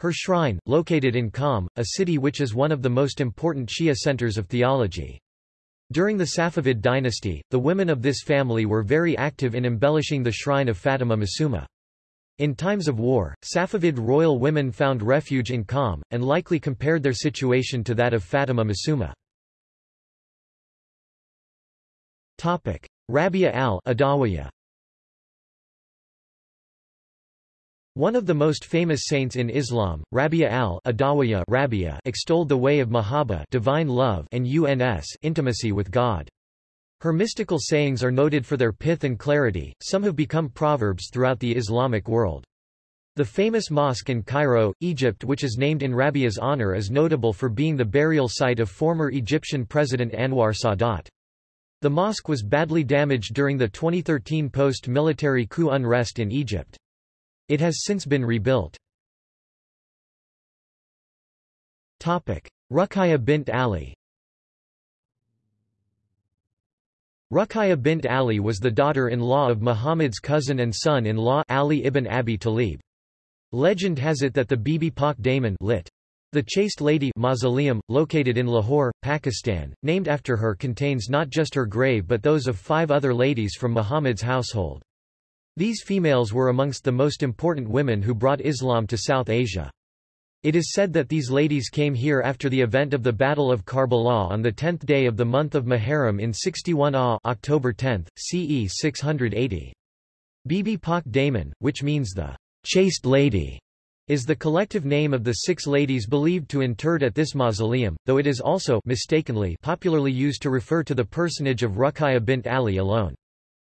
Her shrine, located in Qom, a city which is one of the most important Shia centers of theology. During the Safavid dynasty, the women of this family were very active in embellishing the shrine of Fatima Masuma. In times of war, Safavid royal women found refuge in Qom, and likely compared their situation to that of Fatima Masuma. Rabia al-Adawiyya One of the most famous saints in Islam, Rabia al-Adawiyya Rabia extolled the way of mahabba divine love and uns intimacy with God. Her mystical sayings are noted for their pith and clarity, some have become proverbs throughout the Islamic world. The famous mosque in Cairo, Egypt which is named in Rabia's honor is notable for being the burial site of former Egyptian President Anwar Sadat. The mosque was badly damaged during the 2013 post-military coup unrest in Egypt. It has since been rebuilt. Ruqayya bint Ali Ruqayya bint Ali was the daughter-in-law of Muhammad's cousin and son-in-law Ali ibn Abi Talib. Legend has it that the Bibi Pak Daman lit. The Chaste Lady mausoleum, located in Lahore, Pakistan, named after her contains not just her grave but those of five other ladies from Muhammad's household. These females were amongst the most important women who brought Islam to South Asia. It is said that these ladies came here after the event of the Battle of Karbala on the tenth day of the month of Muharram in 61 AH October 10, CE 680. Bibi Pak Daman, which means the chaste lady, is the collective name of the six ladies believed to interred at this mausoleum, though it is also mistakenly popularly used to refer to the personage of Ruqayya bint Ali alone.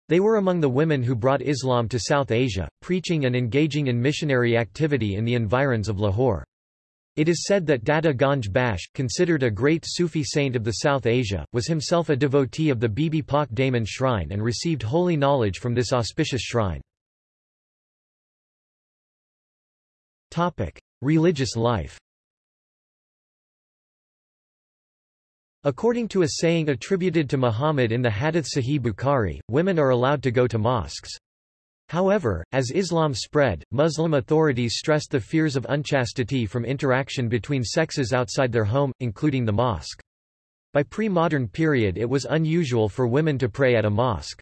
They were among the women who brought Islam to South Asia, preaching and engaging in missionary activity in the environs of Lahore. It is said that Data Ganj Bakhsh, considered a great Sufi saint of the South Asia, was himself a devotee of the Bibi Pak Daman shrine and received holy knowledge from this auspicious shrine. Religious life According to a saying attributed to Muhammad in the Hadith Sahih Bukhari, women are allowed to go to mosques. However, as Islam spread, Muslim authorities stressed the fears of unchastity from interaction between sexes outside their home, including the mosque. By pre-modern period it was unusual for women to pray at a mosque.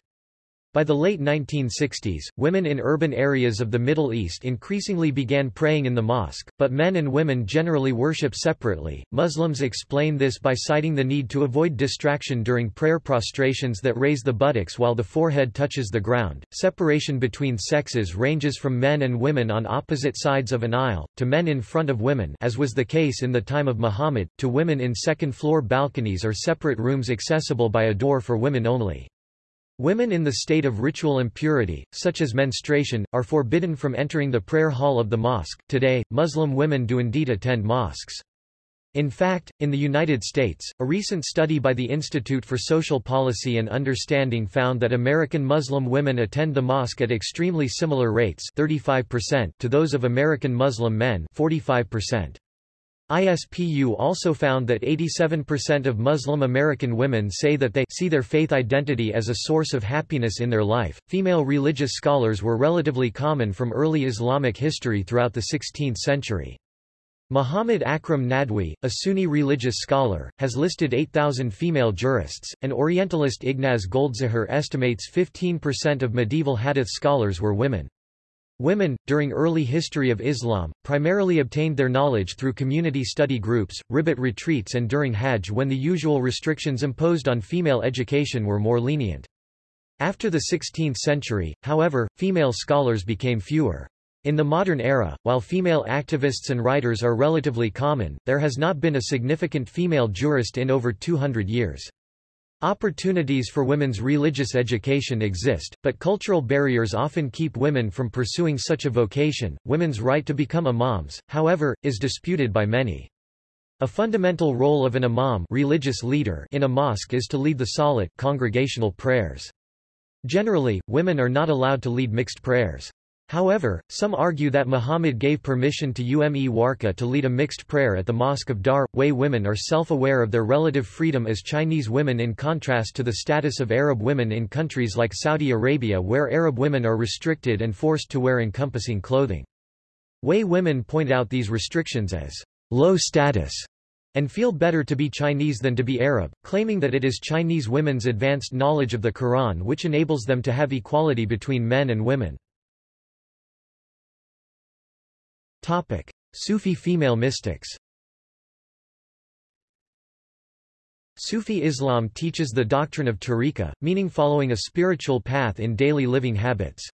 By the late 1960s, women in urban areas of the Middle East increasingly began praying in the mosque, but men and women generally worship separately. Muslims explain this by citing the need to avoid distraction during prayer prostrations that raise the buttocks while the forehead touches the ground. Separation between sexes ranges from men and women on opposite sides of an aisle, to men in front of women, as was the case in the time of Muhammad, to women in second floor balconies or separate rooms accessible by a door for women only. Women in the state of ritual impurity, such as menstruation, are forbidden from entering the prayer hall of the mosque. Today, Muslim women do indeed attend mosques. In fact, in the United States, a recent study by the Institute for Social Policy and Understanding found that American Muslim women attend the mosque at extremely similar rates 35% to those of American Muslim men 45%. ISPU also found that 87% of Muslim American women say that they see their faith identity as a source of happiness in their life. Female religious scholars were relatively common from early Islamic history throughout the 16th century. Muhammad Akram Nadwi, a Sunni religious scholar, has listed 8,000 female jurists, and Orientalist Ignaz Goldziher estimates 15% of medieval hadith scholars were women. Women, during early history of Islam, primarily obtained their knowledge through community study groups, ribat retreats and during Hajj when the usual restrictions imposed on female education were more lenient. After the 16th century, however, female scholars became fewer. In the modern era, while female activists and writers are relatively common, there has not been a significant female jurist in over 200 years. Opportunities for women's religious education exist, but cultural barriers often keep women from pursuing such a vocation. Women's right to become imams, however, is disputed by many. A fundamental role of an imam religious leader in a mosque is to lead the salat congregational prayers. Generally, women are not allowed to lead mixed prayers. However, some argue that Muhammad gave permission to Ume Warqa to lead a mixed prayer at the Mosque of Dar. Hui women are self-aware of their relative freedom as Chinese women in contrast to the status of Arab women in countries like Saudi Arabia where Arab women are restricted and forced to wear encompassing clothing. Hui women point out these restrictions as low status and feel better to be Chinese than to be Arab, claiming that it is Chinese women's advanced knowledge of the Quran which enables them to have equality between men and women. Topic: Sufi female mystics. Sufi Islam teaches the doctrine of tariqa, meaning following a spiritual path in daily living habits.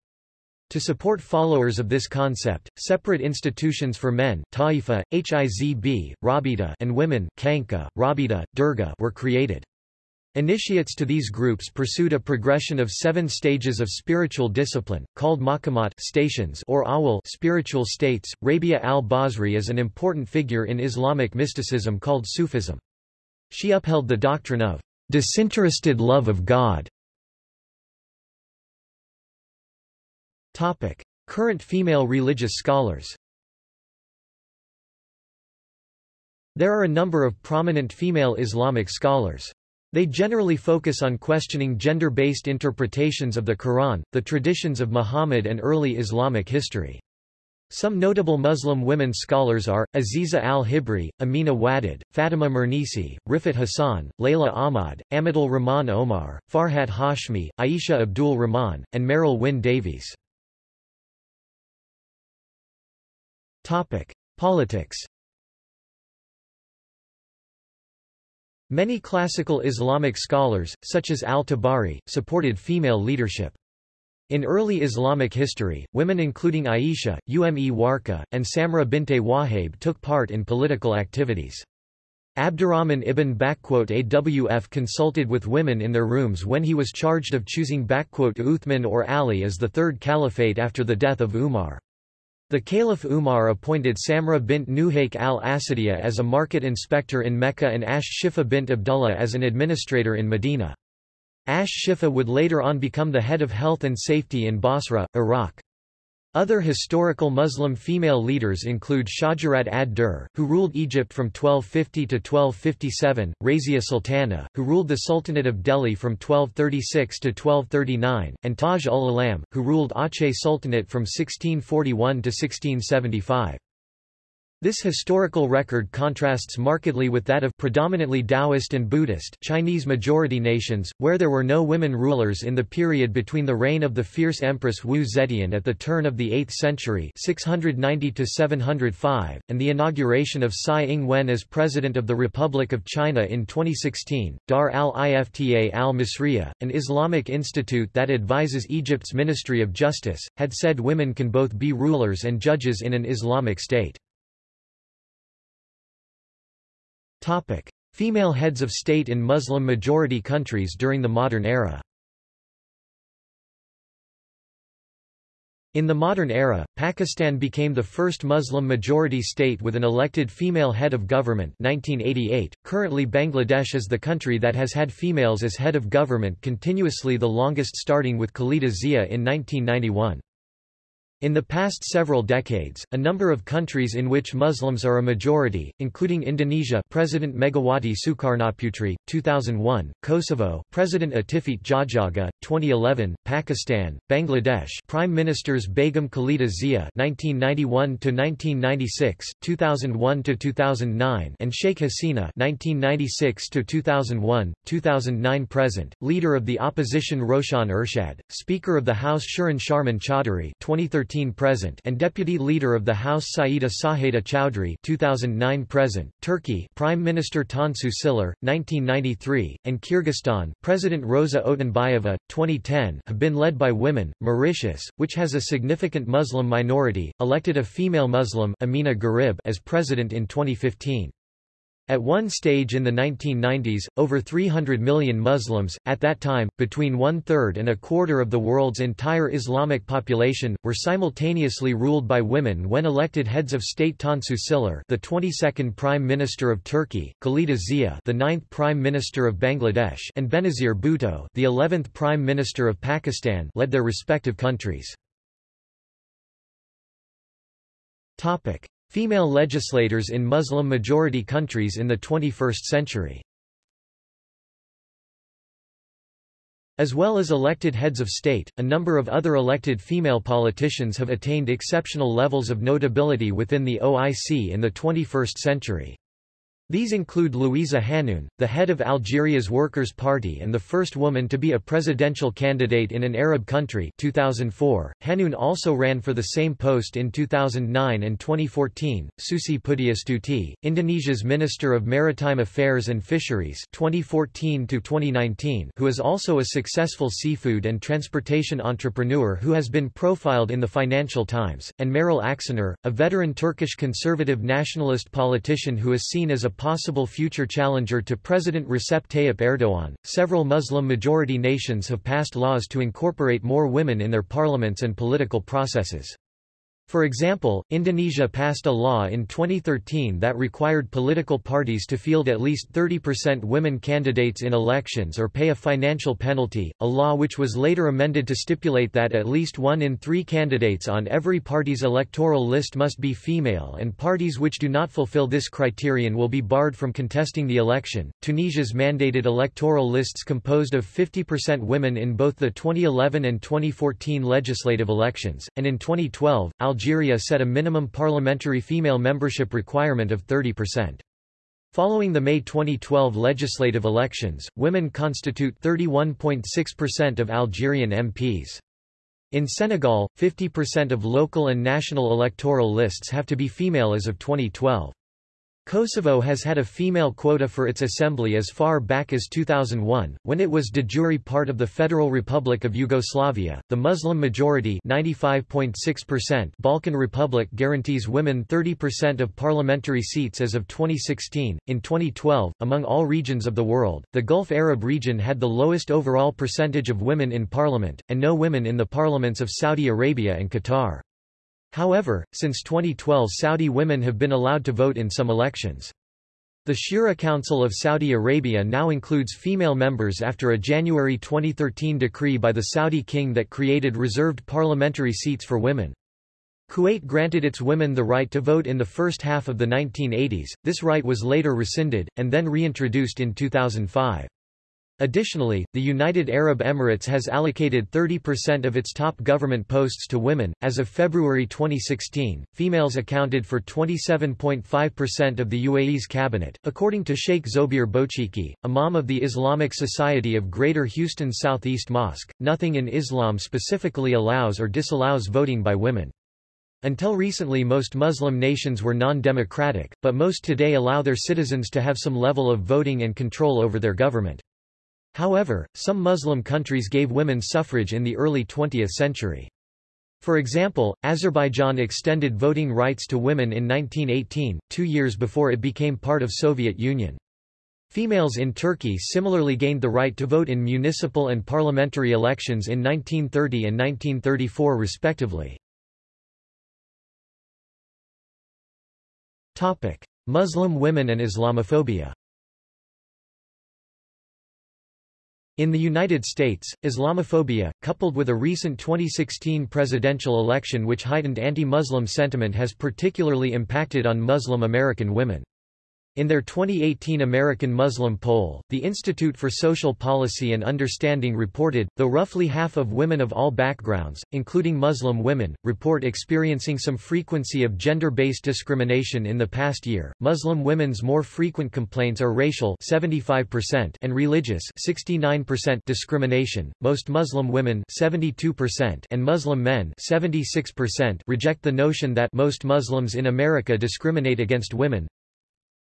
To support followers of this concept, separate institutions for men Taifa, Hizb, Rabita and women Khanqa, Rabita, Dargah were created. Initiates to these groups pursued a progression of seven stages of spiritual discipline, called maqamat stations or ahwal spiritual states. Rabia al-Basri is an important figure in Islamic mysticism called Sufism. She upheld the doctrine of disinterested love of God. Topic. Current female religious scholars There are a number of prominent female Islamic scholars. They generally focus on questioning gender-based interpretations of the Quran, the traditions of Muhammad and early Islamic history. Some notable Muslim women scholars are, Aziza al-Hibri, Amina Wadud, Fatima Mernissi, Riffat Hassan, Layla Ahmad, Amatul Rahman Omar, Farhat Hashmi, Aisha Abdul Rahman, and Merryl Wyn Davies. Politics Many classical Islamic scholars, such as al-Tabari, supported female leadership. In early Islamic history, women including Aisha, Ume Warqa, and Samra binte Wahab took part in political activities. Abdurrahman ibn Awf consulted with women in their rooms when he was charged of choosing Uthman or Ali as the third caliphate after the death of Umar. The Caliph Umar appointed Samra bint Nuhayk al-Asadiya as a market inspector in Mecca and Ash Shifa bint Abdullah as an administrator in Medina. Ash Shifa would later on become the head of health and safety in Basra, Iraq. Other historical Muslim female leaders include Shajarat ad-Dur, who ruled Egypt from 1250 to 1257, Razia Sultana, who ruled the Sultanate of Delhi from 1236 to 1239, and Taj ul-Alam, who ruled Aceh Sultanate from 1641 to 1675. This historical record contrasts markedly with that of predominantly Taoist and Buddhist Chinese majority nations, where there were no women rulers in the period between the reign of the fierce Empress Wu Zetian at the turn of the 8th century 690 and the inauguration of Tsai Ing-wen as President of the Republic of China in 2016. Dar al-Ifta al-Misriya, an Islamic institute that advises Egypt's Ministry of Justice, had said women can both be rulers and judges in an Islamic state. Topic. Female heads of state in Muslim-majority countries during the modern era In the modern era, Pakistan became the first Muslim-majority state with an elected female head of government 1988. .Currently Bangladesh is the country that has had females as head of government continuously the longest starting with Khalida Zia in 1991. In the past several decades, a number of countries in which Muslims are a majority, including Indonesia President Megawati Sukarnoputri, 2001, Kosovo President Atifete Jahjaga, 2011, Pakistan, Bangladesh Prime Ministers Begum Khalida Zia 1991–1996, 2001–2009 and Sheikh Hasina 1996–2001, 2009 present, Leader of the Opposition Roshan Ershad, Speaker of the House Shirin Sharmin Chaudhary 2013 present and Deputy Leader of the House Saida Saheda Chowdhury 2009 present, Turkey Prime Minister Tansu Çiller, 1993, and Kyrgyzstan President Rosa Otunbayeva, 2010 have been led by women. Mauritius, which has a significant Muslim minority, elected a female Muslim Amina Gharib as president in 2015. At one stage in the 1990s, over 300 million Muslims, at that time, between one-third and a quarter of the world's entire Islamic population, were simultaneously ruled by women when elected heads of state Tansu Çiller the 22nd Prime Minister of Turkey, Khalida Zia the 9th Prime Minister of Bangladesh and Benazir Bhutto the 11th Prime Minister of Pakistan led their respective countries. Female legislators in Muslim-majority countries in the 21st century As well as elected heads of state, a number of other elected female politicians have attained exceptional levels of notability within the OIC in the 21st century. These include Louisa Hanoune, the head of Algeria's Workers' Party and the first woman to be a presidential candidate in an Arab country 2004. Hanoune also ran for the same post in 2009 and 2014. Susi Pujiastuti, Indonesia's Minister of Maritime Affairs and Fisheries 2014 to 2019, who is also a successful seafood and transportation entrepreneur who has been profiled in the Financial Times, and Meral Akşener, a veteran Turkish conservative nationalist politician who is seen as a possible future challenger to President Recep Tayyip Erdogan. Several Muslim majority nations have passed laws to incorporate more women in their parliaments and political processes. For example, Indonesia passed a law in 2013 that required political parties to field at least 30% women candidates in elections or pay a financial penalty, a law which was later amended to stipulate that at least one in three candidates on every party's electoral list must be female and parties which do not fulfill this criterion will be barred from contesting the election. Tunisia's mandated electoral lists composed of 50% women in both the 2011 and 2014 legislative elections, and in 2012, Algeria Algeria set a minimum parliamentary female membership requirement of 30%. Following the May 2012 legislative elections, women constitute 31.6% of Algerian MPs. In Senegal, 50% of local and national electoral lists have to be female as of 2012. Kosovo has had a female quota for its assembly as far back as 2001, when it was de jure part of the Federal Republic of Yugoslavia. The Muslim majority (95.6%) Balkan Republic guarantees women 30% of parliamentary seats as of 2016. In 2012, among all regions of the world, the Gulf Arab region had the lowest overall percentage of women in parliament, and no women in the parliaments of Saudi Arabia and Qatar. However, since 2012 Saudi women have been allowed to vote in some elections. The Shura Council of Saudi Arabia now includes female members after a January 2013 decree by the Saudi king that created reserved parliamentary seats for women. Kuwait granted its women the right to vote in the first half of the 1980s, this right was later rescinded, and then reintroduced in 2005. Additionally, the United Arab Emirates has allocated 30% of its top government posts to women. As of February 2016, females accounted for 27.5% of the UAE's cabinet, according to Sheikh Zoubir Bouchikhi, imam of the Islamic Society of Greater Houston Southeast Mosque. Nothing in Islam specifically allows or disallows voting by women. Until recently most Muslim nations were non-democratic, but most today allow their citizens to have some level of voting and control over their government. However, some Muslim countries gave women suffrage in the early 20th century. For example, Azerbaijan extended voting rights to women in 1918, two years before it became part of Soviet Union. Females in Turkey similarly gained the right to vote in municipal and parliamentary elections in 1930 and 1934 respectively. Muslim women and Islamophobia In the United States, Islamophobia, coupled with a recent 2016 presidential election which heightened anti-Muslim sentiment has particularly impacted on Muslim American women. In their 2018 American Muslim poll, the Institute for Social Policy and Understanding reported, though roughly half of women of all backgrounds, including Muslim women, report experiencing some frequency of gender-based discrimination in the past year, Muslim women's more frequent complaints are racial 75% and religious 69% discrimination. Most Muslim women 72% and Muslim men 76% reject the notion that most Muslims in America discriminate against women,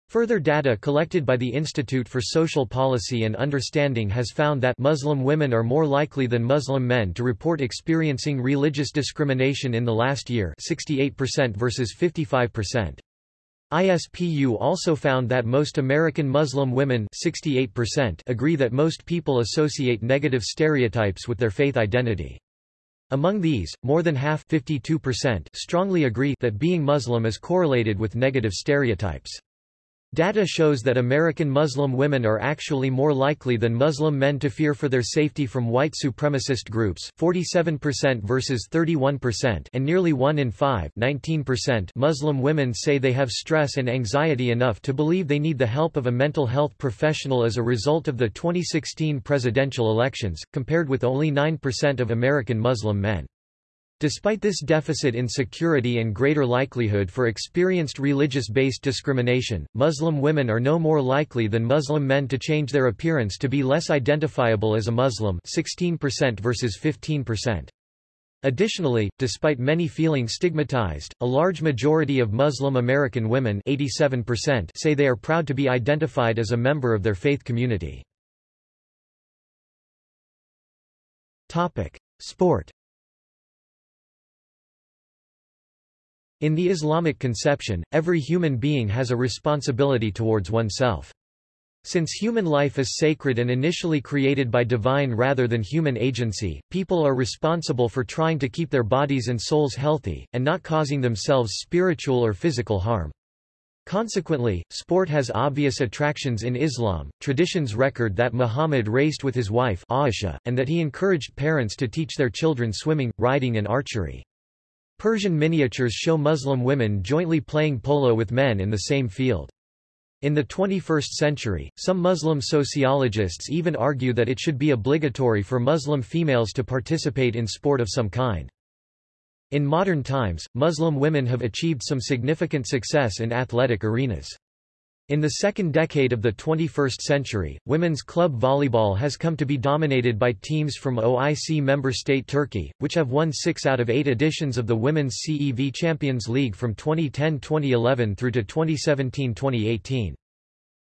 Further data collected by the Institute for Social Policy and Understanding has found that Muslim women are more likely than Muslim men to report experiencing religious discrimination in the last year 68% versus 55%. ISPU also found that most American Muslim women 68% agree that most people associate negative stereotypes with their faith identity. Among these, more than half 52% strongly agree that being Muslim is correlated with negative stereotypes. Data shows that American Muslim women are actually more likely than Muslim men to fear for their safety from white supremacist groups 47% versus 31% and nearly 1 in 5 19% Muslim women say they have stress and anxiety enough to believe they need the help of a mental health professional as a result of the 2016 presidential elections, compared with only 9% of American Muslim men. Despite this deficit in security and greater likelihood for experienced religious-based discrimination, Muslim women are no more likely than Muslim men to change their appearance to be less identifiable as a Muslim 16% versus 15%. Additionally, despite many feeling stigmatized, a large majority of Muslim American women 87% say they are proud to be identified as a member of their faith community. Sport In the Islamic conception, every human being has a responsibility towards oneself. Since human life is sacred and initially created by divine rather than human agency, people are responsible for trying to keep their bodies and souls healthy, and not causing themselves spiritual or physical harm. Consequently, sport has obvious attractions in Islam. Traditions record that Muhammad raced with his wife Aisha, and that he encouraged parents to teach their children swimming, riding and archery. Persian miniatures show Muslim women jointly playing polo with men in the same field. In the 21st century, some Muslim sociologists even argue that it should be obligatory for Muslim females to participate in sport of some kind. In modern times, Muslim women have achieved some significant success in athletic arenas. In the second decade of the 21st century, women's club volleyball has come to be dominated by teams from OIC member state Turkey, which have won six out of eight editions of the Women's CEV Champions League from 2010-2011 through to 2017-2018.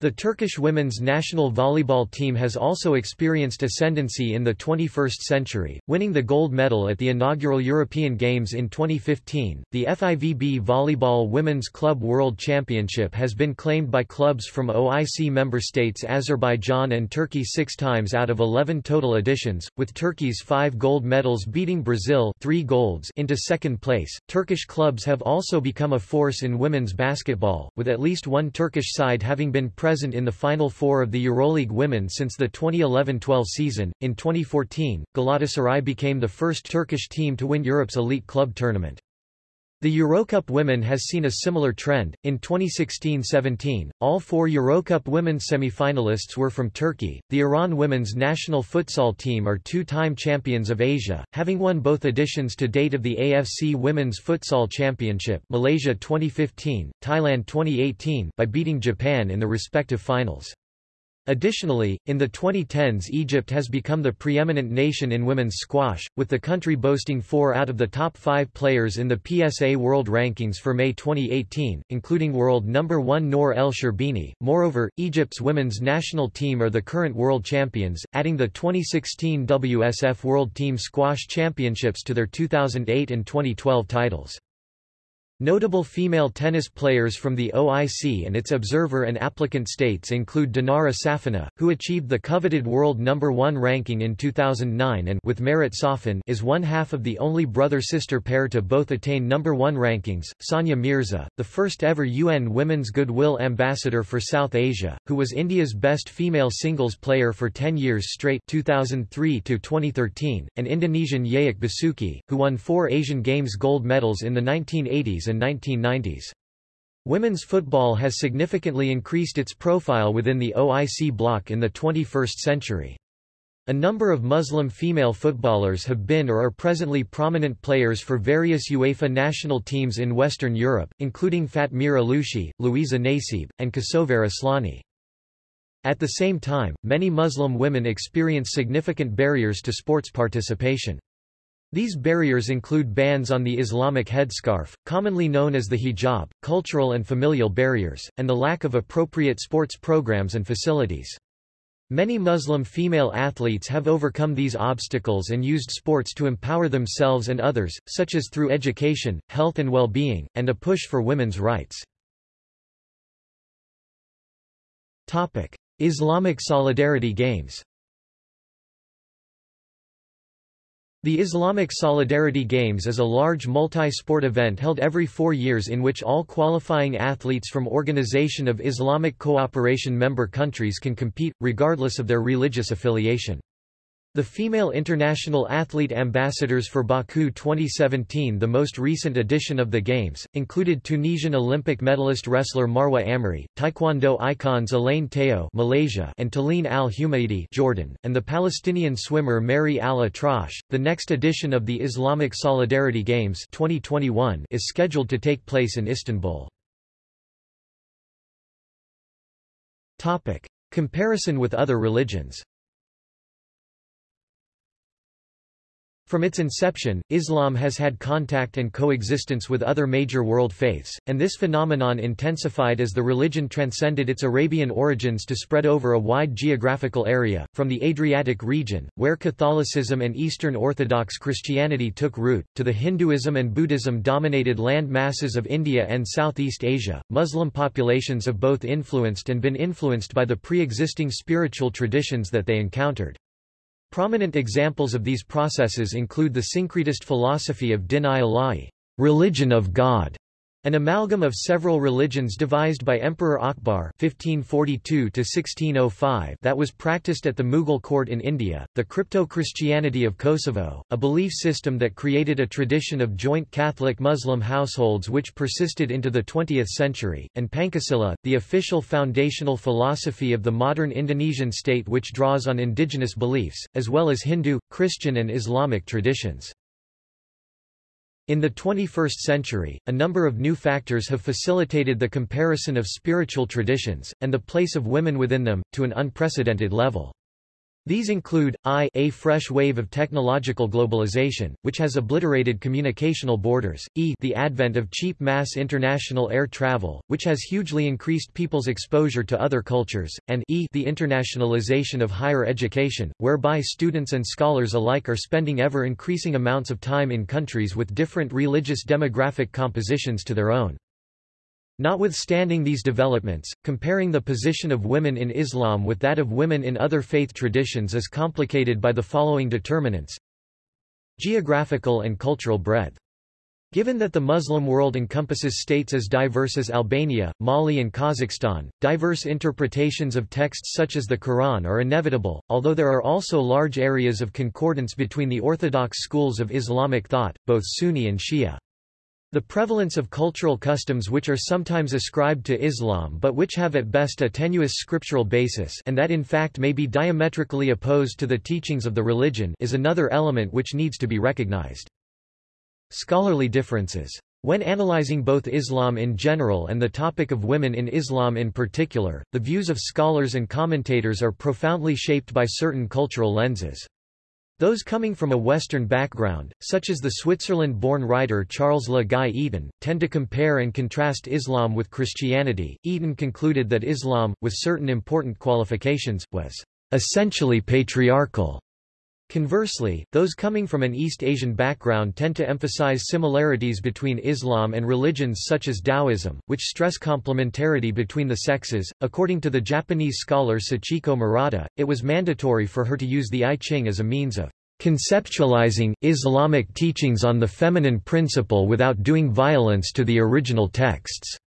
The Turkish women's national volleyball team has also experienced ascendancy in the 21st century, winning the gold medal at the inaugural European Games in 2015. The FIVB Volleyball Women's Club World Championship has been claimed by clubs from OIC member states Azerbaijan and Turkey six times out of 11 total editions, with Turkey's five gold medals beating Brazil three golds into second place. Turkish clubs have also become a force in women's basketball, with at least one Turkish side having been present present in the Final Four of the EuroLeague Women since the 2011-12 season. In 2014, Galatasaray became the first Turkish team to win Europe's elite club tournament. The Eurocup women has seen a similar trend. In 2016-17, all four Eurocup women's semi-finalists were from Turkey. The Iran women's national futsal team are two-time champions of Asia, having won both editions to date of the AFC Women's Futsal Championship, Malaysia 2015, Thailand 2018, by beating Japan in the respective finals. Additionally, in the 2010s Egypt has become the preeminent nation in women's squash, with the country boasting four out of the top five players in the PSA World Rankings for May 2018, including world number one Nour El Sherbini. Moreover, Egypt's women's national team are the current world champions, adding the 2016 WSF World Team Squash Championships to their 2008 and 2012 titles. Notable female tennis players from the OIC and its observer and applicant states include Dinara Safina, who achieved the coveted world number 1 ranking in 2009 and with Marat Safin is one half of the only brother-sister pair to both attain number 1 rankings. Sania Mirza, the first ever UN Women's Goodwill Ambassador for South Asia, who was India's best female singles player for 10 years straight 2003 to 2013, and Indonesian Yayuk Basuki, who won 4 Asian Games gold medals in the 1980s and 1990s. Women's football has significantly increased its profile within the OIC bloc in the 21st century. A number of Muslim female footballers have been or are presently prominent players for various UEFA national teams in Western Europe, including Fatmire Alushi, Louisa Nécib, and Kosovare Asllani. At the same time, many Muslim women experience significant barriers to sports participation. These barriers include bans on the Islamic headscarf, commonly known as the hijab, cultural and familial barriers, and the lack of appropriate sports programs and facilities. Many Muslim female athletes have overcome these obstacles and used sports to empower themselves and others, such as through education, health and well-being, and a push for women's rights. Islamic Solidarity Games The Islamic Solidarity Games is a large multi-sport event held every four years in which all qualifying athletes from Organization of Islamic Cooperation member countries can compete, regardless of their religious affiliation. The female international athlete ambassadors for Baku 2017 the most recent edition of the Games, included Tunisian Olympic medalist wrestler Marwa Amri, Taekwondo icons Elaine Teo Malaysia and Talene Al-Humaidi Jordan, and the Palestinian swimmer Mary Al-Atrash. The next edition of the Islamic Solidarity Games 2021 is scheduled to take place in Istanbul. Comparison with other religions From its inception, Islam has had contact and coexistence with other major world faiths, and this phenomenon intensified as the religion transcended its Arabian origins to spread over a wide geographical area, from the Adriatic region, where Catholicism and Eastern Orthodox Christianity took root, to the Hinduism and Buddhism dominated land masses of India and Southeast Asia. Muslim populations have both influenced and been influenced by the pre-existing spiritual traditions that they encountered. Prominent examples of these processes include the syncretist philosophy of Din-i-Ilahi, religion of God, an amalgam of several religions devised by Emperor Akbar (1542–1605) that was practiced at the Mughal court in India, the crypto-Christianity of Kosovo, a belief system that created a tradition of joint Catholic-Muslim households which persisted into the 20th century, and Pancasila, the official foundational philosophy of the modern Indonesian state which draws on indigenous beliefs, as well as Hindu, Christian and Islamic traditions. In the 21st century, a number of new factors have facilitated the comparison of spiritual traditions, and the place of women within them, to an unprecedented level. These include, I a fresh wave of technological globalization, which has obliterated communicational borders, e the advent of cheap mass international air travel, which has hugely increased people's exposure to other cultures, and e the internationalization of higher education, whereby students and scholars alike are spending ever-increasing amounts of time in countries with different religious demographic compositions to their own. Notwithstanding these developments, comparing the position of women in Islam with that of women in other faith traditions is complicated by the following determinants. Geographical and cultural breadth. Given that the Muslim world encompasses states as diverse as Albania, Mali and Kazakhstan, diverse interpretations of texts such as the Quran are inevitable, although there are also large areas of concordance between the orthodox schools of Islamic thought, both Sunni and Shia. The prevalence of cultural customs which are sometimes ascribed to Islam but which have at best a tenuous scriptural basis and that in fact may be diametrically opposed to the teachings of the religion is another element which needs to be recognized. Scholarly differences. When analyzing both Islam in general and the topic of women in Islam in particular, the views of scholars and commentators are profoundly shaped by certain cultural lenses. Those coming from a Western background, such as the Switzerland-born writer Charles Le Gai Eaton, tend to compare and contrast Islam with Christianity. Eaton concluded that Islam, with certain important qualifications, was essentially patriarchal, Conversely, those coming from an East Asian background tend to emphasize similarities between Islam and religions such as Taoism, which stress complementarity between the sexes. According to the Japanese scholar Sachiko Murata, it was mandatory for her to use the I Ching as a means of conceptualizing Islamic teachings on the feminine principle without doing violence to the original texts.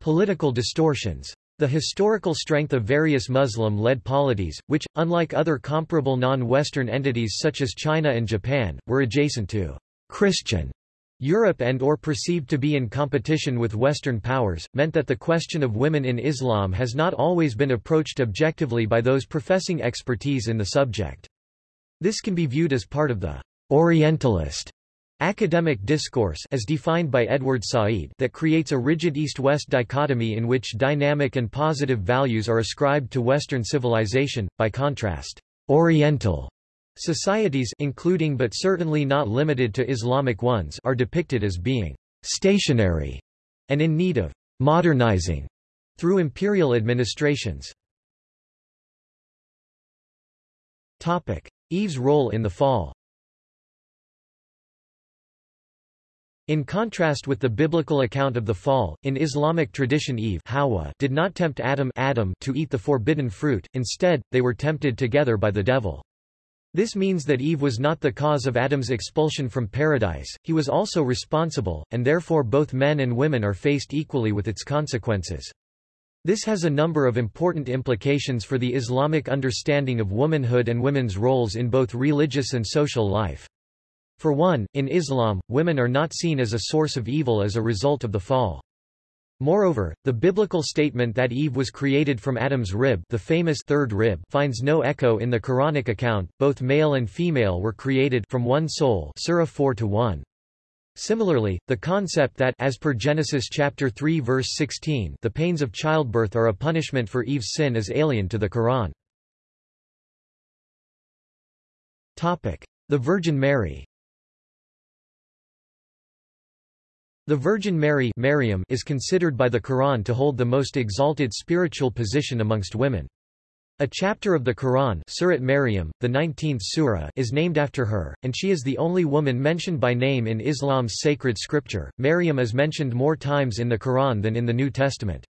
Political distortions the historical strength of various Muslim-led polities, which, unlike other comparable non-Western entities such as China and Japan, were adjacent to Christian Europe and or perceived to be in competition with Western powers, meant that the question of women in Islam has not always been approached objectively by those professing expertise in the subject. This can be viewed as part of the Orientalist Academic discourse as defined by Edward Said that creates a rigid East-West dichotomy in which dynamic and positive values are ascribed to Western civilization, by contrast, Oriental societies including but certainly not limited to Islamic ones are depicted as being stationary and in need of modernizing through imperial administrations. Eve's role in the fall In contrast with the biblical account of the fall, in Islamic tradition Eve Hawa did not tempt Adam, Adam to eat the forbidden fruit, instead, they were tempted together by the devil. This means that Eve was not the cause of Adam's expulsion from paradise, he was also responsible, and therefore both men and women are faced equally with its consequences. This has a number of important implications for the Islamic understanding of womanhood and women's roles in both religious and social life. For one, in Islam, women are not seen as a source of evil as a result of the fall. Moreover, the biblical statement that Eve was created from Adam's rib, the famous third rib, finds no echo in the Quranic account. Both male and female were created from one soul, Surah 4 to 1. Similarly, the concept that as per Genesis chapter 3 verse 16, the pains of childbirth are a punishment for Eve's sin is alien to the Quran. Topic: The Virgin Mary. The Virgin Mary Maryam is considered by the Quran to hold the most exalted spiritual position amongst women. A chapter of the Quran Surat Maryam, the 19th surah is named after her, and she is the only woman mentioned by name in Islam's sacred scripture. Maryam is mentioned more times in the Quran than in the New Testament.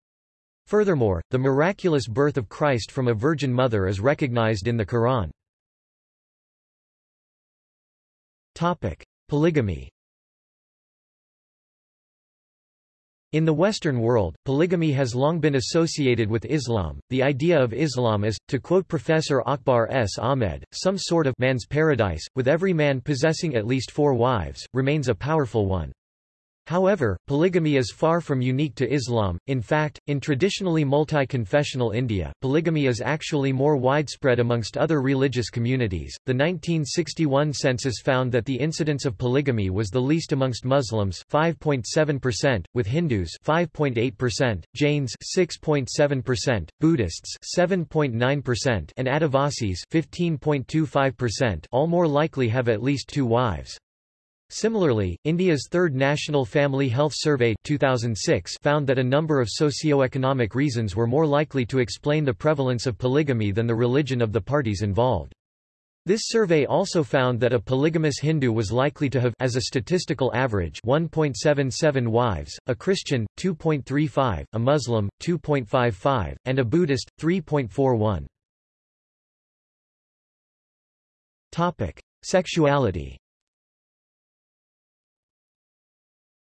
Furthermore, the miraculous birth of Christ from a virgin mother is recognized in the Quran. Topic: Polygamy In the Western world, polygamy has long been associated with Islam. The idea of Islam is, to quote Professor Akbar S. Ahmed, some sort of man's paradise, with every man possessing at least four wives, remains a powerful one. However, polygamy is far from unique to Islam, in fact, in traditionally multi-confessional India, polygamy is actually more widespread amongst other religious communities. The 1961 census found that the incidence of polygamy was the least amongst Muslims 5.7%, with Hindus 5.8%, Jains 6.7%, Buddhists 7.9%, and Adivasis 15.25% all more likely have at least two wives. Similarly, India's third National Family Health Survey 2006 found that a number of socio-economic reasons were more likely to explain the prevalence of polygamy than the religion of the parties involved. This survey also found that a polygamous Hindu was likely to have as a statistical average 1.77 wives, a Christian 2.35, a Muslim 2.55, and a Buddhist 3.41. Topic: Sexuality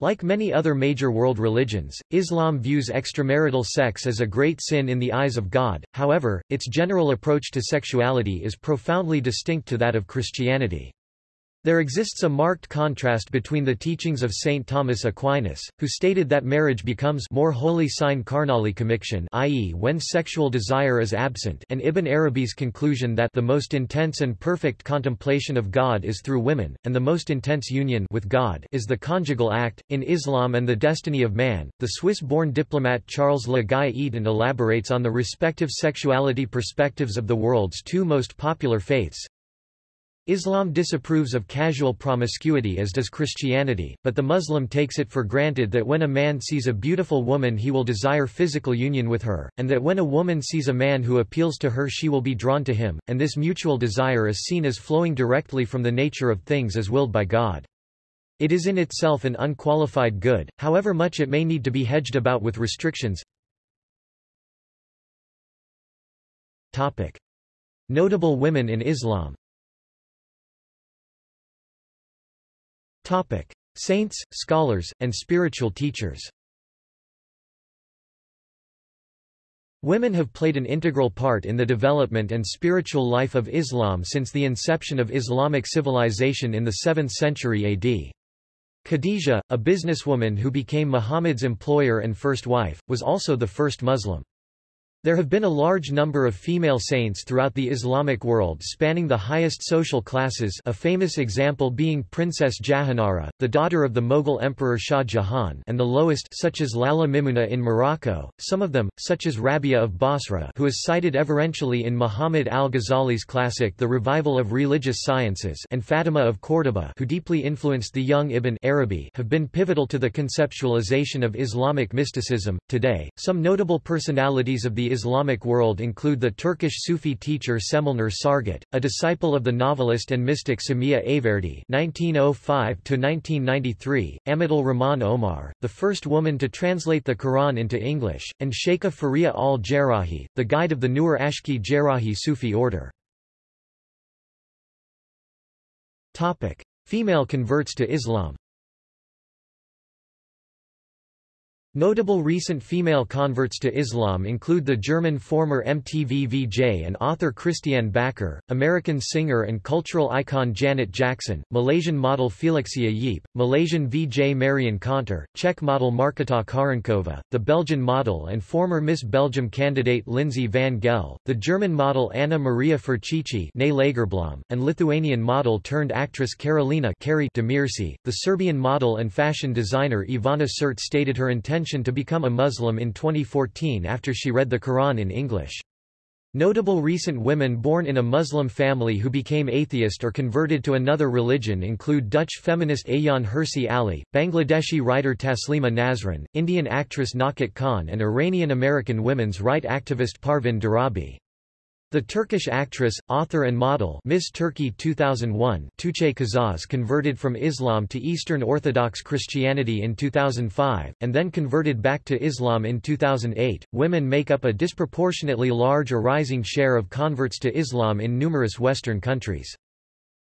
Like many other major world religions, Islam views extramarital sex as a great sin in the eyes of God, however, its general approach to sexuality is profoundly distinct to that of Christianity. There exists a marked contrast between the teachings of St. Thomas Aquinas, who stated that marriage becomes more holy sine carnali conviction i.e. when sexual desire is absent and Ibn Arabi's conclusion that the most intense and perfect contemplation of God is through women, and the most intense union with God is the conjugal act. In Islam and the Destiny of Man, the Swiss-born diplomat Charles Le Gai Eaton elaborates on the respective sexuality perspectives of the world's two most popular faiths, Islam disapproves of casual promiscuity as does Christianity, but the Muslim takes it for granted that when a man sees a beautiful woman he will desire physical union with her, and that when a woman sees a man who appeals to her she will be drawn to him, and this mutual desire is seen as flowing directly from the nature of things as willed by God. It is in itself an unqualified good, however much it may need to be hedged about with restrictions. Notable women in Islam Topic: Saints, scholars, and spiritual teachers. Women have played an integral part in the development and spiritual life of Islam since the inception of Islamic civilization in the 7th century AD. Khadija, a businesswoman who became Muhammad's employer and first wife, was also the first Muslim. There have been a large number of female saints throughout the Islamic world spanning the highest social classes a famous example being Princess Jahanara, the daughter of the Mughal Emperor Shah Jahan and the lowest such as Lalla Mimuna in Morocco, some of them, such as Rabia of Basra who is cited everentially in Muhammad al-Ghazali's classic The Revival of Religious Sciences and Fatima of Córdoba who deeply influenced the young Ibn Arabi have been pivotal to the conceptualization of Islamic mysticism. Today, some notable personalities of the Islamic world include the Turkish Sufi teacher Cemalnur Sargut, a disciple of the novelist and mystic Samiha Ayverdi (1905–1993), Amatul Rahman Omar, the first woman to translate the Quran into English, and Sheikha Fariha al-Jerrahi, the guide of the Nur Ashki Jerrahi Sufi order. Topic: Female converts to Islam. Notable recent female converts to Islam include the German former MTV VJ and author Christiane Backer, American singer and cultural icon Janet Jackson, Malaysian model Felixia Yeap, Malaysian VJ Marion Caunter, Czech model Marketa Karankova, the Belgian model and former Miss Belgium candidate Lindsay van Gell, the German model Anna Maria Ferchichi and Lithuanian model turned actress Karolina Demirci. The Serbian model and fashion designer Ivana Sert stated her intention intention to become a Muslim in 2014 after she read the Quran in English. Notable recent women born in a Muslim family who became atheist or converted to another religion include Dutch feminist Ayaan Hirsi Ali, Bangladeshi writer Taslima Nasrin, Indian actress Nakat Khan and Iranian-American women's right activist Parvin Darabi. The Turkish actress, author and model Miss Turkey 2001 Tuğçe Kazaz converted from Islam to Eastern Orthodox Christianity in 2005, and then converted back to Islam in 2008. Women make up a disproportionately large or rising share of converts to Islam in numerous Western countries.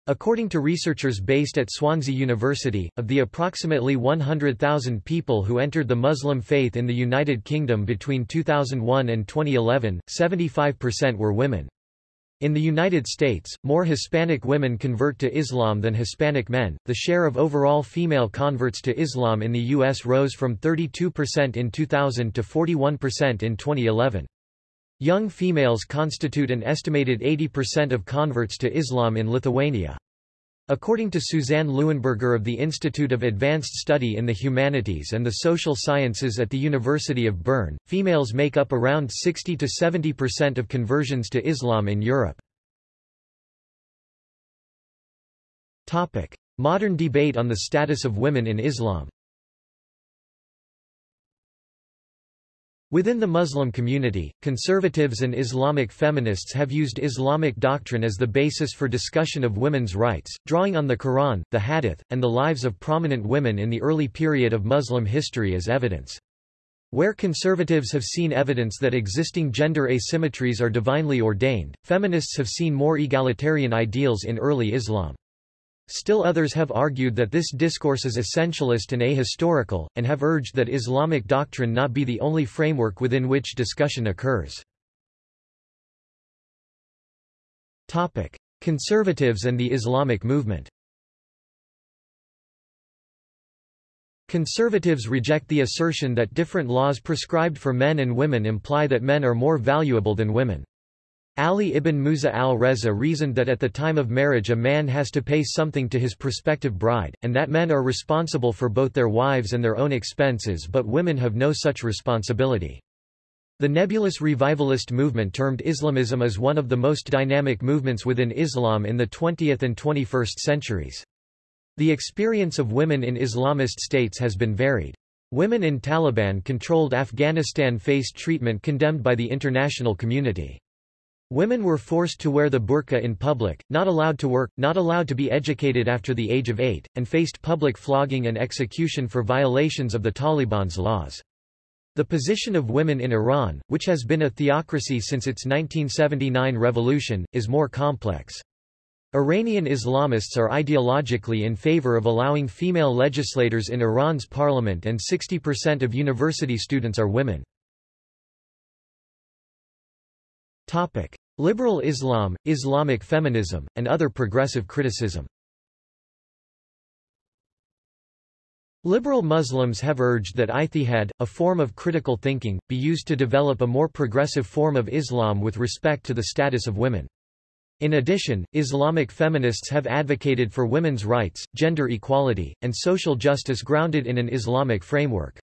According to researchers based at Swansea University, of the approximately 100,000 people who entered the Muslim faith in the United Kingdom between 2001 and 2011, 75% were women. In the United States, more Hispanic women convert to Islam than Hispanic men. The share of overall female converts to Islam in the U.S. rose from 32% in 2000 to 41% in 2011. Young females constitute an estimated 80% of converts to Islam in Lithuania. According to Suzanne Leuenberger of the Institute of Advanced Study in the Humanities and the Social Sciences at the University of Bern, females make up around 60 to 70% of conversions to Islam in Europe. Modern debate on the status of women in Islam Within the Muslim community, conservatives and Islamic feminists have used Islamic doctrine as the basis for discussion of women's rights, drawing on the Quran, the Hadith, and the lives of prominent women in the early period of Muslim history as evidence. Where conservatives have seen evidence that existing gender asymmetries are divinely ordained, feminists have seen more egalitarian ideals in early Islam. Still others have argued that this discourse is essentialist and ahistorical, and have urged that Islamic doctrine not be the only framework within which discussion occurs. Conservatives and the Islamic movement Conservatives reject the assertion that different laws prescribed for men and women imply that men are more valuable than women. Ali ibn Musa al-Reza reasoned that at the time of marriage a man has to pay something to his prospective bride, and that men are responsible for both their wives and their own expenses but women have no such responsibility. The nebulous revivalist movement termed Islamism is one of the most dynamic movements within Islam in the 20th and 21st centuries. The experience of women in Islamist states has been varied. Women in Taliban-controlled Afghanistan faced treatment condemned by the international community. Women were forced to wear the burqa in public, not allowed to work, not allowed to be educated after the age of eight, and faced public flogging and execution for violations of the Taliban's laws. The position of women in Iran, which has been a theocracy since its 1979 revolution, is more complex. Iranian Islamists are ideologically in favor of allowing female legislators in Iran's parliament and 60% of university students are women. Liberal Islam, Islamic feminism, and other progressive criticism Liberal Muslims have urged that ijtihad, a form of critical thinking, be used to develop a more progressive form of Islam with respect to the status of women. In addition, Islamic feminists have advocated for women's rights, gender equality, and social justice grounded in an Islamic framework.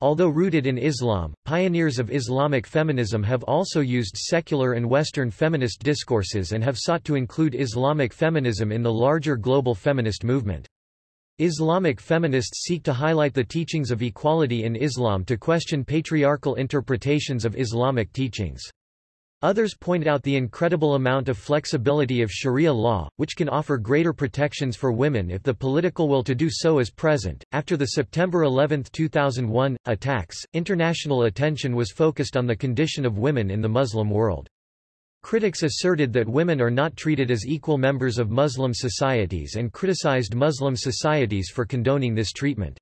Although rooted in Islam, pioneers of Islamic feminism have also used secular and Western feminist discourses and have sought to include Islamic feminism in the larger global feminist movement. Islamic feminists seek to highlight the teachings of equality in Islam to question patriarchal interpretations of Islamic teachings. Others point out the incredible amount of flexibility of Sharia law, which can offer greater protections for women if the political will to do so is present. After the September 11, 2001, attacks, international attention was focused on the condition of women in the Muslim world. Critics asserted that women are not treated as equal members of Muslim societies and criticized Muslim societies for condoning this treatment.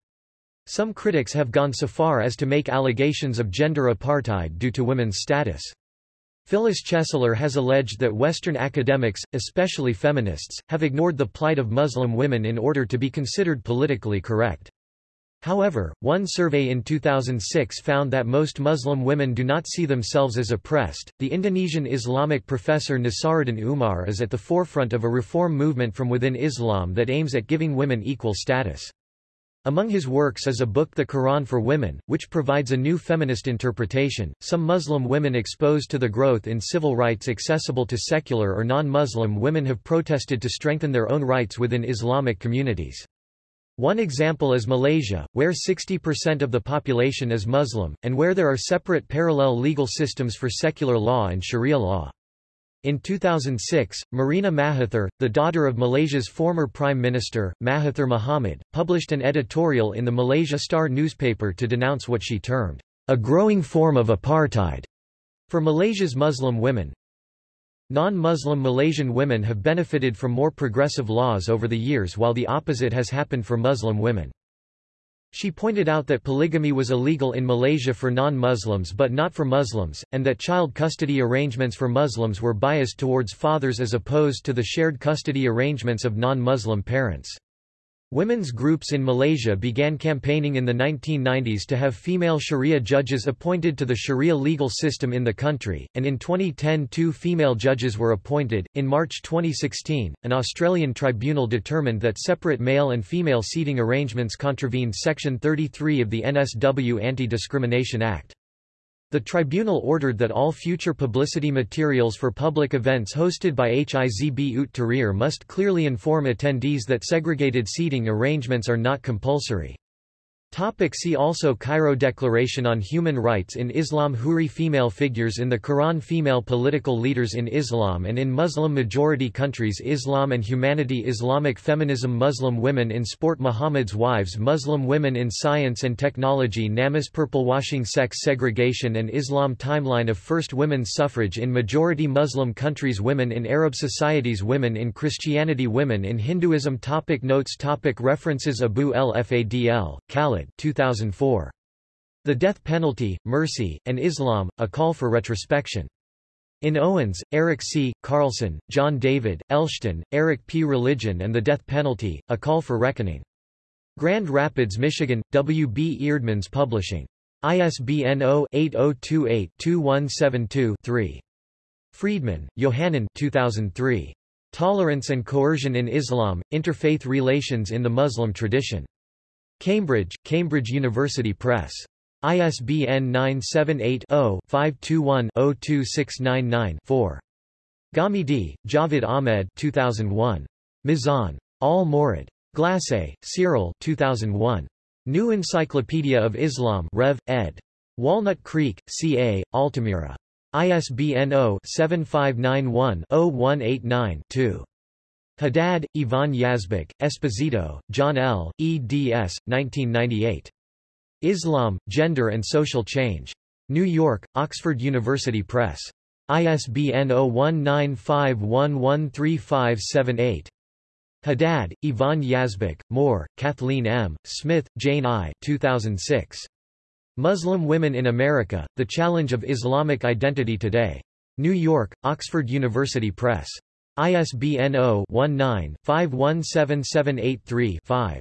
Some critics have gone so far as to make allegations of gender apartheid due to women's status. Phyllis Chesler has alleged that Western academics, especially feminists, have ignored the plight of Muslim women in order to be considered politically correct. However, one survey in 2006 found that most Muslim women do not see themselves as oppressed. The Indonesian Islamic professor Nasaruddin Umar is at the forefront of a reform movement from within Islam that aims at giving women equal status. Among his works is a book The Quran for Women, which provides a new feminist interpretation. Some Muslim women exposed to the growth in civil rights accessible to secular or non-Muslim women have protested to strengthen their own rights within Islamic communities. One example is Malaysia, where 60% of the population is Muslim, and where there are separate parallel legal systems for secular law and Sharia law. In 2006, Marina Mahathir, the daughter of Malaysia's former Prime Minister, Mahathir Mohamad, published an editorial in the Malaysia Star newspaper to denounce what she termed, a growing form of apartheid, for Malaysia's Muslim women. Non-Muslim Malaysian women have benefited from more progressive laws over the years while the opposite has happened for Muslim women. She pointed out that polygamy was illegal in Malaysia for non-Muslims but not for Muslims, and that child custody arrangements for Muslims were biased towards fathers as opposed to the shared custody arrangements of non-Muslim parents. Women's groups in Malaysia began campaigning in the 1990s to have female Sharia judges appointed to the Sharia legal system in the country, and in 2010 two female judges were appointed. In March 2016, an Australian tribunal determined that separate male and female seating arrangements contravened Section 33 of the NSW Anti-Discrimination Act. The tribunal ordered that all future publicity materials for public events hosted by Hizb ut Tahrir must clearly inform attendees that segregated seating arrangements are not compulsory. Topic see also Cairo Declaration on Human Rights in Islam Huri female figures in the Quran Female political leaders in Islam and in Muslim-majority countries Islam and humanity Islamic feminism Muslim women in sport Muhammad's wives Muslim women in science and technology Namaz Purple-washing sex segregation and Islam timeline of first women's suffrage in majority Muslim countries Women in Arab societies Women in Christianity Women in Hinduism topic Notes topic References Abu l-Fadl, Khaled 2004. The Death Penalty, Mercy, and Islam, A Call for Retrospection. In Owens, Eric C., Carlson, John David, Elshtain, Eric P. Religion and the Death Penalty, A Call for Reckoning. Grand Rapids, Michigan, W. B. Eerdmans Publishing. ISBN 0-8028-2172-3. Friedmann, Yohanan 2003. Tolerance and Coercion in Islam, Interfaith Relations in the Muslim Tradition. Cambridge, Cambridge University Press. ISBN 978-0-521-02699-4. Ghamidi, Javed Ahmed 2001. Mizan. Al-Mawrid. Glassé, Cyril 2001. New Encyclopedia of Islam Rev. ed. Walnut Creek, C.A., Altamira. ISBN 0-7591-0189-2. Haddad, Yvonne Yazbeck, Esposito, John L., eds. 1998. Islam, Gender and Social Change. New York, Oxford University Press. ISBN 0195113578. Haddad, Yvonne Yazbeck, Moore, Kathleen M., Smith, Jane I. 2006. Muslim Women in America, The Challenge of Islamic Identity Today. New York, Oxford University Press. ISBN 0-19-517783-5.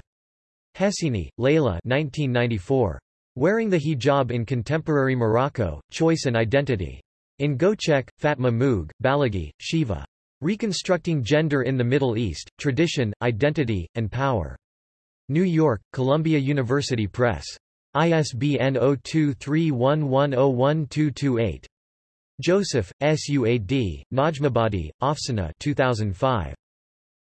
Hessini, Leila 1994. Wearing the Hijab in Contemporary Morocco, Choice and Identity. In Göçek, Fatma Müge, Balaghi, Shiva. Reconstructing Gender in the Middle East, Tradition, Identity, and Power. New York, Columbia University Press. ISBN 0231101228. Joseph, Suad, Najmabadi, Afsaneh 2005.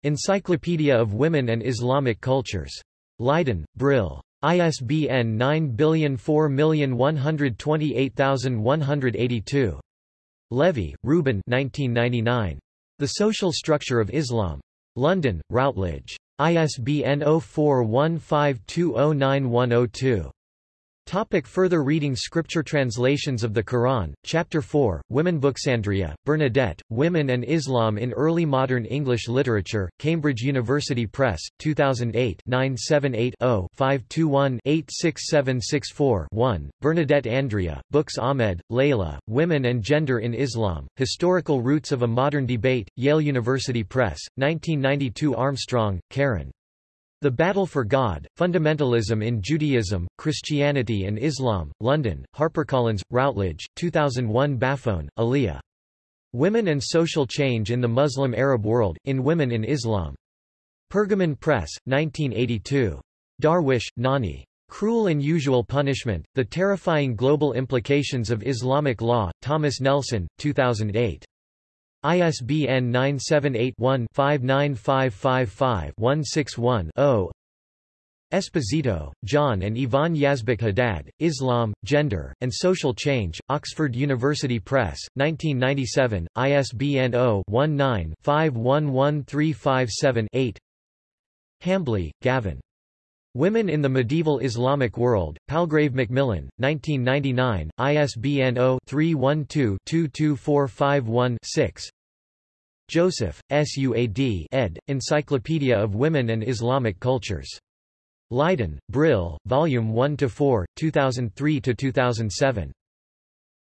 Encyclopedia of Women and Islamic Cultures. Leiden, Brill. ISBN 9004128182. Levy, Reuben 1999. The Social Structure of Islam. London, Routledge. ISBN 0415209102. Topic further reading Scripture translations of the Quran, Chapter 4, Women Books Andrea, Bernadette, Women and Islam in Early Modern English Literature, Cambridge University Press, 2008 978-0-521-86764-1, Bernadette Andrea, Books Ahmed, Leila, Women and Gender in Islam, Historical Roots of a Modern Debate, Yale University Press, 1992 Armstrong, Karen. The Battle for God, Fundamentalism in Judaism, Christianity and Islam, London, HarperCollins, Routledge, 2001 Baffoun, Aliyah. Women and Social Change in the Muslim Arab World, in Women in Islam. Pergamon Press, 1982. Darwish, Nonie. Cruel and Usual Punishment, The Terrifying Global Implications of Islamic Law, Thomas Nelson, 2008. ISBN 978-1-59555-161-0 Esposito, John and Yvonne Yazbeck Haddad, Islam, Gender, and Social Change, Oxford University Press, 1997, ISBN 0-19-511357-8 Hambly, Gavin. Women in the Medieval Islamic World, Palgrave Macmillan, 1999, ISBN 0-312-22451-6 Joseph, Suad ed., Encyclopedia of Women and Islamic Cultures. Leiden, Brill, Volume 1-4, 2003-2007.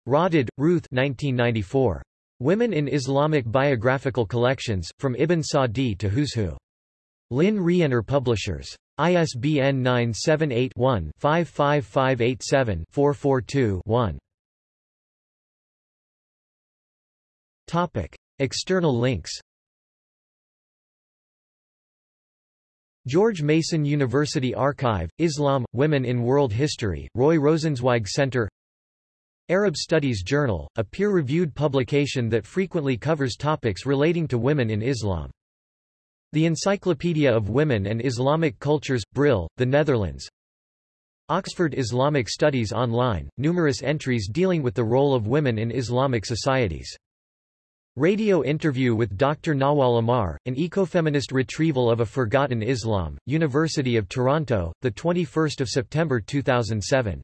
Roded, Ruth 1994. Women in Islamic Biographical Collections, From Ibn Sa'd to Who's Who. Lynne Rienner Publishers. ISBN 978-1-55587-442-1. External links George Mason University Archive, Islam, Women in World History, Roy Rosenzweig Center Arab Studies Journal, a peer-reviewed publication that frequently covers topics relating to women in Islam. The Encyclopedia of Women and Islamic Cultures, Brill, the Netherlands. Oxford Islamic Studies Online, numerous entries dealing with the role of women in Islamic societies. Radio interview with Dr. Nawal Ammar, an ecofeminist retrieval of a forgotten Islam, University of Toronto, 21 September 2007.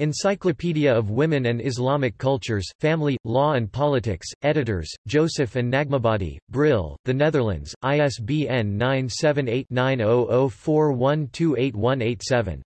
Encyclopedia of Women and Islamic Cultures, Family, Law and Politics, editors, Joseph and Najmabadi, Brill, The Netherlands, ISBN 978-9004128187.